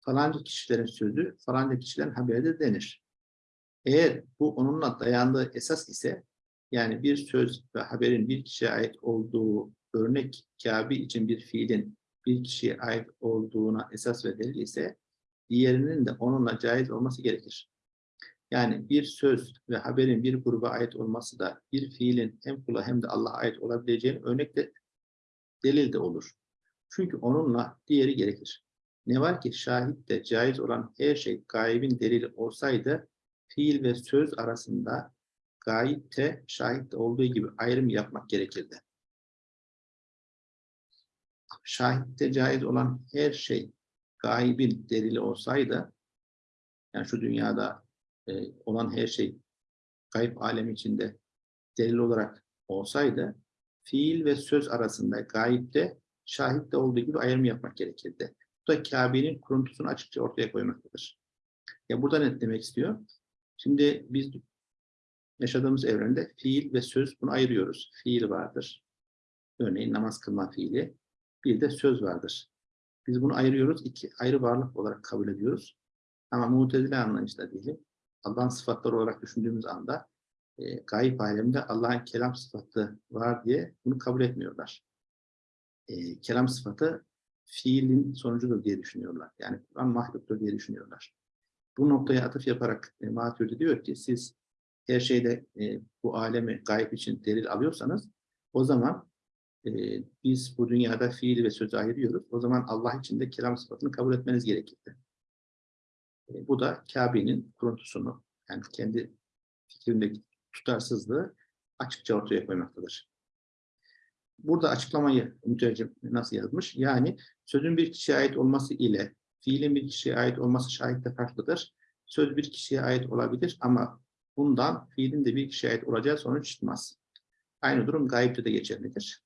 Falanca kişilerin sözü, falanca kişilerin haberidir denir. Eğer bu onunla dayandığı esas ise, yani bir söz ve haberin bir kişiye ait olduğu örnek Kabe için bir fiilin bir kişiye ait olduğuna esas ve delil ise, diğerinin de onunla caiz olması gerekir. Yani bir söz ve haberin bir gruba ait olması da bir fiilin hem kula hem de Allah'a ait olabileceğini örnek de delil de olur. Çünkü onunla diğeri gerekir. Ne var ki şahitte caiz olan her şey gaybin delili olsaydı fiil ve söz arasında gayipte şahitte olduğu gibi ayrım yapmak gerekirdi. Şahitte caiz olan her şey gaybin delili olsaydı yani şu dünyada e, olan her şey gayb alemi içinde delil olarak olsaydı fiil ve söz arasında gayipte şahitte olduğu gibi ayrım yapmak gerekirdi. Bu da Kabe'nin kuruntusunu açıkça ortaya koymaktadır. Ya burada ne demek istiyor? Şimdi biz yaşadığımız evrende fiil ve söz bunu ayırıyoruz. Fiil vardır. Örneğin namaz kılma fiili. Bir de söz vardır. Biz bunu ayırıyoruz. iki ayrı varlık olarak kabul ediyoruz. Ama mutezile anlayışla diyelim. Allah'ın sıfatları olarak düşündüğümüz anda e, gayip alemde Allah'ın kelam sıfatı var diye bunu kabul etmiyorlar. E, kelam sıfatı fiilin sonucudur diye düşünüyorlar. Yani Kur'an mahluktur diye düşünüyorlar. Bu noktaya atıf yaparak e, Maturidi diyor ki siz her şeyde e, bu alemi gayb için delil alıyorsanız o zaman e, biz bu dünyada fiili ve sözü ayırıyoruz. O zaman Allah için de kelam sıfatını kabul etmeniz gerekirdi. E, bu da Kabe'nin kuruntusunu, yani kendi fikrindeki tutarsızlığı açıkça ortaya koymaktadır. Burada açıklamayı mütercim nasıl yazmış? Yani sözün bir kişiye ait olması ile fiilin bir kişiye ait olması şahitte farklıdır. Söz bir kişiye ait olabilir ama bundan fiilin de bir kişiye ait olacağı sonuç çıkmaz. Aynı durum gayipte de geçerlidir.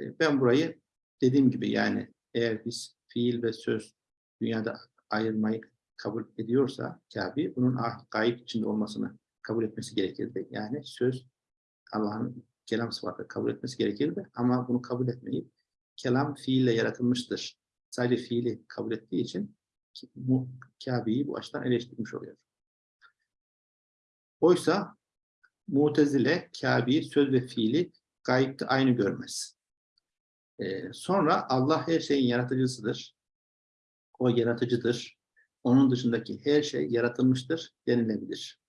E, ben burayı dediğim gibi yani eğer biz fiil ve söz dünyada ayırmayı kabul ediyorsa Kabe bunun gayip içinde olmasını kabul etmesi gerekirdi. Yani söz Allah'ın kelam sıfatı kabul etmesi gerekirdi ama bunu kabul etmeyip kelam fiille yaratılmıştır. Sadece fiili kabul ettiği için Kabe'yi bu açıdan eleştirmiş oluyor. Oysa Mutezile Kabe'yi söz ve fiili gayipte aynı görmez. Ee, sonra Allah her şeyin yaratıcısıdır. O yaratıcıdır. Onun dışındaki her şey yaratılmıştır denilebilir.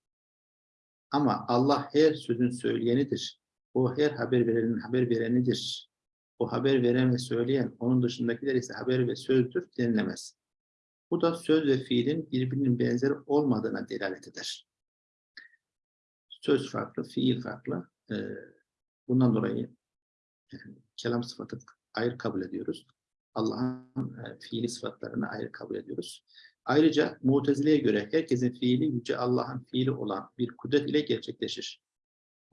Ama Allah her sözün söyleyenidir. O her haber verenin haber verenidir. O haber veren ve söyleyen, onun dışındakiler ise haber ve sözdür denilemez. Bu da söz ve fiilin birbirinin benzer olmadığına delalet eder. söz farklı, fiil farklı. Ee, bundan dolayı kelam sıfatı ayrı kabul ediyoruz. Allah'ın e, fiili sıfatlarını ayrı kabul ediyoruz. Ayrıca Mutezile'ye göre herkesin fiili Yüce Allah'ın fiili olan bir kudret ile gerçekleşir.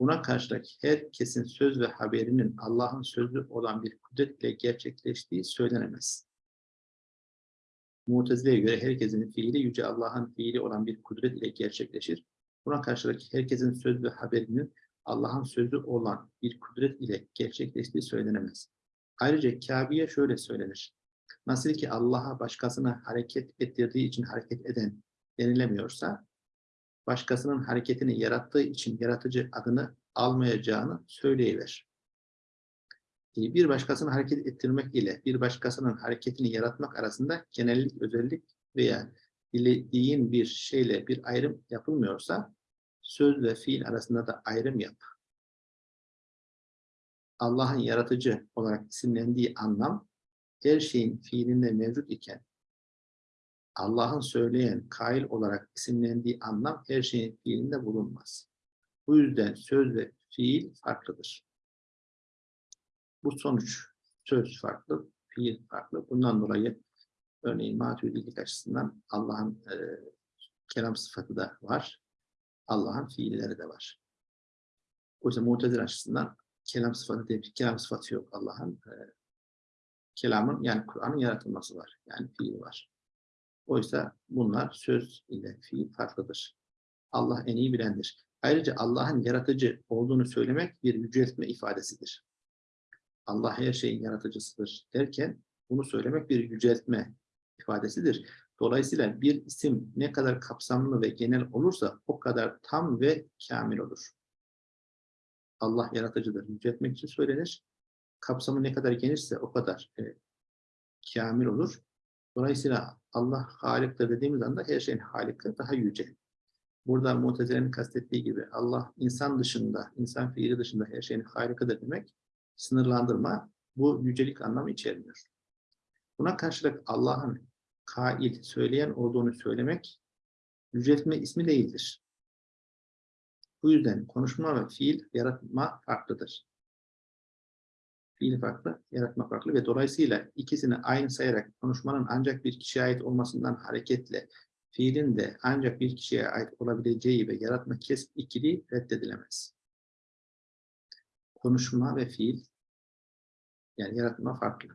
Buna karşılık herkesin söz ve haberinin Allah'ın sözü olan bir kudret ile gerçekleştiği söylenemez. Mutezile'ye göre herkesin fiili Yüce Allah'ın fiili olan bir kudret ile gerçekleşir. Buna karşılık herkesin söz ve haberinin Allah'ın sözü olan bir kudret ile gerçekleştiği söylenemez. Ayrıca Kabe'ye şöyle söylenir. Nasıl ki Allah'a başkasını hareket ettirdiği için hareket eden denilemiyorsa, başkasının hareketini yarattığı için yaratıcı adını almayacağını söyleyiver. E, Bir başkasını hareket ettirmek ile bir başkasının hareketini yaratmak arasında genellik, özellik veya dilediğin bir şeyle bir ayrım yapılmıyorsa, söz ve fiil arasında da ayrım yap. Allah'ın yaratıcı olarak isimlendiği anlam, her şeyin fiilinde mevcut iken, Allah'ın söyleyen, kail olarak isimlendiği anlam her şeyin fiilinde bulunmaz. Bu yüzden söz ve fiil farklıdır. Bu sonuç, söz farklı, fiil farklı. Bundan dolayı örneğin maturidilik açısından Allah'ın e, kelam sıfatı da var. Allah'ın fiilleri de var. Oysa mutezile açısından kelam sıfatı değil, kelam sıfatı yok Allah'ın. E, kelamın yani Kur'an'ın yaratılması var. Yani fiil var. Oysa bunlar söz ile fiil farklıdır. Allah en iyi bilendir. Ayrıca Allah'ın yaratıcı olduğunu söylemek bir yüceltme ifadesidir. Allah her şeyin yaratıcısıdır derken bunu söylemek bir yüceltme ifadesidir. Dolayısıyla bir isim ne kadar kapsamlı ve genel olursa o kadar tam ve kamil olur. Allah yaratıcıdır. Yüceltmek için söylenir. Kapsamı ne kadar genişse o kadar e, kamil olur. Dolayısıyla Allah haliktir dediğimiz anda her şeyin haliki daha yüce. Burada Mutezile'nin kastettiği gibi Allah insan dışında, insan fiili dışında her şeyin harikadır demek sınırlandırma bu yücelik anlamı içermiyor. Buna karşılık Allah'ın kail, söyleyen olduğunu söylemek yüceltme ismi değildir. Bu yüzden konuşma ve fiil, yaratma farklıdır. Fiil farklı, yaratma farklı ve dolayısıyla ikisini aynı sayarak konuşmanın ancak bir kişiye ait olmasından hareketle fiilin de ancak bir kişiye ait olabileceği ve yaratma kesb ikili reddedilemez. Konuşma ve fiil yani yaratma farklı.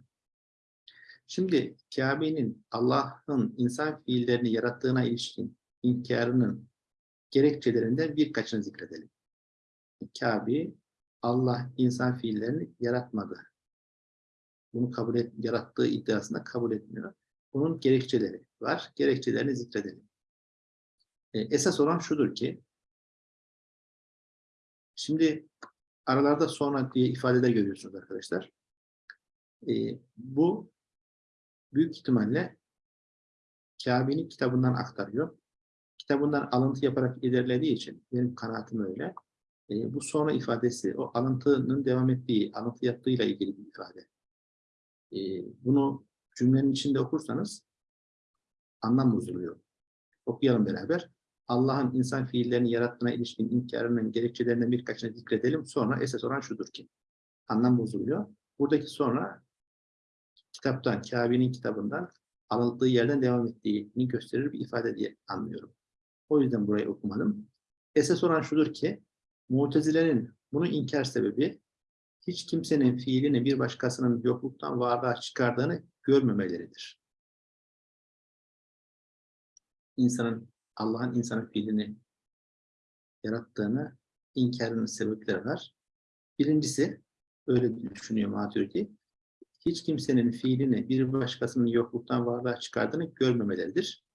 Şimdi Kabe'nin Allah'ın insan fiillerini yarattığına ilişkin inkarının gerekçelerinden birkaçını zikredelim. Kabe Allah insan fiillerini yaratmadı. Bunu kabul et, yarattığı iddiasında kabul etmiyor. Bunun gerekçeleri var. Gerekçelerini zikredelim. E, esas olan şudur ki şimdi aralarda sonra diye ifadeler görüyorsunuz arkadaşlar. E, bu büyük ihtimalle Kabe'nin kitabından aktarıyor. Kitabından alıntı yaparak ilerlediği için benim kanaatim öyle. E, bu sonra ifadesi o alıntının devam ettiği, alıntı yaptığıyla ilgili bir ifade. E, bunu cümlenin içinde okursanız anlam bozuluyor. Okuyalım beraber. Allah'ın insan fiillerini yarattığına ilişkin inkarının gerekçelerinden birkaçını zikredelim. Sonra esas olan şudur ki anlam bozuluyor. Buradaki sonra kitaptan, Kabe'nin kitabından alındığı yerden devam ettiğini gösterir bir ifade diye anlıyorum. O yüzden burayı okumadım. Esas olan şudur ki, Mutezilerin bunu inkar sebebi, hiç kimsenin fiilini bir başkasının yokluktan varlığa çıkardığını görmemeleridir. İnsanın, Allah'ın insanın fiilini yarattığını inkarının sebepleri var. Birincisi, öyle düşünüyor Maturidi, hiç kimsenin fiilini bir başkasının yokluktan varlığa çıkardığını görmemeleridir.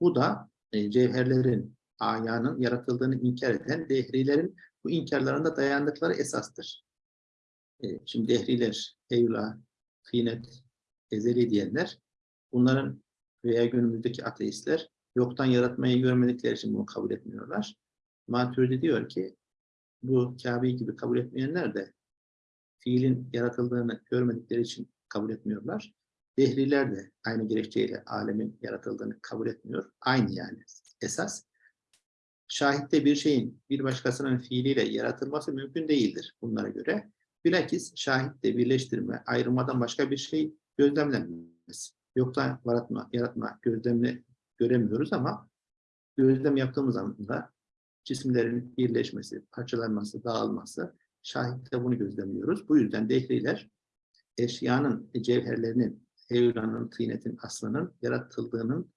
Bu da e, cevherlerin, ayağının yaratıldığını inkar eden dehrilerin bu inkarlarında dayandıkları esastır. E, şimdi dehriler, heyula, finet, ezeli diyenler, bunların veya günümüzdeki ateistler yoktan yaratmayı görmedikleri için bunu kabul etmiyorlar. Maturidi diyor ki, bu Kabe'yi gibi kabul etmeyenler de fiilin yaratıldığını görmedikleri için kabul etmiyorlar. Dehriler de aynı gerekçeyle alemin yaratıldığını kabul etmiyor. Aynı yani esas. Şahitte bir şeyin bir başkasının fiiliyle yaratılması mümkün değildir bunlara göre. Bilakis şahitte birleştirme, ayrılmadan başka bir şey gözlemlenmez. Yoksa yaratma, yaratma gözlemle göremiyoruz ama gözlem yaptığımız zaman cisimlerin birleşmesi, parçalanması, dağılması şahitte bunu gözlemliyoruz. Bu yüzden dehriler eşyanın, cevherlerinin, heyulanın, tıynetin, aslının yaratıldığının,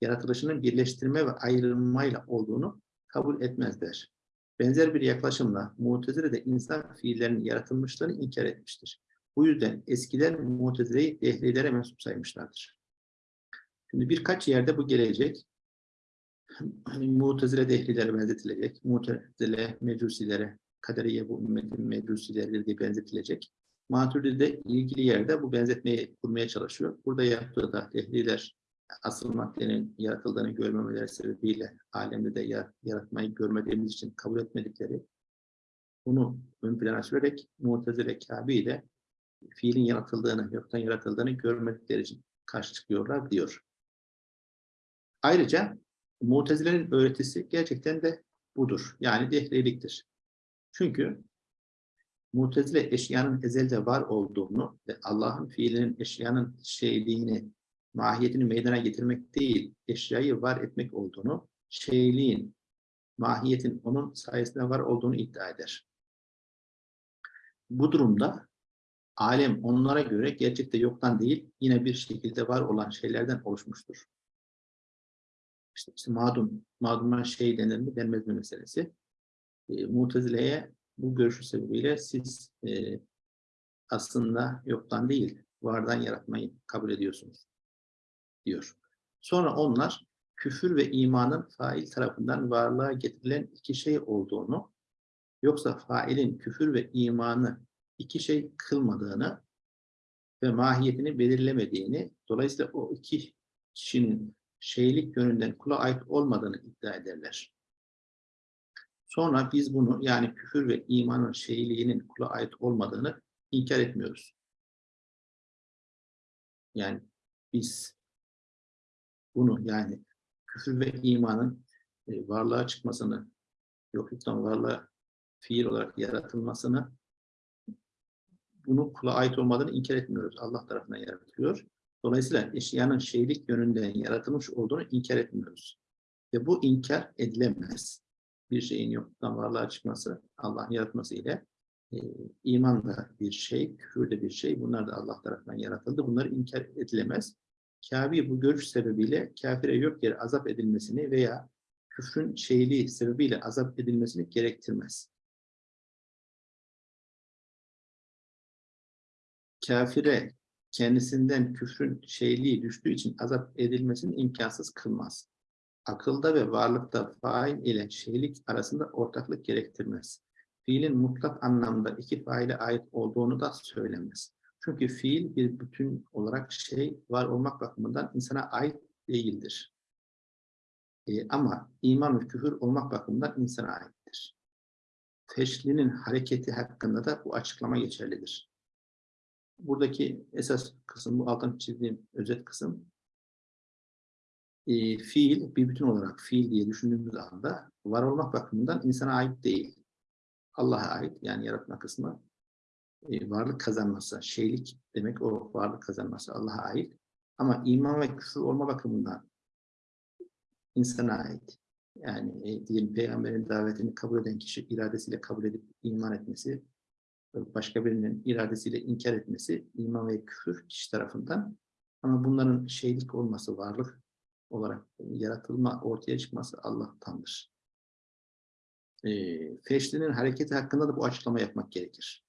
yaratılışının birleştirme ve ayrılmayla olduğunu kabul etmezler. Benzer bir yaklaşımla Mu'tezile de insan fiillerinin yaratılmışlığını inkar etmiştir. Bu yüzden eskiler Mu'tezile'yi dehrilere mensup saymışlardır. Şimdi birkaç yerde bu gelecek. Mu'tezile dehlilere benzetilecek. Mu'tezile mecusilere, kaderiye bu ümmetin mecusileri diye benzetilecek. Maturidi'de ilgili yerde bu benzetmeyi kurmaya çalışıyor. Burada yaptığı da dehliler asıl maddenin yaratıldığını görmemeleri sebebiyle alemde de yaratmayı görmediğimiz için kabul etmedikleri bunu ön plana sürerek Mu'tezile Kâbi ile fiilin yaratıldığını, yoktan yaratıldığını görmedikleri için karşı çıkıyorlar diyor. Ayrıca Mu'tezile'nin öğretisi gerçekten de budur. Yani dehriliktir. Çünkü Mu'tezile eşyanın ezelde var olduğunu ve Allah'ın fiilinin eşyanın şeyliğini, mahiyetini meydana getirmek değil, eşyayı var etmek olduğunu, şeyliğin, mahiyetin onun sayesinde var olduğunu iddia eder. Bu durumda alem onlara göre gerçekte yoktan değil, yine bir şekilde var olan şeylerden oluşmuştur. İşte, işte madum, maduma şey denir mi denmez mi meselesi. E, Mutezile'ye bu görüşü sebebiyle siz e, aslında yoktan değil, vardan yaratmayı kabul ediyorsunuz diyor. Sonra onlar küfür ve imanın fail tarafından varlığa getirilen iki şey olduğunu, yoksa failin küfür ve imanı iki şey kılmadığını ve mahiyetini belirlemediğini, dolayısıyla o iki kişinin şeylik yönünden kula ait olmadığını iddia ederler. Sonra biz bunu yani küfür ve imanın şeyliğinin kula ait olmadığını inkar etmiyoruz. Yani biz bunu yani küfür ve imanın e, varlığa çıkmasını, yokluktan varlığa fiil olarak yaratılmasını bunu kula ait olmadığını inkar etmiyoruz. Allah tarafından yaratılıyor. Dolayısıyla eşyanın şeylik yönünden yaratılmış olduğunu inkar etmiyoruz. Ve bu inkar edilemez. Bir şeyin yoktan varlığa çıkması, Allah'ın yaratması ile e, iman da bir şey, küfür de bir şey. Bunlar da Allah tarafından yaratıldı. Bunlar inkar edilemez. Kabe bu görüş sebebiyle kafire yok yere azap edilmesini veya küfrün şeyliği sebebiyle azap edilmesini gerektirmez. Kafire kendisinden küfrün şeyliği düştüğü için azap edilmesini imkansız kılmaz. Akılda ve varlıkta fail ile şeylik arasında ortaklık gerektirmez. Fiilin mutlak anlamda iki faile ait olduğunu da söylemez. Çünkü fiil bir bütün olarak şey var olmak bakımından insana ait değildir. E, ama iman ve küfür olmak bakımından insana aittir. Teşlinin hareketi hakkında da bu açıklama geçerlidir. Buradaki esas kısım, bu altın çizdiğim özet kısım, e, fiil bir bütün olarak fiil diye düşündüğümüz anda var olmak bakımından insana ait değil. Allah'a ait yani yaratma kısmı e, varlık kazanması, şeylik demek o varlık kazanması Allah'a ait. Ama iman ve küfür olma bakımından insana ait. Yani e, diyelim peygamberin davetini kabul eden kişi iradesiyle kabul edip iman etmesi, başka birinin iradesiyle inkar etmesi iman ve küfür kişi tarafından. Ama bunların şeylik olması, varlık olarak yaratılma, ortaya çıkması Allah'tandır. E, Feşli'nin hareketi hakkında da bu açıklama yapmak gerekir.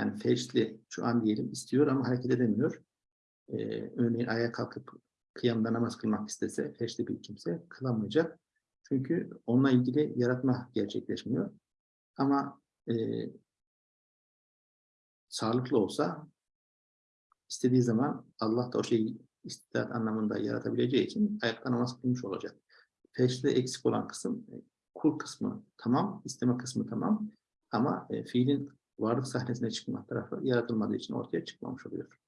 Yani feşli şu an diyelim istiyor ama hareket edemiyor. Ee, örneğin ayağa kalkıp kıyamda namaz kılmak istese feşli bir kimse kılamayacak. Çünkü onunla ilgili yaratma gerçekleşmiyor. Ama e, sağlıklı olsa istediği zaman Allah da o şeyi istidat anlamında yaratabileceği için ayakta namaz kılmış olacak. Feşli eksik olan kısım kul kısmı tamam, isteme kısmı tamam ama e, fiilin varlık sahnesine çıkma tarafı yaratılmadığı için ortaya çıkmamış oluyor.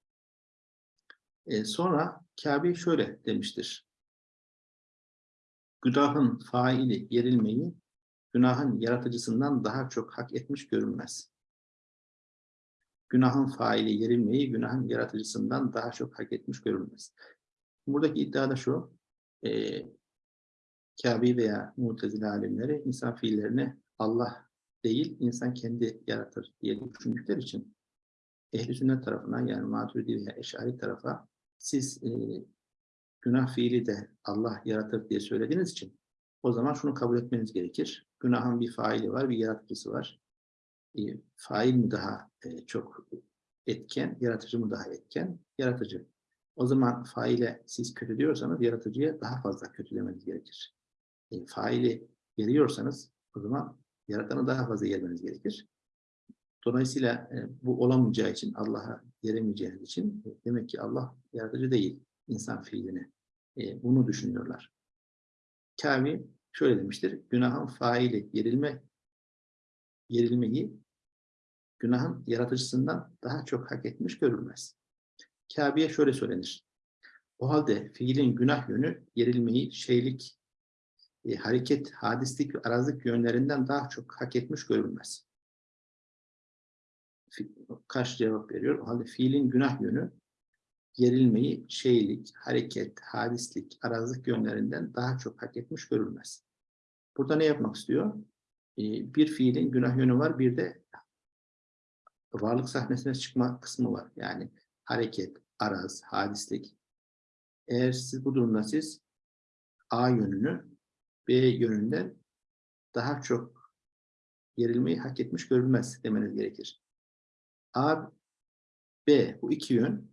E, sonra Kabe şöyle demiştir. Günahın faili yerilmeyi, günahın yaratıcısından daha çok hak etmiş görünmez. Günahın faili yerilmeyi, günahın yaratıcısından daha çok hak etmiş görünmez. Buradaki iddia da şu, e, Kâbi veya Mu'tezile alimleri insan fiillerini Allah değil, insan kendi yaratır diye düşündükleri için ehl sünnet tarafından yani Maturidi veya Eşari tarafa siz e, günah fiili de Allah yaratır diye söylediğiniz için o zaman şunu kabul etmeniz gerekir. Günahın bir faili var, bir yaratıcısı var. E, fail mi daha e, çok etken, yaratıcı mı daha etken? Yaratıcı. O zaman faile siz kötü diyorsanız yaratıcıya daha fazla kötülemeniz gerekir. E, faili yeriyorsanız o zaman yaratanı daha fazla yermeniz gerekir. Dolayısıyla e, bu olamayacağı için, Allah'a yeremeyeceğiniz için e, demek ki Allah yaratıcı değil insan fiilini. E, bunu düşünüyorlar. Kâvi şöyle demiştir, günahın faili yerilme, yerilmeyi günahın yaratıcısından daha çok hak etmiş görülmez. Kâbi'ye şöyle söylenir. O halde fiilin günah yönü yerilmeyi şeylik, e, hareket, hadislik ve arazlık yönlerinden daha çok hak etmiş görülmez. Karşı cevap veriyor. O halde fiilin günah yönü gerilmeyi şeylik, hareket, hadislik, arazlık yönlerinden daha çok hak etmiş görülmez. Burada ne yapmak istiyor? Ee, bir fiilin günah yönü var, bir de varlık sahnesine çıkma kısmı var. Yani hareket, araz, hadislik. Eğer siz bu durumda siz A yönünü B yönünden daha çok gerilmeyi hak etmiş görülmez demeniz gerekir. A, B bu iki yön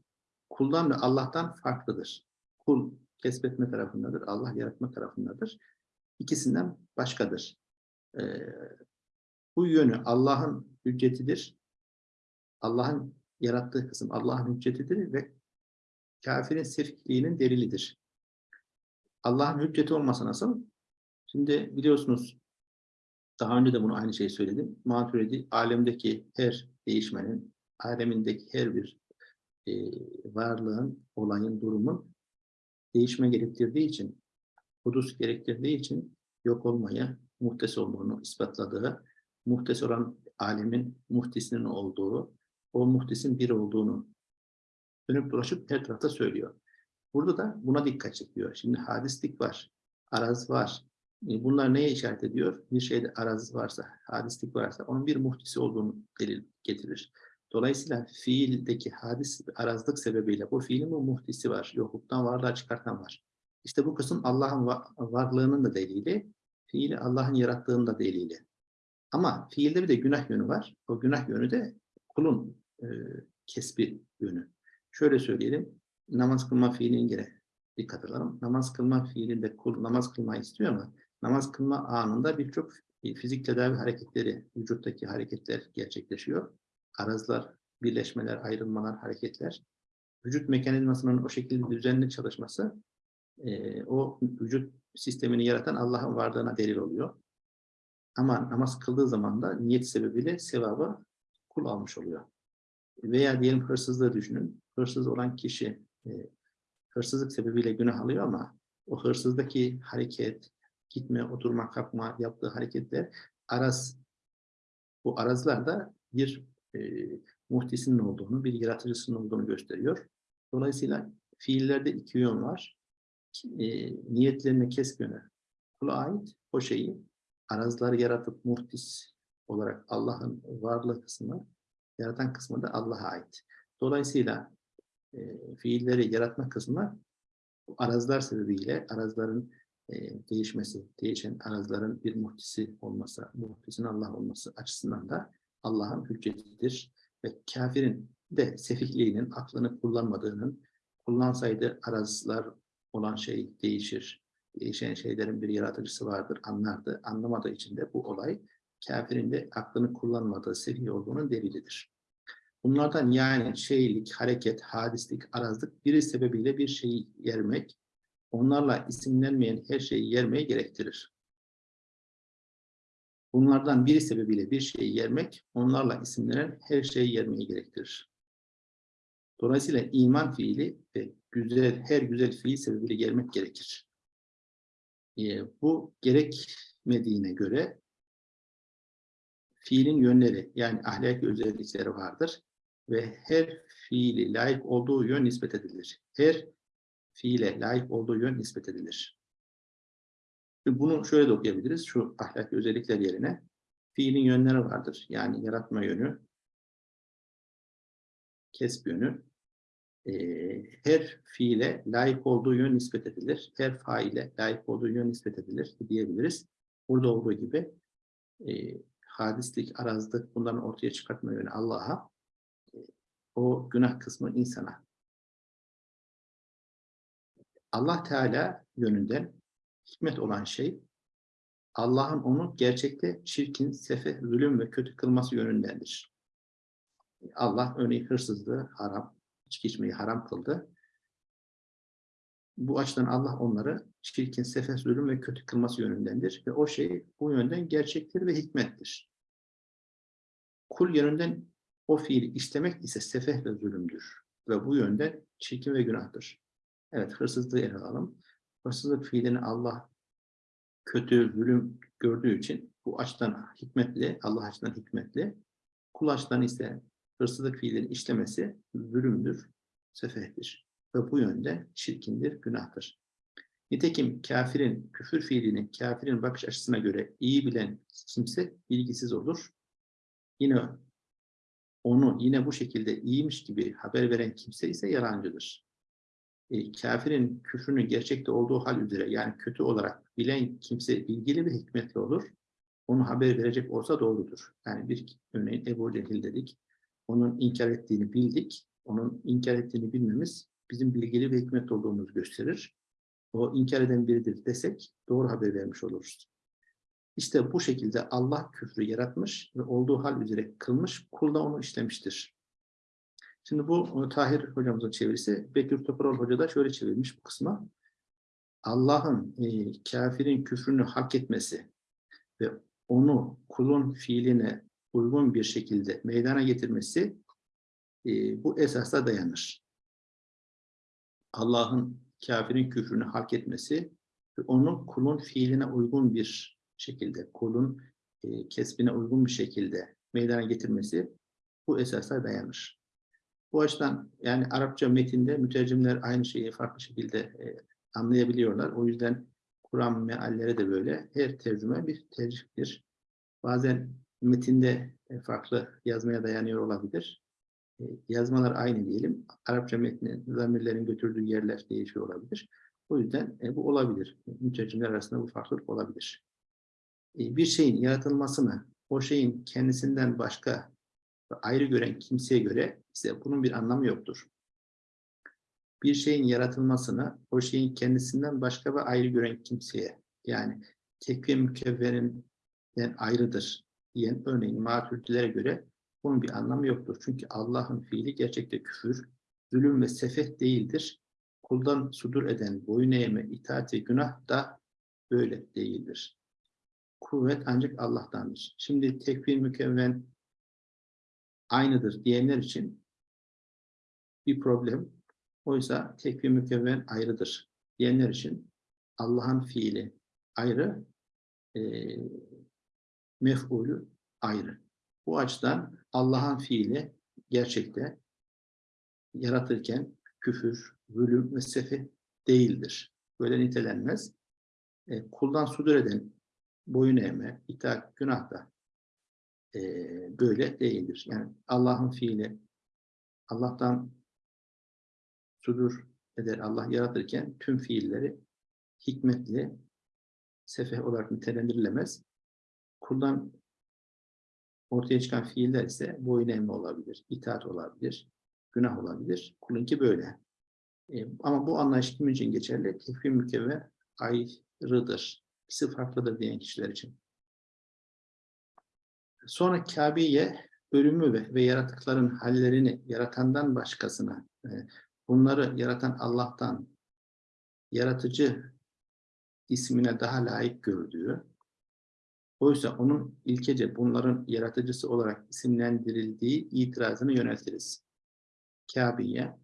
kuldan ve Allah'tan farklıdır. Kul kesbetme tarafındadır, Allah yaratma tarafındadır. İkisinden başkadır. Ee, bu yönü Allah'ın hüccetidir. Allah'ın yarattığı kısım Allah'ın hüccetidir ve kafirin sefikliğinin delilidir. Allah'ın hücceti olmasa nasıl? Şimdi biliyorsunuz daha önce de bunu aynı şeyi söyledim. Maturidi alemdeki her değişmenin, alemindeki her bir e, varlığın, olayın, durumun değişme gerektirdiği için, hudus gerektirdiği için yok olmaya muhtes olduğunu ispatladığı, muhtes olan alemin muhtisinin olduğu, o muhtisin bir olduğunu dönüp dolaşıp her tarafta söylüyor. Burada da buna dikkat çekiyor. Şimdi hadislik var, araz var. E, bunlar neye işaret ediyor? Bir şeyde araz varsa, hadislik varsa onun bir muhtisi olduğunu delil getirir. Dolayısıyla fiildeki hadis arazlık sebebiyle bu fiilin bu muhtisi var. Yokluktan varlığa çıkartan var. İşte bu kısım Allah'ın varlığının da delili, fiili Allah'ın yarattığının da delili. Ama fiilde bir de günah yönü var. O günah yönü de kulun e, kesbi yönü. Şöyle söyleyelim, namaz kılma fiilini gene dikkat edelim. Namaz kılma fiilinde kul namaz kılmayı istiyor ama namaz kılma anında birçok fizik tedavi hareketleri, vücuttaki hareketler gerçekleşiyor arazlar, birleşmeler, ayrılmalar, hareketler, vücut mekanizmasının o şekilde düzenli çalışması, e, o vücut sistemini yaratan Allah'ın varlığına delil oluyor. Ama namaz kıldığı zaman da niyet sebebiyle sevabı kul almış oluyor. Veya diyelim hırsızlığı düşünün. Hırsız olan kişi e, hırsızlık sebebiyle günah alıyor ama o hırsızdaki hareket, gitme, oturma, kalkma, yaptığı hareketler araz, bu arazlar da bir e, muhtisinin olduğunu, bir yaratıcısının olduğunu gösteriyor. Dolayısıyla fiillerde iki yön var. E, niyetlerine kesb yönü kula ait o şeyi arazları yaratıp muhtis olarak Allah'ın varlığı kısmı, yaratan kısmı da Allah'a ait. Dolayısıyla e, fiilleri yaratma kısmı arazlar sebebiyle arazların e, değişmesi, değişen arazların bir muhtisi olması, muhtisin Allah olması açısından da Allah'ın hüccetidir. Ve kafirin de sefihliğinin, aklını kullanmadığının, kullansaydı arazlar olan şey değişir. Değişen şeylerin bir yaratıcısı vardır, anlardı. Anlamadığı için de bu olay kafirin de aklını kullanmadığı, sefih olduğunun delilidir. Bunlardan yani şeylik, hareket, hadislik, arazlık biri sebebiyle bir şeyi yermek, onlarla isimlenmeyen her şeyi yermeye gerektirir. Bunlardan biri sebebiyle bir şeyi yermek, onlarla isimlenen her şeyi yermeyi gerektirir. Dolayısıyla iman fiili ve güzel, her güzel fiil sebebiyle yermek gerekir. e, bu gerekmediğine göre fiilin yönleri yani ahlaki özellikleri vardır ve her fiili layık olduğu yön nispet edilir. Her fiile layık olduğu yön nispet edilir. Bunu şöyle de okuyabiliriz. Şu ahlaki özellikler yerine fiilin yönleri vardır. Yani yaratma yönü, kesb yönü. Ee, her fiile layık olduğu yön nispet edilir. Her faile layık olduğu yön nispet edilir diyebiliriz. Burada olduğu gibi e, hadislik, arazlık bunların ortaya çıkartma yönü Allah'a, e, o günah kısmı insana. Allah Teala yönünden hikmet olan şey, Allah'ın onu gerçekte çirkin, sefeh, zulüm ve kötü kılması yönündendir. Allah örneğin hırsızlığı haram, içki içmeyi haram kıldı. Bu açıdan Allah onları çirkin, sefeh, zulüm ve kötü kılması yönündendir. Ve o şey bu yönden gerçektir ve hikmettir. Kul yönünden o fiili istemek ise sefeh ve zulümdür. Ve bu yönden çirkin ve günahtır. Evet, hırsızlığı ele alalım. Hırsızlık fiilini Allah kötü, zulüm gördüğü için bu açıdan hikmetli, Allah açıdan hikmetli. Kul açıdan ise hırsızlık fiilini işlemesi zulümdür, sefehtir. Ve bu yönde çirkindir, günahtır. Nitekim kafirin, küfür fiilini kafirin bakış açısına göre iyi bilen kimse bilgisiz olur. Yine onu yine bu şekilde iyiymiş gibi haber veren kimse ise yalancıdır. E, kafirin küfrünün gerçekte olduğu hal üzere yani kötü olarak bilen kimse bilgili ve hikmetli olur. Onu haber verecek olsa doğrudur. Yani bir örneğin Ebu Cehil dedik. Onun inkar ettiğini bildik. Onun inkar ettiğini bilmemiz bizim bilgili ve hikmetli olduğumuzu gösterir. O inkar eden biridir desek doğru haber vermiş oluruz. İşte bu şekilde Allah küfrü yaratmış ve olduğu hal üzere kılmış, kul da onu işlemiştir. Şimdi bu Tahir hocamızın çevirisi. Bekir Toparol Hoca da şöyle çevirmiş bu kısma. Allah'ın e, kafirin küfrünü hak etmesi ve onu kulun fiiline uygun bir şekilde meydana getirmesi e, bu esasa dayanır. Allah'ın kafirin küfrünü hak etmesi ve onu kulun fiiline uygun bir şekilde, kulun e, kesbine uygun bir şekilde meydana getirmesi bu esasa dayanır. Bu açıdan yani Arapça metinde mütercimler aynı şeyi farklı şekilde e, anlayabiliyorlar. O yüzden Kur'an mealleri de böyle. Her tercüme bir tercihtir. Bazen metinde e, farklı yazmaya dayanıyor olabilir. E, yazmalar aynı diyelim. Arapça metnin, zamirlerin götürdüğü yerler değişiyor olabilir. O yüzden e, bu olabilir. Mütercimler arasında bu farklılık olabilir. E, bir şeyin yaratılmasını, o şeyin kendisinden başka ayrı gören kimseye göre ise bunun bir anlamı yoktur. Bir şeyin yaratılmasını o şeyin kendisinden başka ve ayrı gören kimseye yani tekve mükevverinden ayrıdır diyen örneğin maturidilere göre bunun bir anlamı yoktur. Çünkü Allah'ın fiili gerçekte küfür, zulüm ve sefet değildir. Kuldan sudur eden boyun eğme, itaat ve günah da böyle değildir. Kuvvet ancak Allah'tandır. Şimdi tekvir mükevven aynıdır diyenler için bir problem. Oysa tekvir mükevven ayrıdır diyenler için Allah'ın fiili ayrı, e, mef'ulü ayrı. Bu açıdan Allah'ın fiili gerçekte yaratırken küfür, zulüm ve sefi değildir. Böyle nitelenmez. E, kuldan sudur eden boyun eğme, itaat, günah da e, böyle değildir. Yani Allah'ın fiili Allah'tan sudur eder Allah yaratırken tüm fiilleri hikmetli, sefeh olarak nitelendirilemez. Kuldan ortaya çıkan fiiller ise boyun eğme olabilir, itaat olabilir, günah olabilir. Kulunki böyle. E, ama bu anlayış kim için geçerli? Tekfir mükevve ayrıdır. İkisi farklıdır diyen kişiler için. Sonra Kabe'ye ölümü ve, ve yaratıkların hallerini yaratandan başkasına, e, bunları yaratan Allah'tan yaratıcı ismine daha layık gördüğü, oysa onun ilkece bunların yaratıcısı olarak isimlendirildiği itirazını yöneltiriz. Kabe'ye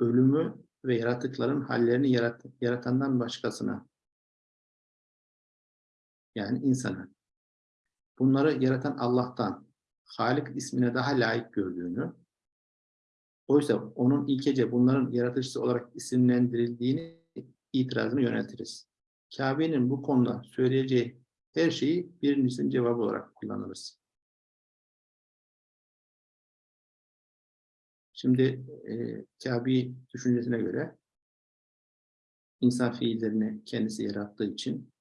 ölümü ve yaratıkların hallerini yarat yaratandan başkasına yani insanı bunları yaratan Allah'tan Halik ismine daha layık gördüğünü oysa onun ilkece bunların yaratıcısı olarak isimlendirildiğini itirazını yöneltiriz. Kabe'nin bu konuda söyleyeceği her şeyi birincisinin cevabı olarak kullanırız. Şimdi e, Kabe düşüncesine göre insan fiillerini kendisi yarattığı için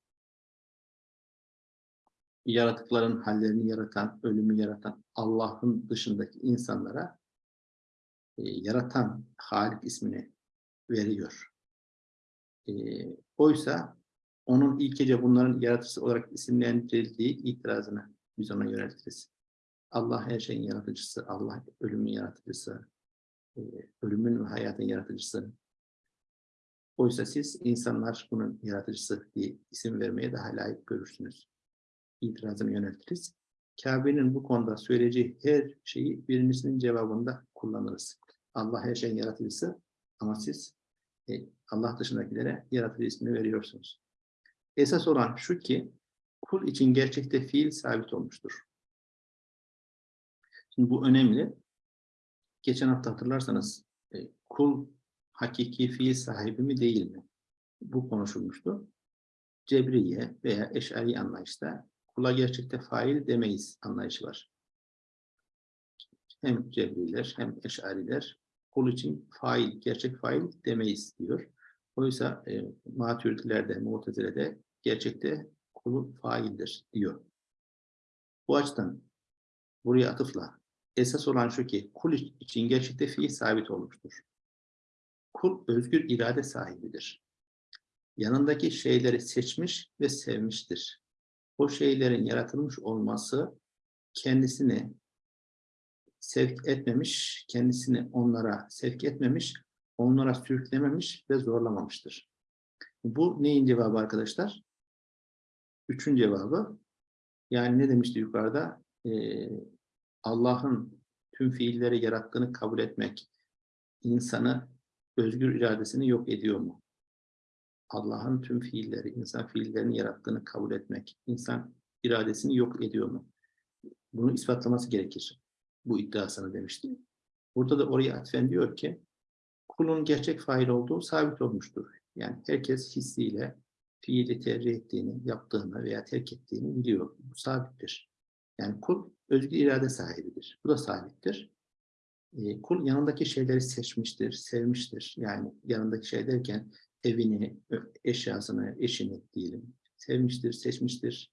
yaratıkların hallerini yaratan, ölümü yaratan Allah'ın dışındaki insanlara e, yaratan Halik ismini veriyor. E, oysa onun ilkece bunların yaratıcısı olarak isimlendirildiği itirazını biz ona yöneltiriz. Allah her şeyin yaratıcısı, Allah ölümün yaratıcısı, e, ölümün ve hayatın yaratıcısı. Oysa siz insanlar bunun yaratıcısı diye isim vermeye daha layık görürsünüz. İtirazını yöneltiriz. Kabe'nin bu konuda söyleyeceği her şeyi birincisinin cevabında kullanırız. Allah her şeyin yaratıcısı ama siz e, Allah dışındakilere yaratıcı ismini veriyorsunuz. Esas olan şu ki kul için gerçekte fiil sabit olmuştur. Şimdi bu önemli. Geçen hafta hatırlarsanız e, kul hakiki fiil sahibi mi değil mi? Bu konuşulmuştu. Cebriye veya eşari anlayışta kula gerçekte fail demeyiz anlayışı var. Hem cebriler hem eşariler kul için fail, gerçek fail demeyiz diyor. Oysa e, maturidilerde, mu'tezilede gerçekte kulu faildir diyor. Bu açıdan buraya atıfla esas olan şu ki kul için gerçekte fiil sabit olmuştur. Kul özgür irade sahibidir. Yanındaki şeyleri seçmiş ve sevmiştir. O şeylerin yaratılmış olması kendisini sevk etmemiş, kendisini onlara sevk etmemiş, onlara sürüklememiş ve zorlamamıştır. Bu neyin cevabı arkadaşlar? Üçün cevabı. Yani ne demişti yukarıda? Ee, Allah'ın tüm fiilleri yarattığını kabul etmek, insanı özgür iradesini yok ediyor mu? Allah'ın tüm fiilleri, insan fiillerini yarattığını kabul etmek, insan iradesini yok ediyor mu? Bunu ispatlaması gerekir. Bu iddiasını demişti. Burada da oraya atfen diyor ki, kulun gerçek fail olduğu sabit olmuştur. Yani herkes hissiyle fiili tercih ettiğini, yaptığını veya terk ettiğini biliyor. Bu sabittir. Yani kul özgür irade sahibidir. Bu da sabittir. E, kul yanındaki şeyleri seçmiştir, sevmiştir. Yani yanındaki şey derken evini, eşyasını, eşini diyelim. Sevmiştir, seçmiştir.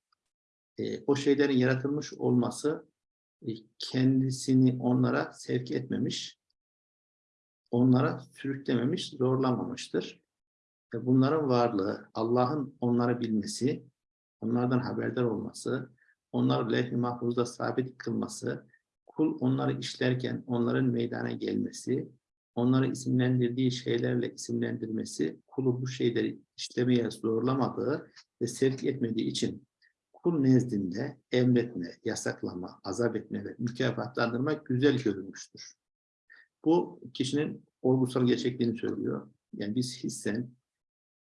E, o şeylerin yaratılmış olması e, kendisini onlara sevk etmemiş, onlara sürüklememiş, zorlamamıştır. Ve bunların varlığı, Allah'ın onları bilmesi, onlardan haberdar olması, onları levh-i mahfuzda sabit kılması, kul onları işlerken onların meydana gelmesi, onları isimlendirdiği şeylerle isimlendirmesi, kulu bu şeyleri işlemeye zorlamadığı ve sevk etmediği için kul nezdinde emretme, yasaklama, azap etme ve mükafatlandırma güzel görülmüştür. Bu kişinin olgusal gerçekliğini söylüyor. Yani biz hissen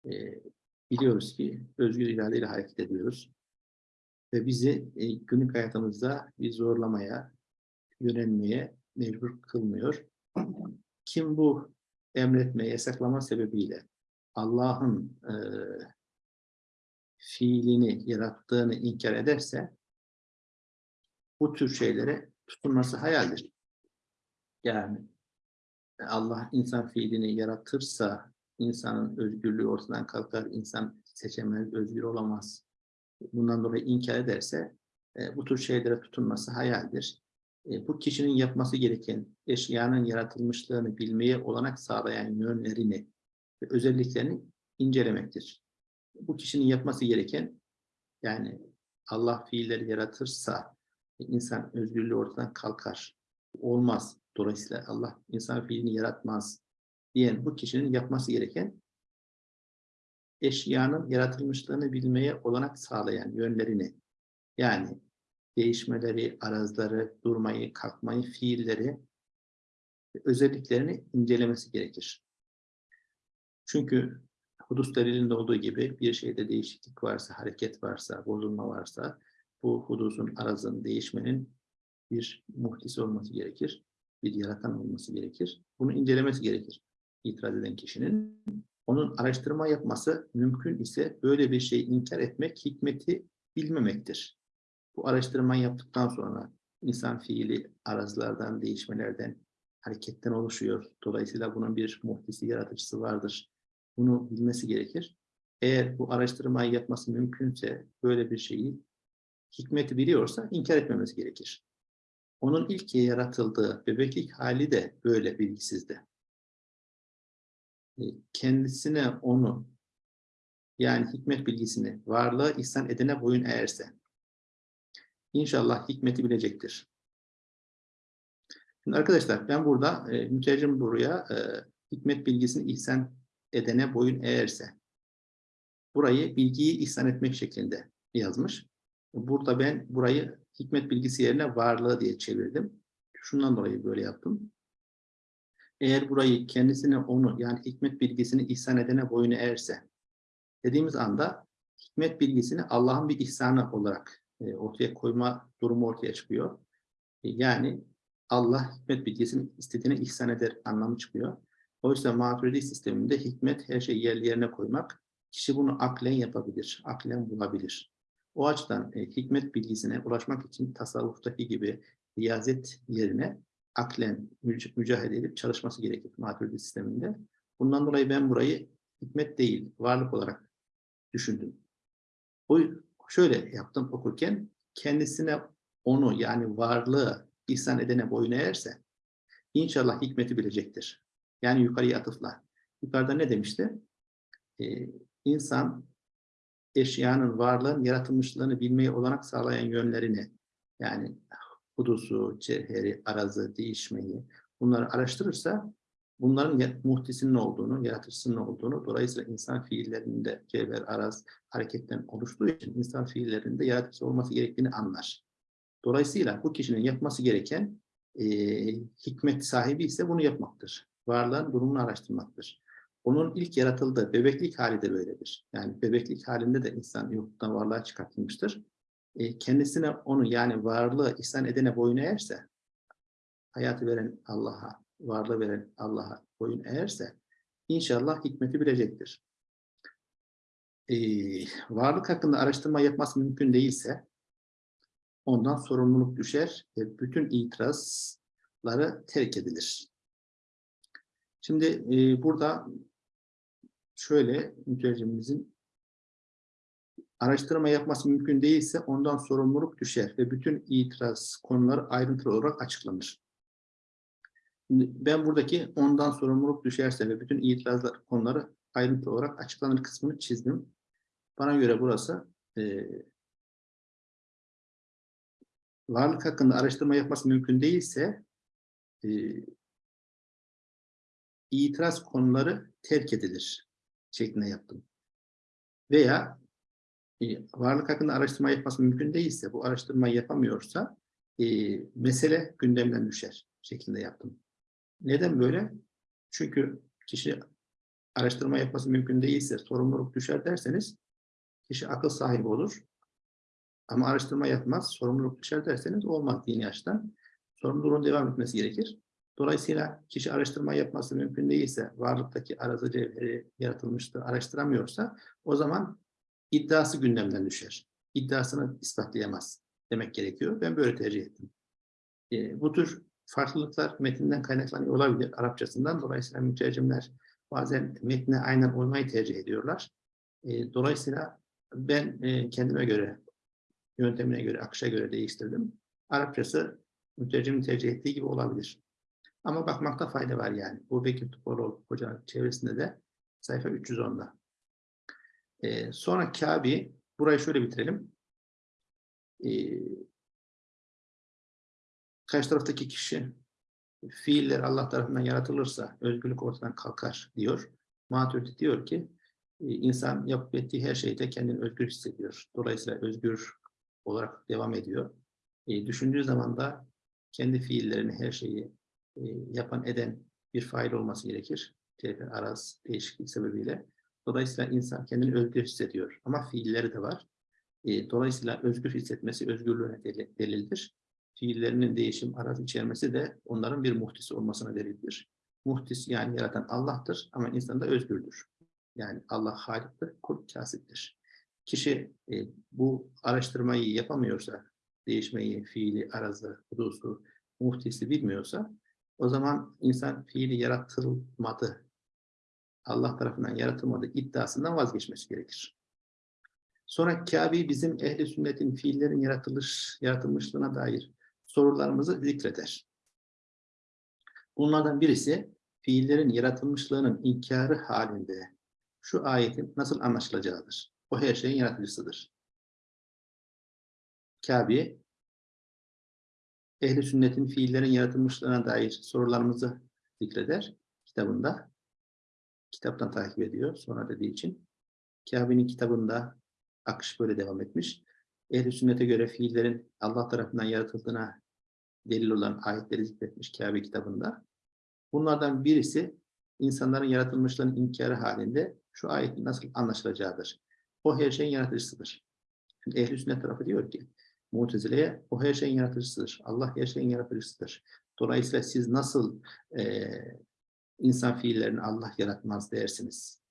e, biliyoruz ki özgür iradeyle hareket ediyoruz. Ve bizi e, günlük hayatımızda bir zorlamaya, yönelmeye mecbur kılmıyor. Kim bu emretme, yasaklama sebebiyle Allah'ın e, fiilini, yarattığını inkar ederse bu tür şeylere tutunması hayaldir. Yani Allah insan fiilini yaratırsa insanın özgürlüğü ortadan kalkar, insan seçemez, özgür olamaz. Bundan dolayı inkar ederse e, bu tür şeylere tutunması hayaldir. E, bu kişinin yapması gereken eşyanın yaratılmışlığını bilmeye olanak sağlayan yönlerini ve özelliklerini incelemektir. Bu kişinin yapması gereken yani Allah fiilleri yaratırsa insan özgürlüğü ortadan kalkar. Olmaz. Dolayısıyla Allah insan fiilini yaratmaz diyen bu kişinin yapması gereken eşyanın yaratılmışlığını bilmeye olanak sağlayan yönlerini yani değişmeleri, arazları, durmayı, kalkmayı, fiilleri özelliklerini incelemesi gerekir. Çünkü Hudus delilinde olduğu gibi bir şeyde değişiklik varsa, hareket varsa, bozulma varsa bu hudusun, arazın, değişmenin bir muhtisi olması gerekir. Bir yaratan olması gerekir. Bunu incelemesi gerekir. İtiraz eden kişinin. Onun araştırma yapması mümkün ise böyle bir şeyi inkar etmek hikmeti bilmemektir. Bu araştırma yaptıktan sonra insan fiili arazlardan, değişmelerden, hareketten oluşuyor. Dolayısıyla bunun bir muhtisi, yaratıcısı vardır. Bunu bilmesi gerekir. Eğer bu araştırmayı yapması mümkünse böyle bir şeyi hikmeti biliyorsa inkar etmemesi gerekir. Onun ilk yaratıldığı bebeklik hali de böyle bilgisizdi. E, Kendisine onu yani hikmet bilgisini varlığı ihsan edene boyun eğerse İnşallah hikmeti bilecektir. Şimdi arkadaşlar ben burada e, mütercim buraya e, hikmet bilgisini ihsan edene boyun eğerse burayı bilgiyi ihsan etmek şeklinde yazmış. Burada ben burayı hikmet bilgisi yerine varlığı diye çevirdim. Şundan dolayı böyle yaptım. Eğer burayı kendisine onu yani hikmet bilgisini ihsan edene boyun eğerse dediğimiz anda hikmet bilgisini Allah'ın bir ihsanı olarak e, ortaya koyma durumu ortaya çıkıyor. E, yani Allah hikmet bilgisini istediğine ihsan eder anlamı çıkıyor. Oysa maturidi sisteminde hikmet her şeyi yerli yerine koymak, kişi bunu aklen yapabilir, aklen bulabilir. O açıdan e, hikmet bilgisine ulaşmak için tasavvuftaki gibi riyazet yerine aklen müc mücadele edip çalışması gerekir maturidi sisteminde. Bundan dolayı ben burayı hikmet değil, varlık olarak düşündüm. O şöyle yaptım okurken, kendisine onu yani varlığı ihsan edene boyun eğerse, inşallah hikmeti bilecektir. Yani yukarıya atıfla. Yukarıda ne demişti? Ee, insan eşyanın varlığın yaratılmışlığını bilmeye olanak sağlayan yönlerini yani hudusu, cevheri, arazı, değişmeyi bunları araştırırsa bunların muhtisinin olduğunu, yaratıcısının olduğunu, dolayısıyla insan fiillerinde cevher, araz, hareketten oluştuğu için insan fiillerinde yaratıcı olması gerektiğini anlar. Dolayısıyla bu kişinin yapması gereken e, hikmet sahibi ise bunu yapmaktır. Varlığın durumunu araştırmaktır. Onun ilk yaratıldığı bebeklik hali de böyledir. Yani bebeklik halinde de insan yoktan varlığa çıkartılmıştır. E, kendisine onu yani varlığı ihsan edene boyun eğerse, hayatı veren Allah'a, varlığı veren Allah'a boyun eğerse, inşallah hikmeti bilecektir. E, varlık hakkında araştırma yapması mümkün değilse, ondan sorumluluk düşer ve bütün itirazları terk edilir. Şimdi e, burada şöyle mütercimimizin araştırma yapması mümkün değilse ondan sorumluluk düşer ve bütün itiraz konuları ayrıntılı olarak açıklanır. Ben buradaki ondan sorumluluk düşerse ve bütün itirazlar konuları ayrıntılı olarak açıklanır kısmını çizdim. Bana göre burası e, varlık hakkında araştırma yapması mümkün değilse e, itiraz konuları terk edilir şeklinde yaptım. Veya e, varlık hakkında araştırma yapması mümkün değilse, bu araştırmayı yapamıyorsa e, mesele gündemden düşer şeklinde yaptım. Neden böyle? Çünkü kişi araştırma yapması mümkün değilse sorumluluk düşer derseniz kişi akıl sahibi olur. Ama araştırma yapmaz, sorumluluk düşer derseniz olmaz dini açıdan. Sorumluluğun devam etmesi gerekir. Dolayısıyla kişi araştırma yapması mümkün değilse, varlıktaki arazı cevheri yaratılmıştır, araştıramıyorsa o zaman iddiası gündemden düşer. İddiasını ispatlayamaz demek gerekiyor. Ben böyle tercih ettim. E, bu tür farklılıklar metinden kaynaklanıyor olabilir Arapçasından. Dolayısıyla mütercimler bazen metne aynen uymayı tercih ediyorlar. E, dolayısıyla ben e, kendime göre, yöntemine göre, akışa göre değiştirdim. Arapçası mütercimin tercih ettiği gibi olabilir. Ama bakmakta fayda var yani. Bu Bekir Tuporol Hoca'nın çevresinde de sayfa 310'da. Ee, sonra Kabi, burayı şöyle bitirelim. Ee, karşı taraftaki kişi fiiller Allah tarafından yaratılırsa özgürlük ortadan kalkar diyor. Maturidi diyor ki e, insan yapıp ettiği her şeyde kendini özgür hissediyor. Dolayısıyla özgür olarak devam ediyor. E, düşündüğü zaman da kendi fiillerini, her şeyi e, yapan eden bir fail olması gerekir. Tevfik araz değişiklik sebebiyle. Dolayısıyla insan kendini özgür hissediyor. Ama fiilleri de var. E, dolayısıyla özgür hissetmesi özgürlüğüne deli- delildir. Fiillerinin değişim, araz içermesi de onların bir muhtisi olmasına delildir. Muhtis yani yaratan Allah'tır ama insan da özgürdür. Yani Allah haliktir, kul kasiptir. Kişi e, bu araştırmayı yapamıyorsa, değişmeyi, fiili, arazı, hudusu, muhtisi bilmiyorsa, o zaman insan fiili yaratılmadı, Allah tarafından yaratılmadı iddiasından vazgeçmesi gerekir. Sonra Kabe bizim ehli sünnetin fiillerin yaratılış, yaratılmışlığına dair sorularımızı zikreder. Bunlardan birisi fiillerin yaratılmışlığının inkarı halinde şu ayetin nasıl anlaşılacağıdır. O her şeyin yaratıcısıdır. Kabe ehli sünnetin fiillerin yaratılmışlığına dair sorularımızı zikreder kitabında. Kitaptan takip ediyor sonra dediği için. Kabe'nin kitabında akış böyle devam etmiş. Ehl-i sünnete göre fiillerin Allah tarafından yaratıldığına delil olan ayetleri zikretmiş Kabe kitabında. Bunlardan birisi insanların yaratılmışlığının inkarı halinde şu ayetin nasıl anlaşılacağıdır. O her şeyin yaratıcısıdır. Şimdi ehl-i sünnet tarafı diyor ki Mutezile'ye o her şeyin yaratıcısıdır. Allah her şeyin yaratıcısıdır. Dolayısıyla siz nasıl eee insan fiillerini Allah yaratmaz dersiniz.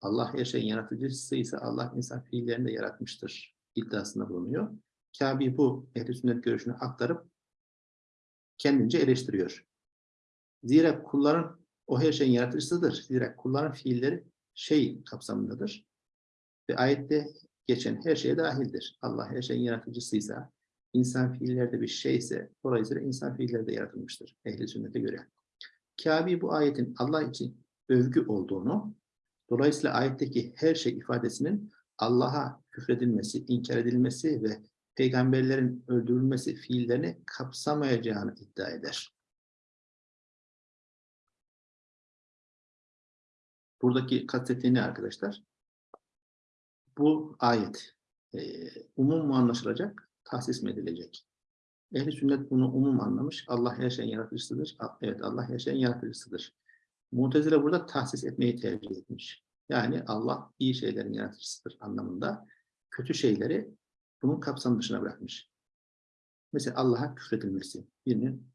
Allah her şeyin yaratıcısıysa Allah insan fiillerini de yaratmıştır iddiasında bulunuyor. Kabe bu ehl sünnet görüşünü aktarıp kendince eleştiriyor. Zira kulların o her şeyin yaratıcısıdır. Zira kulların fiilleri şey kapsamındadır. Ve ayette geçen her şeye dahildir. Allah her şeyin yaratıcısıysa, insan fiillerde bir şeyse, dolayısıyla insan fiilleri de yaratılmıştır ehli sünnete göre. Kabe bu ayetin Allah için övgü olduğunu, dolayısıyla ayetteki her şey ifadesinin Allah'a küfredilmesi, inkar edilmesi ve peygamberlerin öldürülmesi fiillerini kapsamayacağını iddia eder. Buradaki kastettiği ne arkadaşlar? Bu ayet e, umum mu anlaşılacak, tahsis mi edilecek? Ehli sünnet bunu umum anlamış. Allah her şeyin yaratıcısıdır. Evet Allah her şeyin yaratıcısıdır. Mutezile burada tahsis etmeyi tercih etmiş. Yani Allah iyi şeylerin yaratıcısıdır anlamında kötü şeyleri bunun kapsam dışına bırakmış. Mesela Allah'a küfredilmesi, birinin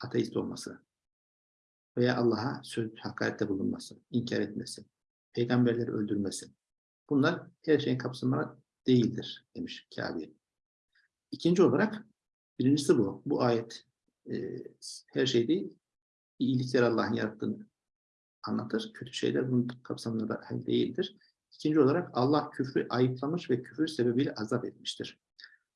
ateist olması veya Allah'a söz hakarette bulunması, inkar etmesi, peygamberleri öldürmesi. Bunlar her şeyin kapsamına değildir demiş Kabe. İkinci olarak Birincisi bu. Bu ayet e, her şey değil, iyilikler Allah'ın yarattığını anlatır. Kötü şeyler bunun kapsamında dahil değildir. İkinci olarak Allah küfrü ayıplamış ve küfür sebebiyle azap etmiştir.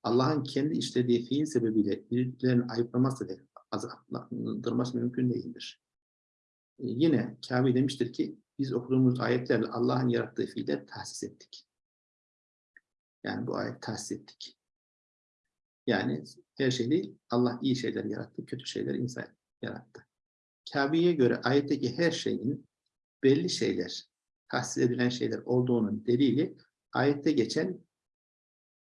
Allah'ın kendi işlediği fiil sebebiyle birilerinin ayıplaması ve azaplandırması mümkün değildir. E, yine Kabe demiştir ki biz okuduğumuz ayetlerle Allah'ın yarattığı fiiller tahsis ettik. Yani bu ayet tahsis ettik. Yani her şey değil, Allah iyi şeyler yarattı, kötü şeyler insan yarattı. Kabe'ye göre ayetteki her şeyin belli şeyler, tahsis edilen şeyler olduğunun delili ayette geçen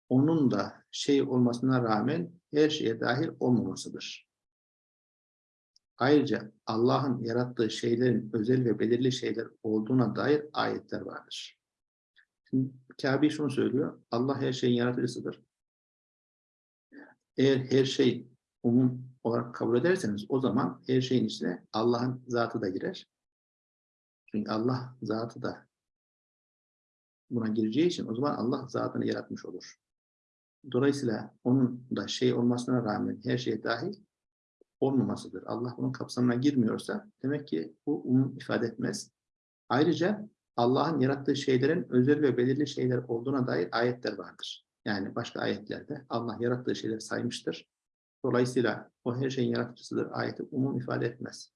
onun da şey olmasına rağmen her şeye dahil olmamasıdır. Ayrıca Allah'ın yarattığı şeylerin özel ve belirli şeyler olduğuna dair ayetler vardır. Şimdi Kabe şunu söylüyor, Allah her şeyin yaratıcısıdır. Eğer her şey umum olarak kabul ederseniz o zaman her şeyin içine Allah'ın zatı da girer. Çünkü Allah zatı da buna gireceği için o zaman Allah zatını yaratmış olur. Dolayısıyla onun da şey olmasına rağmen her şeye dahil olmamasıdır. Allah bunun kapsamına girmiyorsa demek ki bu umum ifade etmez. Ayrıca Allah'ın yarattığı şeylerin özel ve belirli şeyler olduğuna dair ayetler vardır. Yani başka ayetlerde Allah yarattığı şeyleri saymıştır. Dolayısıyla o her şeyin yaratıcısıdır ayeti umum ifade etmez.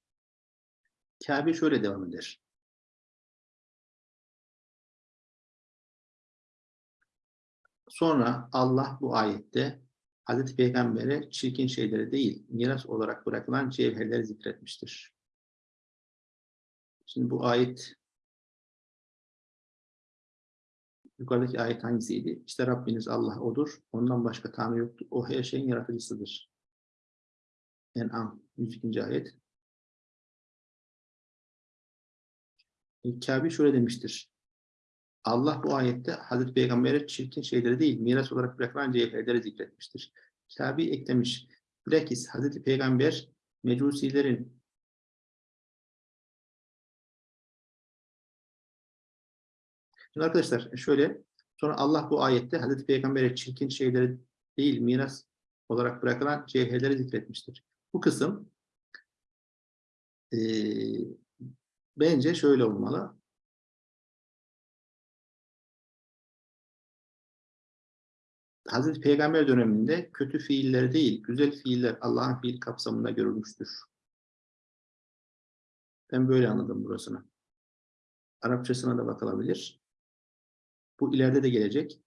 Kabe şöyle devam eder. Sonra Allah bu ayette Hazreti Peygamber'e çirkin şeyleri değil, miras olarak bırakılan cevherleri zikretmiştir. Şimdi bu ayet Yukarıdaki ayet hangisiydi? İşte Rabbiniz Allah odur. Ondan başka Tanrı yoktur. O her şeyin yaratıcısıdır. En'am 102. ayet. E, Kabe şöyle demiştir. Allah bu ayette Hazreti Peygamber'e çirkin şeyleri değil, miras olarak bırakılan cevherleri zikretmiştir. Kabi eklemiş. Bilakis Hazreti Peygamber mecusilerin Şimdi arkadaşlar şöyle sonra Allah bu ayette Hazreti Peygamber'e çirkin şeyleri değil miras olarak bırakılan cevherleri zikretmiştir. Bu kısım eee, bence şöyle olmalı. Hazreti Peygamber döneminde kötü fiiller değil, güzel fiiller Allah'ın fiil kapsamında görülmüştür. Ben böyle anladım burasını. Arapçasına da bakılabilir. Bu ileride de gelecek.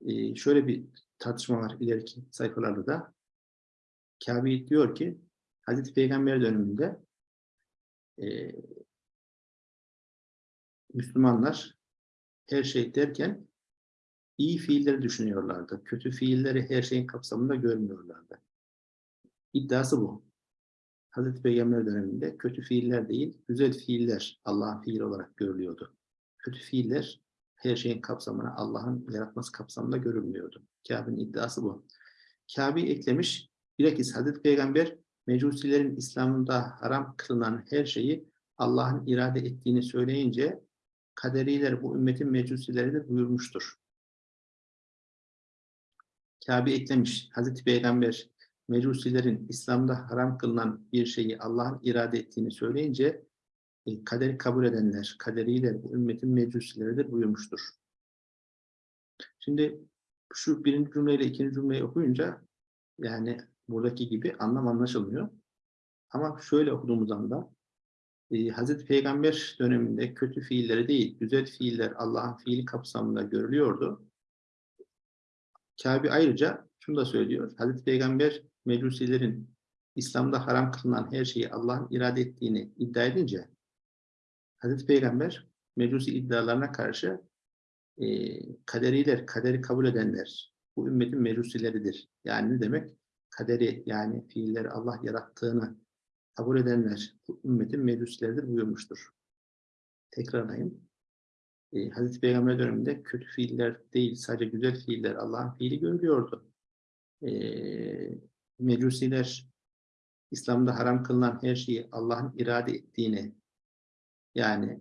Ee, şöyle bir tartışma var ileriki sayfalarda da. Kabe diyor ki Hazreti Peygamber döneminde e, Müslümanlar her şey derken iyi fiilleri düşünüyorlardı. Kötü fiilleri her şeyin kapsamında görmüyorlardı. İddiası bu. Hazreti Peygamber döneminde kötü fiiller değil, güzel fiiller Allah'ın fiili olarak görülüyordu. Kötü fiiller her şeyin kapsamına, Allah'ın yaratması kapsamında görülmüyordu. Kabe'nin iddiası bu. Kabe eklemiş, bilakis Hazreti Peygamber mecusilerin İslam'da haram kılınan her şeyi Allah'ın irade ettiğini söyleyince kaderiler bu ümmetin mecusileridir buyurmuştur. Kabe eklemiş. Hazreti Peygamber mecusilerin İslam'da haram kılınan bir şeyi Allah'ın irade ettiğini söyleyince e, kaderi kabul edenler, kaderiyle bu ümmetin mecusileridir buyurmuştur. Şimdi şu birinci cümleyle ikinci cümleyi okuyunca yani buradaki gibi anlam anlaşılmıyor. Ama şöyle okuduğumuz anda e, Hazreti Peygamber döneminde kötü fiilleri değil, güzel fiiller Allah'ın fiili kapsamında görülüyordu. Kabe ayrıca şunu da söylüyor. Hazreti Peygamber mecusilerin İslam'da haram kılınan her şeyi Allah'ın irade ettiğini iddia edince Hazreti Peygamber mecusi iddialarına karşı e, kaderiler, kaderi kabul edenler bu ümmetin mecusileridir. Yani ne demek? Kaderi yani fiilleri Allah yarattığını kabul edenler bu ümmetin mecusileridir buyurmuştur. Tekrarlayayım. E, Hazreti Peygamber döneminde kötü fiiller değil, sadece güzel fiiller Allah'ın fiili görülüyordu. E, mecusiler İslam'da haram kılınan her şeyi Allah'ın irade ettiğini yani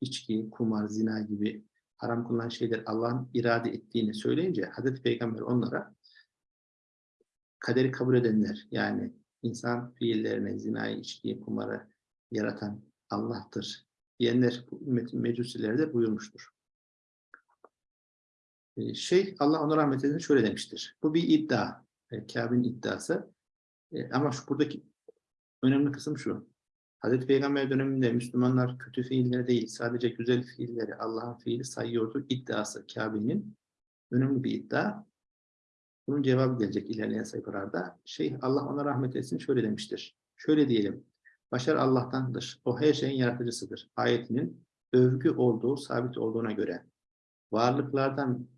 içki, kumar, zina gibi haram kılınan şeyler Allah'ın irade ettiğini söyleyince Hazreti Peygamber onlara kaderi kabul edenler yani insan fiillerini, zinayı, içkiyi, kumarı yaratan Allah'tır diyenler mecusileri buyurmuştur. Ee, şey Allah ona rahmet eylesin şöyle demiştir. Bu bir iddia. E, Kabe'nin iddiası. E, ama şu buradaki önemli kısım şu. Hazreti Peygamber döneminde Müslümanlar kötü fiilleri değil, sadece güzel fiilleri Allah'ın fiili sayıyordu iddiası Kabe'nin. Önemli bir iddia. Bunun cevabı gelecek ilerleyen sayfalarda. Şey Allah ona rahmet etsin şöyle demiştir. Şöyle diyelim. Başar Allah'tandır. O her şeyin yaratıcısıdır. Ayetinin övgü olduğu, sabit olduğuna göre varlıklardan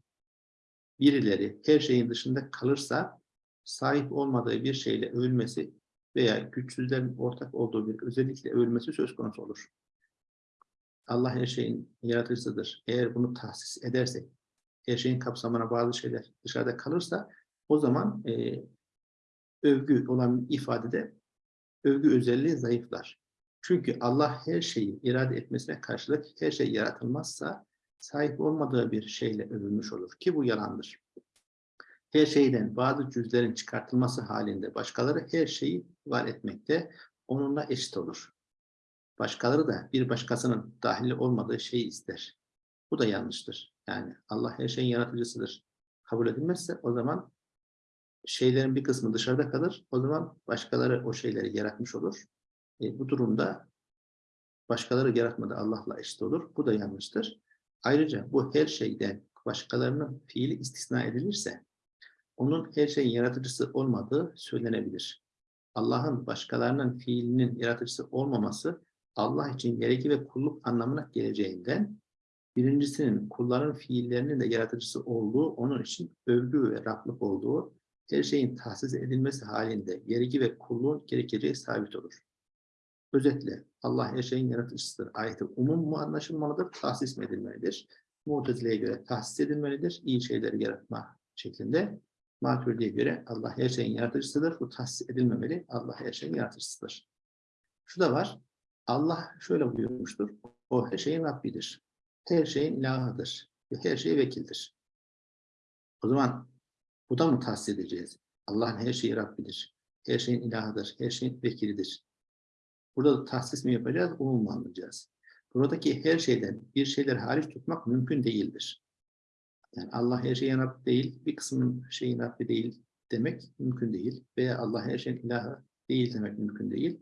birileri her şeyin dışında kalırsa sahip olmadığı bir şeyle övülmesi veya güçsüzlerin ortak olduğu bir özellikle övülmesi söz konusu olur. Allah her şeyin yaratıcısıdır. Eğer bunu tahsis edersek, her şeyin kapsamına bazı şeyler dışarıda kalırsa o zaman e, övgü olan ifadede övgü özelliği zayıflar. Çünkü Allah her şeyi irade etmesine karşılık her şey yaratılmazsa sahip olmadığı bir şeyle övülmüş olur ki bu yalandır. Her şeyden bazı cüzlerin çıkartılması halinde başkaları her şeyi var etmekte onunla eşit olur. Başkaları da bir başkasının dahili olmadığı şeyi ister. Bu da yanlıştır. Yani Allah her şeyin yaratıcısıdır. Kabul edilmezse o zaman şeylerin bir kısmı dışarıda kalır. O zaman başkaları o şeyleri yaratmış olur. E, bu durumda başkaları yaratmadı Allah'la eşit olur. Bu da yanlıştır. Ayrıca bu her şeyden başkalarının fiili istisna edilirse onun her şeyin yaratıcısı olmadığı söylenebilir. Allah'ın başkalarının fiilinin yaratıcısı olmaması Allah için gerekli ve kulluk anlamına geleceğinden birincisinin kulların fiillerinin de yaratıcısı olduğu, onun için övgü ve Rablık olduğu, her şeyin tahsis edilmesi halinde gerekli ve kulluğun gerekeceği sabit olur. Özetle Allah her şeyin yaratıcısıdır. Ayeti umum mu anlaşılmalıdır, tahsis mi edilmelidir? Mutezile'ye göre tahsis edilmelidir. İyi şeyleri yaratma şeklinde. Maturidi'ye göre Allah her şeyin yaratıcısıdır. Bu tahsis edilmemeli. Allah her şeyin yaratıcısıdır. Şu da var. Allah şöyle buyurmuştur. O her şeyin Rabbidir. Her şeyin ilahıdır. Ve her şeye vekildir. O zaman bu da mı tahsis? Allah'ın her şeyi Rabbidir. Her şeyin ilahıdır. Her şeyin vekilidir. Burada da tahsis mi yapacağız? Umum mu anlayacağız? Buradaki her şeyden bir şeyler hariç tutmak mümkün değildir. Yani Allah her şeyin Rabbi değil, bir kısmının şeyin Rabbi değil demek mümkün değil. Veya Allah her şeyin ilahı değil demek mümkün değil.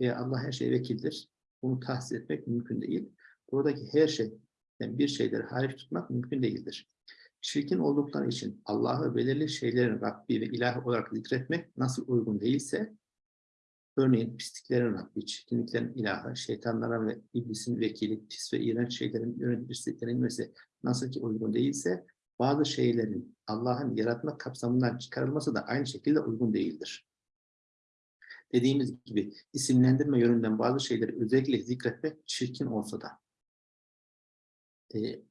Veya Allah her şeye vekildir. Bunu tahsis etmek mümkün değil. Buradaki her şey, yani bir şeyleri hariç tutmak mümkün değildir. Çirkin oldukları için Allah'ı belirli şeylerin Rabbi ve ilah olarak zikretmek nasıl uygun değilse, örneğin pisliklerin Rabbi, çirkinliklerin ilahı, şeytanlara ve iblisin vekili, pis ve iğrenç şeylerin yöneticisi denilmesi nasıl ki uygun değilse, bazı şeylerin Allah'ın yaratma kapsamından çıkarılması da aynı şekilde uygun değildir. Dediğimiz gibi isimlendirme yönünden bazı şeyleri özellikle zikretmek çirkin olsa da e,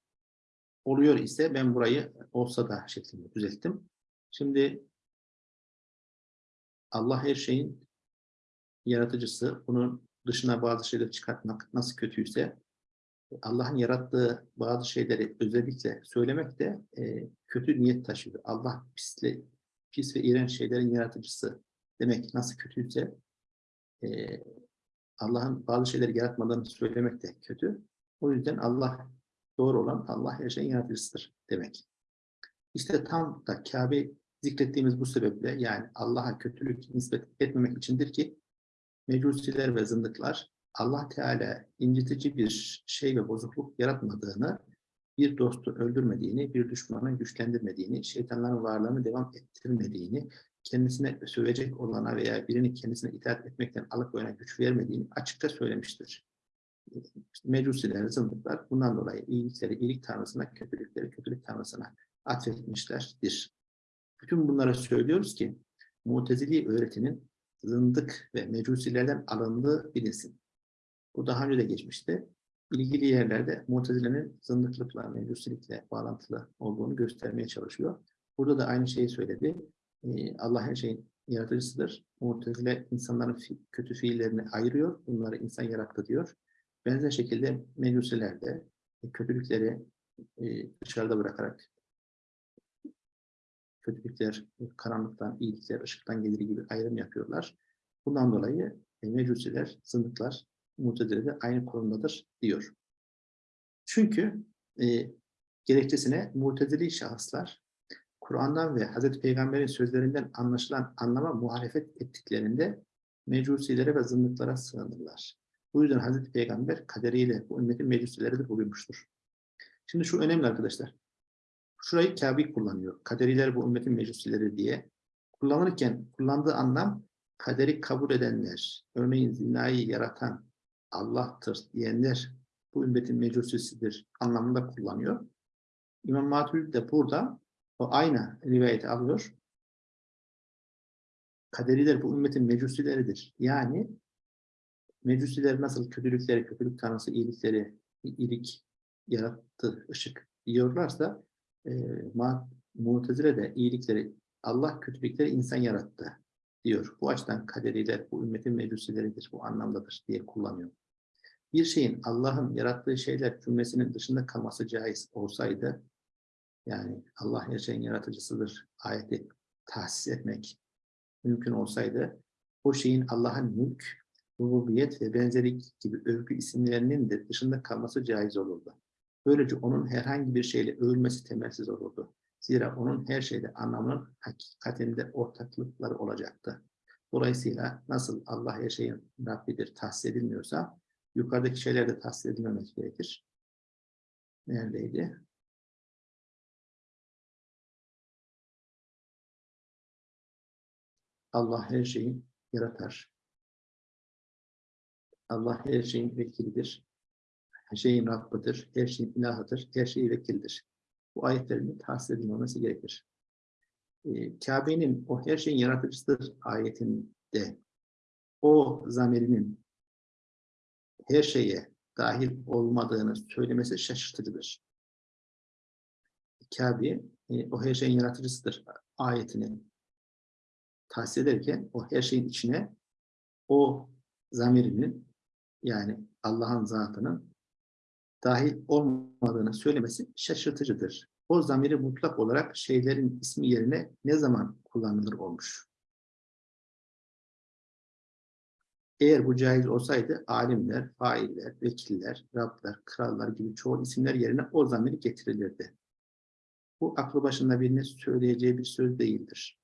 oluyor ise ben burayı olsa da şeklinde düzelttim. Şimdi Allah her şeyin yaratıcısı. Bunun dışına bazı şeyler çıkartmak nasıl kötüyse Allah'ın yarattığı bazı şeyleri özellikle söylemek de e, kötü niyet taşıyor. Allah pisle, pis ve iğrenç şeylerin yaratıcısı demek nasıl kötüyse e, Allah'ın bazı şeyleri yaratmadığını söylemek de kötü. O yüzden Allah doğru olan Allah her şeyin yaratıcısıdır demek. İşte tam da Kabe zikrettiğimiz bu sebeple yani Allah'a kötülük nispet etmemek içindir ki mecusiler ve zındıklar Allah Teala incitici bir şey ve bozukluk yaratmadığını, bir dostu öldürmediğini, bir düşmanı güçlendirmediğini, şeytanların varlığını devam ettirmediğini, kendisine sövecek olana veya birini kendisine itaat etmekten alıkoyana güç vermediğini açıkça söylemiştir. Mecusiler, zındıklar bundan dolayı iyilikleri iyilik tanrısına, kötülükleri kötülük tanrısına atfetmişlerdir. Bütün bunlara söylüyoruz ki Mutezili öğretinin zındık ve mecusilerden alındığı bilinsin. Bu daha önce de geçmişti. İlgili yerlerde Mutezile'nin zındıklıkla, mecusilikle bağlantılı olduğunu göstermeye çalışıyor. Burada da aynı şeyi söyledi. Ee, Allah her şeyin yaratıcısıdır. Mu'tezile insanların kötü fiillerini ayırıyor. Bunları insan yarattı diyor. Benzer şekilde mecusiler de kötülükleri e, dışarıda bırakarak kötülükler karanlıktan, iyilikler ışıktan gelir gibi ayrım yapıyorlar. Bundan dolayı e, mecusiler, zındıklar Mutezile'de aynı konumdadır diyor. Çünkü e, gerekçesine Mutezili şahıslar Kur'an'dan ve Hazreti Peygamber'in sözlerinden anlaşılan anlama muhalefet ettiklerinde mecusilere ve zındıklara sığınırlar. Bu yüzden Hazreti Peygamber kaderiyle bu ümmetin mecusileri de buyurmuştur. Şimdi şu önemli arkadaşlar. Şurayı Kabe kullanıyor. Kaderiler bu ümmetin mecusileri diye. Kullanırken kullandığı anlam kaderi kabul edenler, örneğin zinayı yaratan Allah'tır diyenler bu ümmetin mecusisidir anlamında kullanıyor. İmam Maturidi de burada o aynı rivayeti alıyor. Kaderiler bu ümmetin mecusileridir. Yani mecusiler nasıl kötülükleri, kötülük tanrısı iyilikleri, iyilik yarattı, ışık diyorlarsa e, Mu'tezile de iyilikleri Allah kötülükleri insan yarattı diyor. Bu açıdan kaderiler bu ümmetin mecusileridir, bu anlamdadır diye kullanıyor. Bir şeyin Allah'ın yarattığı şeyler cümlesinin dışında kalması caiz olsaydı, yani Allah her şeyin yaratıcısıdır ayeti tahsis etmek mümkün olsaydı, o şeyin Allah'ın mülk, rububiyet ve benzeri gibi övgü isimlerinin de dışında kalması caiz olurdu. Böylece onun herhangi bir şeyle övülmesi temelsiz olurdu. Zira onun her şeyde anlamının hakikatinde ortaklıkları olacaktı. Dolayısıyla nasıl Allah her şeyin Rabbidir tahsis edilmiyorsa yukarıdaki şeyler de tahsis edilmemek gerekir. Neredeydi? Allah her şeyi yaratar. Allah her şeyin vekilidir. Her şeyin Rabbidir. Her şeyin ilahıdır. Her şeyi vekildir bu ayetlerin tahsis edilmemesi gerekir. E, Kabe'nin o her şeyin yaratıcısıdır ayetinde o zamirinin her şeye dahil olmadığını söylemesi şaşırtıcıdır. Kabe e, o her şeyin yaratıcısıdır ayetini tahsis ederken o her şeyin içine o zamirinin yani Allah'ın zatının dahil olmadığını söylemesi şaşırtıcıdır. O zamiri mutlak olarak şeylerin ismi yerine ne zaman kullanılır olmuş. Eğer bu caiz olsaydı alimler, failler, vekiller, Rablar, krallar gibi çoğu isimler yerine o zamiri getirilirdi. Bu aklı başında birinin söyleyeceği bir söz değildir.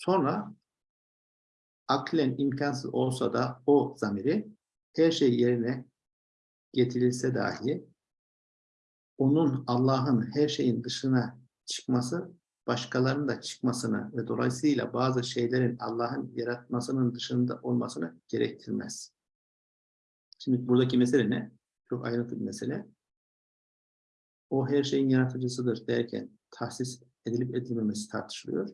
Sonra aklen imkansız olsa da o zamiri her şey yerine getirilse dahi onun Allah'ın her şeyin dışına çıkması başkalarının da çıkmasını ve dolayısıyla bazı şeylerin Allah'ın yaratmasının dışında olmasını gerektirmez. Şimdi buradaki mesele ne? Çok ayrıntılı bir mesele. O her şeyin yaratıcısıdır derken tahsis edilip edilmemesi tartışılıyor.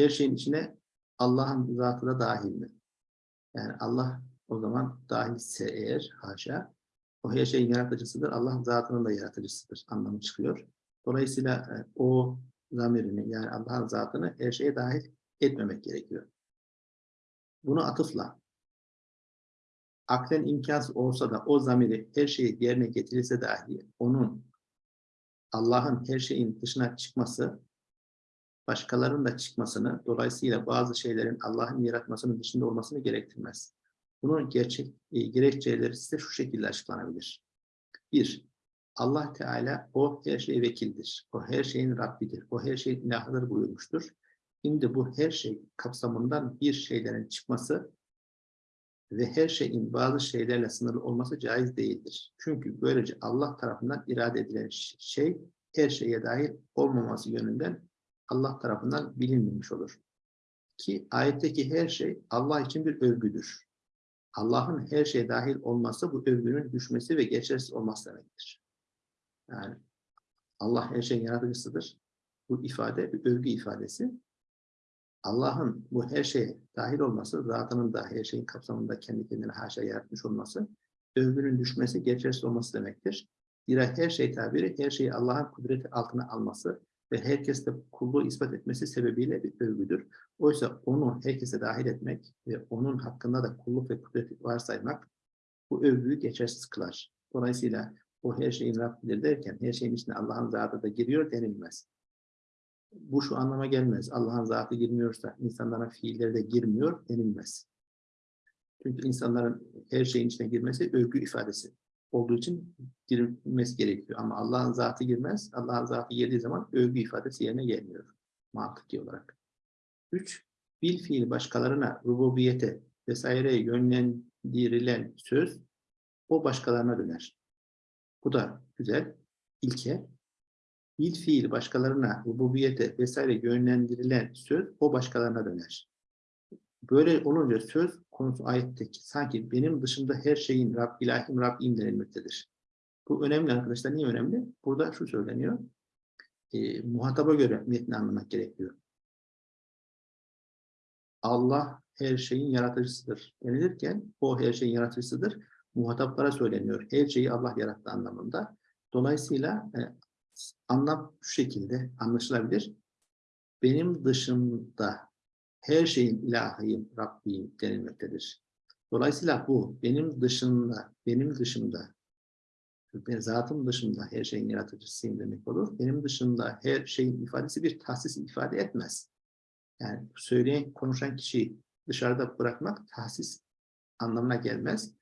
Her şeyin içine Allah'ın zatı da dahil mi? Yani Allah o zaman dahilse eğer haşa o her şeyin yaratıcısıdır. Allah zatının da yaratıcısıdır anlamı çıkıyor. Dolayısıyla e, o zamirini yani Allah'ın zatını her şeye dahil etmemek gerekiyor. Bunu atıfla aklen imkansız olsa da o zamiri her şeyi yerine getirilse dahi onun Allah'ın her şeyin dışına çıkması başkalarının da çıkmasını, dolayısıyla bazı şeylerin Allah'ın yaratmasının dışında olmasını gerektirmez. Bunun gerçek e, gerekçeleri ise şu şekilde açıklanabilir. Bir, Allah Teala o her şeye vekildir. O her şeyin Rabbidir. O her şeyin ilahıdır buyurmuştur. Şimdi bu her şey kapsamından bir şeylerin çıkması ve her şeyin bazı şeylerle sınırlı olması caiz değildir. Çünkü böylece Allah tarafından irade edilen şey her şeye dahil olmaması yönünden Allah tarafından bilinmemiş olur. Ki ayetteki her şey Allah için bir övgüdür. Allah'ın her şeye dahil olması bu övgünün düşmesi ve geçersiz olması demektir. Yani Allah her şeyin yaratıcısıdır. Bu ifade bir övgü ifadesi. Allah'ın bu her şeye dahil olması, zatının da her şeyin kapsamında kendi kendine haşa yaratmış olması, övgünün düşmesi, geçersiz olması demektir. Zira her şey tabiri, her şeyi Allah'ın kudreti altına alması ve herkeste kulluğu ispat etmesi sebebiyle bir övgüdür. Oysa onu herkese dahil etmek ve onun hakkında da kulluk ve kudreti varsaymak bu övgüyü geçersiz kılar. Dolayısıyla o her şeyin Rabbidir derken her şeyin içine Allah'ın zatı da giriyor denilmez. Bu şu anlama gelmez. Allah'ın zatı girmiyorsa insanların fiilleri de girmiyor denilmez. Çünkü insanların her şeyin içine girmesi övgü ifadesi olduğu için girilmesi gerekiyor. Ama Allah'ın zatı girmez. Allah'ın zatı girdiği zaman övgü ifadesi yerine gelmiyor. Mantıki olarak. Üç, bil fiil başkalarına, rububiyete vesaireye yönlendirilen söz o başkalarına döner. Bu da güzel. İlke. Bil fiil başkalarına, rububiyete vesaire yönlendirilen söz o başkalarına döner. Böyle olunca söz konusu ayetteki sanki benim dışında her şeyin Rab, ilahim Rabbim denilmektedir. Bu önemli arkadaşlar. Niye önemli? Burada şu söyleniyor. E, muhataba göre metni anlamak gerekiyor. Allah her şeyin yaratıcısıdır denilirken o her şeyin yaratıcısıdır. Muhataplara söyleniyor. Her şeyi Allah yarattı anlamında. Dolayısıyla e, anlam şu şekilde anlaşılabilir. Benim dışımda her şeyin ilahıyım, Rabbiyim denilmektedir. Dolayısıyla bu benim dışında, benim dışımda, ben zatım dışında her şeyin yaratıcısıyım demek olur. Benim dışında her şeyin ifadesi bir tahsis ifade etmez. Yani söyleyen, konuşan kişiyi dışarıda bırakmak tahsis anlamına gelmez.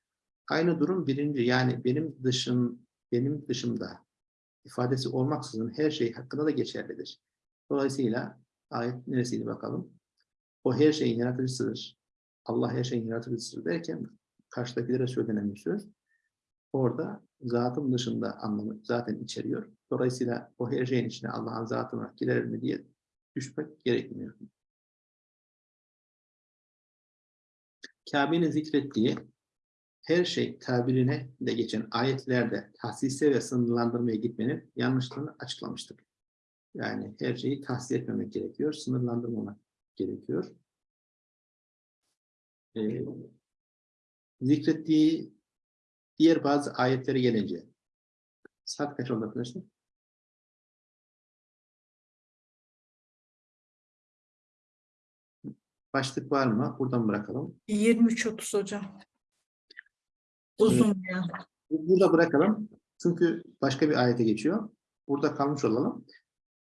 Aynı durum birinci yani benim dışım, benim dışımda ifadesi olmaksızın her şey hakkında da geçerlidir. Dolayısıyla ayet neresiydi bakalım? O her şeyin yaratıcısıdır. Allah her şeyin yaratıcısıdır derken karşıdakilere söylenen bir söz. Orada zatın dışında anlamı zaten içeriyor. Dolayısıyla o her şeyin içine Allah'ın zatına girer mi diye düşmek gerekmiyor. Kabe'nin zikrettiği her şey tabirine de geçen ayetlerde tahsise ve sınırlandırmaya gitmenin yanlışlığını açıklamıştık. Yani her şeyi tahsil etmemek gerekiyor, sınırlandırmamak gerekiyor. Ee, zikrettiği diğer bazı ayetlere gelince saat kaç oldu arkadaşlar? Başlık var mı? Buradan bırakalım. 23-30 hocam. Uzun ya. Burada bırakalım. Çünkü başka bir ayete geçiyor. Burada kalmış olalım.